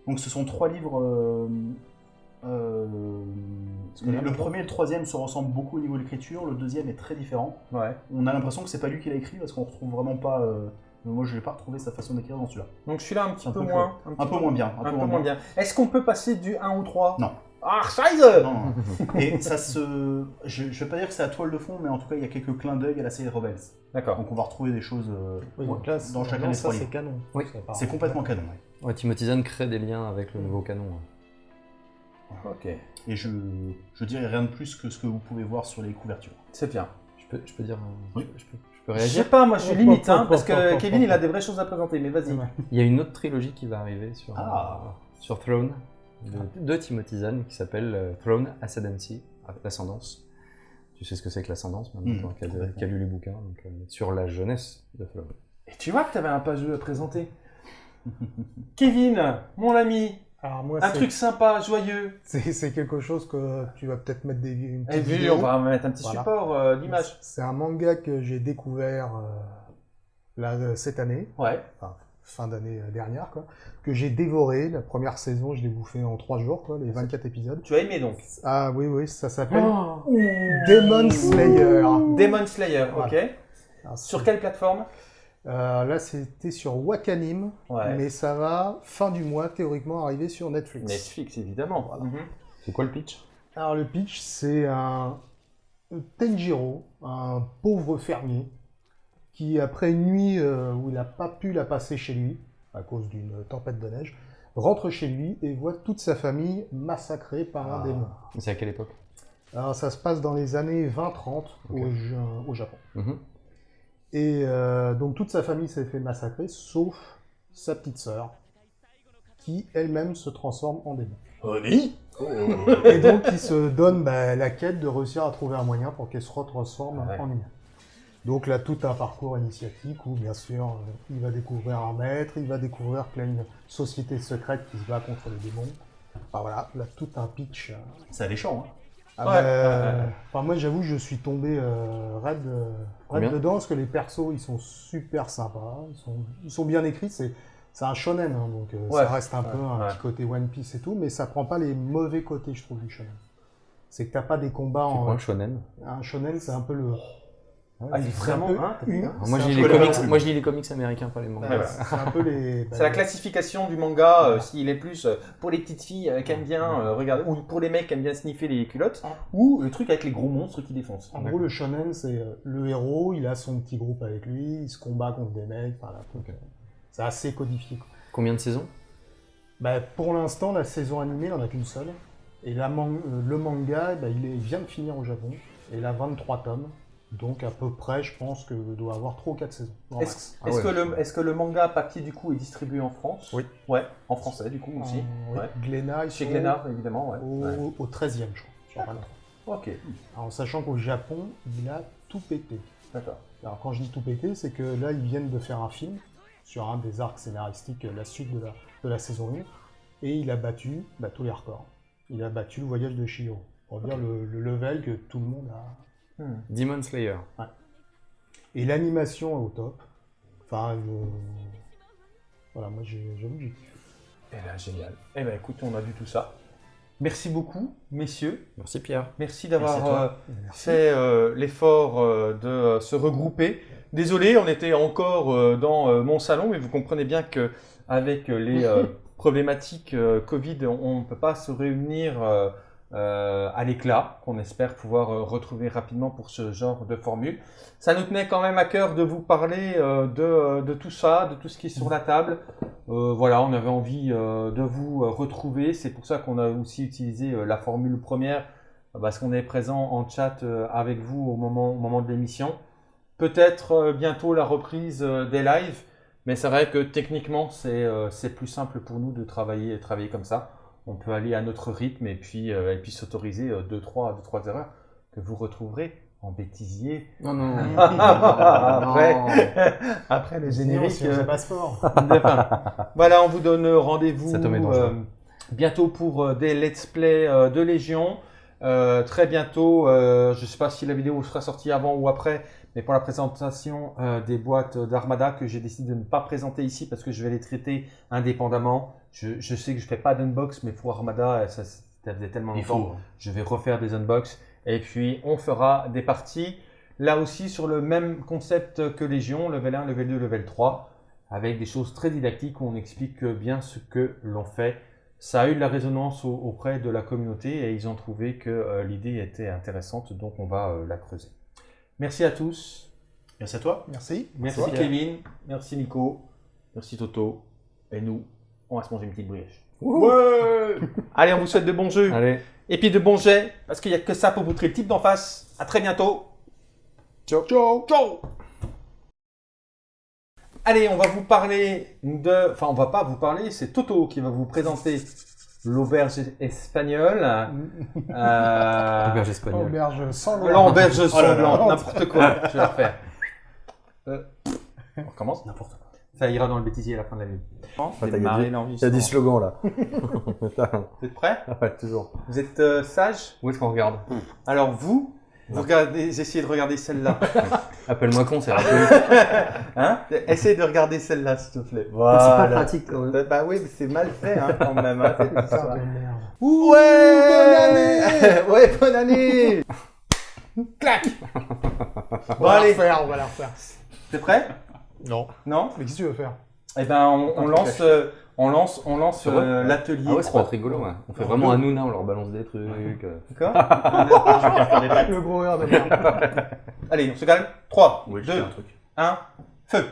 Donc, ce sont trois livres. euh, euh, le, le premier et le troisième se ressemblent beaucoup au niveau de l'écriture. Le deuxième est très différent. Ouais. On a l'impression que c'est pas lui qui l'a écrit parce qu'on retrouve vraiment pas moi, je n'ai pas retrouvé sa façon d'écrire dans celui-là. Donc celui-là un petit Un peu peu moins. Un peu moins bien. Un, peu moins bien. Est-ce qu'on peut passer du 1 au 3 Non. Ah, Scheiße Non. Et ça se. Je ne vais pas dire que c'est la toile de fond, mais en tout cas, il y a quelques clins d'œil à la série Rebels. D'accord. Donc on va retrouver des choses euh, Oui, ouais, donc là, dans chacun des ça c'est canon. Oui. C'est complètement canon. ouais. Ouais, Timothy Zahn crée des liens avec le nouveau canon. ouais. Ok. Et je, je dirais rien de plus que ce que vous pouvez voir sur les couvertures. C'est bien. Je peux, je peux dire. Oui. je, peux, je peux Je réagir sais pas, moi je suis Hop, limite, hop, hein, hop, parce que Kevin il a des vraies choses à présenter, mais vas-y. Il y a une autre trilogie qui va arriver sur, Ah. euh, sur Throne de, de Timothy Zahn qui s'appelle euh, Throne Ascendancy, l'ascendance. Tu sais ce que c'est que l'ascendance maintenant, Mm, toi, qui a, complètement. qui a lu les bouquins, donc, euh, sur la jeunesse de Throne. Et tu vois que tu avais un pas jeu à présenter. Kevin, mon ami, Alors moi, un truc sympa, joyeux. c'est quelque chose que tu vas peut-être mettre des, une Et petite vidéo. on va mettre un petit Voilà. support euh, d'image. C'est un manga que j'ai découvert euh, là, euh, cette année, Ouais. enfin, fin d'année euh, dernière, quoi, que j'ai dévoré. La première saison, je l'ai bouffé en trois jours, quoi, les 24 épisodes. Tu as aimé donc? Ah oui, oui, ça s'appelle Oh. Demon Slayer. Demon Slayer, Voilà. ok. Alors, Sur quelle plateforme? Euh, là, c'était sur Wakanim, Ouais. mais ça va, fin du mois, théoriquement, arriver sur Netflix. Netflix, évidemment. Voilà. Mhm. C'est quoi le pitch? Alors, le pitch, c'est un Tenjiro, un pauvre fermier, qui, après une nuit euh, où il n'a pas pu la passer chez lui, à cause d'une tempête de neige, rentre chez lui et voit toute sa famille massacrée par un Ah. démon. C'est à quelle époque? Alors, ça se passe dans les années 20-30 Ok. au, Ja- au Japon. Mhm. Et euh, donc toute sa famille s'est fait massacrer, sauf sa petite sœur, qui elle-même se transforme en démon. Oui. Et donc il se donne bah, la quête de réussir à trouver un moyen pour qu'elle se retransforme Ouais. en humain. Donc là, tout un parcours initiatique où, bien sûr, euh, il va découvrir un maître, il va découvrir qu'il y a une société secrète qui se bat contre les démons. Enfin voilà, là, tout un pitch. euh, C'est alléchant, hein ah Ouais, bah, ouais, ouais. Enfin, moi, j'avoue, je suis tombé euh, raide, euh, dedans parce que les persos, ils sont super sympas, ils sont, ils sont bien écrits. C'est, c'est un shonen, hein, donc euh, Ouais, ça reste un ouais, peu un ouais. petit côté One Piece et tout, mais ça prend pas les mauvais côtés, je trouve, du shonen. C'est que t'as pas des combats quoi en. le shonen? Un shonen, c'est un peu le. Ah, vraiment. un peu hein, une- hein Moi, je lis les comics, moi je lis les comics américains, pas les mangas. Ouais, ouais. C'est un peu les. C'est la classification du manga, euh, s'il est plus euh, pour les petites filles euh, qui aiment bien euh, regarder, ou pour les mecs qui aiment bien sniffer les culottes, ou le truc avec les gros monstres qui défoncent. En gros, le shonen, c'est le héros, il a son petit groupe avec lui, il se combat contre des mecs, c'est assez codifié. quoi. Combien de saisons? Bah, pour l'instant, la saison animée, il n'en a qu'une seule. Et la man- le manga, bah, il, est- il vient de finir au Japon. Et il a 23 tomes. Donc à peu près, je pense que doit avoir 3 ou 4 saisons. Est-ce. Ah est-ce ouais. que, le- est-ce que le manga papier du coup est distribué en France? Oui. Ouais, en français du coup aussi. Euh, ouais. Glénat, ils Chez Glénat évidemment, ouais. Au, Ouais. au 13e, je crois. sur 23. Ok, Alors, en sachant qu'au Japon, il a tout pété. d'accord. Alors quand je dis tout pété, c'est que là, ils viennent de faire un film sur un des arcs scénaristiques, la suite de la, de la saison 1. Et il a battu bah, tous les records. Il a battu le voyage de Shihiro. Pour dire le, le level que tout le monde a, Hmm. Demon Slayer. Et l'animation est au top. Enfin, je- voilà, moi j'ai- j'avoue que j'ai kiffé. Eh ben génial. Eh ben écoute, on a vu tout ça. Merci beaucoup, messieurs. Merci Pierre. Merci d'avoir euh, fait euh, l'effort euh, de euh, se regrouper. Désolé, on était encore euh, dans euh, mon salon, mais vous comprenez bien que avec euh, les euh, problématiques euh, Covid, on ne peut pas se réunir euh, à l'éclat, qu'on espère pouvoir euh, retrouver rapidement pour ce genre de formule. Ça nous tenait quand même à cœur de vous parler euh, de, tout ça, de tout ce qui est sur la table. Voilà, on avait envie de vous retrouver. C'est pour ça qu'on a aussi utilisé la formule première, parce qu'on est présent en chat avec vous au moment, moment de l'émission. Peut-être bientôt la reprise des lives, mais c'est vrai que techniquement, c'est c'est plus simple pour nous de travailler, travailler comme ça. On peut aller à notre rythme et puis, euh, et puis s'autoriser 2-3 deux, trois, deux, trois erreurs que vous retrouverez en bêtisier. Non, non. Après, après le Sinon, générique. si on euh, passeport. voilà, on vous donne rendez-vous euh, bientôt pour euh, des let's play euh, de Légion. Euh, très bientôt, euh, je ne sais pas si la vidéo sera sortie avant ou après, mais pour la présentation euh, des boîtes d'Armada que j'ai décidé de ne pas présenter ici parce que je vais les traiter indépendamment. Je, je sais que je fais pas d'unbox, mais pour Armada, euh, ça, ça faisait tellement longtemps faut. je vais refaire des unbox et puis on fera des parties là aussi sur le même concept que Légion, level 1, level 2, level 3. avec des choses très didactiques où on explique bien ce que l'on fait. Ça a eu de la résonance au- auprès de la communauté et ils ont trouvé que euh, l'idée était intéressante, donc on va la creuser. Merci à tous. Merci à toi. Merci. Merci Merci. Kevin. Merci Nico. Merci Toto. Et nous, on va se manger une petite brioche. Ouais Allez, on vous souhaite de bons jeux. Allez. Et puis de bons jets, parce qu'il n'y a que ça pour vous le type d'en face. À très bientôt. Ciao. Ciao. Ciao Allez, on va vous parler de... Enfin, on va pas vous parler, c'est Toto qui va vous présenter l'auberge espagnole. Euh... Auberge espagnole. Auberge sans le L'auberge Oh sanglante, n'importe quoi. Je vais la refaire. Euh, On recommence N'importe quoi. Ça ira dans le bêtisier à la fin de la nuit. t'as Démarrer Il y a l'enregistrement. des slogans là. Vous êtes prêts ouais, toujours. Vous êtes euh, sage Où est-ce qu'on regarde? Alors vous, vous regardez, essayez de regarder celle-là. Appelle-moi con, c'est rapide. Hein Essayez de regarder celle-là, s'il te plaît. C'est pas pratique quand même. Bah oui, mais c'est mal fait hein, quand même. Hein, histoire. de merde. Ouais Ouais, bonne année Clac On Bon va la allez, refaire, on va la refaire. t'es prêt? Non. Non? Mais qu'est-ce que tu veux faire? Eh ben, on, on lance, euh, on lance, on lance euh, l'atelier. Ah ouais, c'est pas rigolo. Ouais. On fait vraiment un Nouna, on leur balance des trucs. euh. D'accord Le gros heure de. Allez, on se calme. 3, Oui, je 2, fais un truc. 1, feu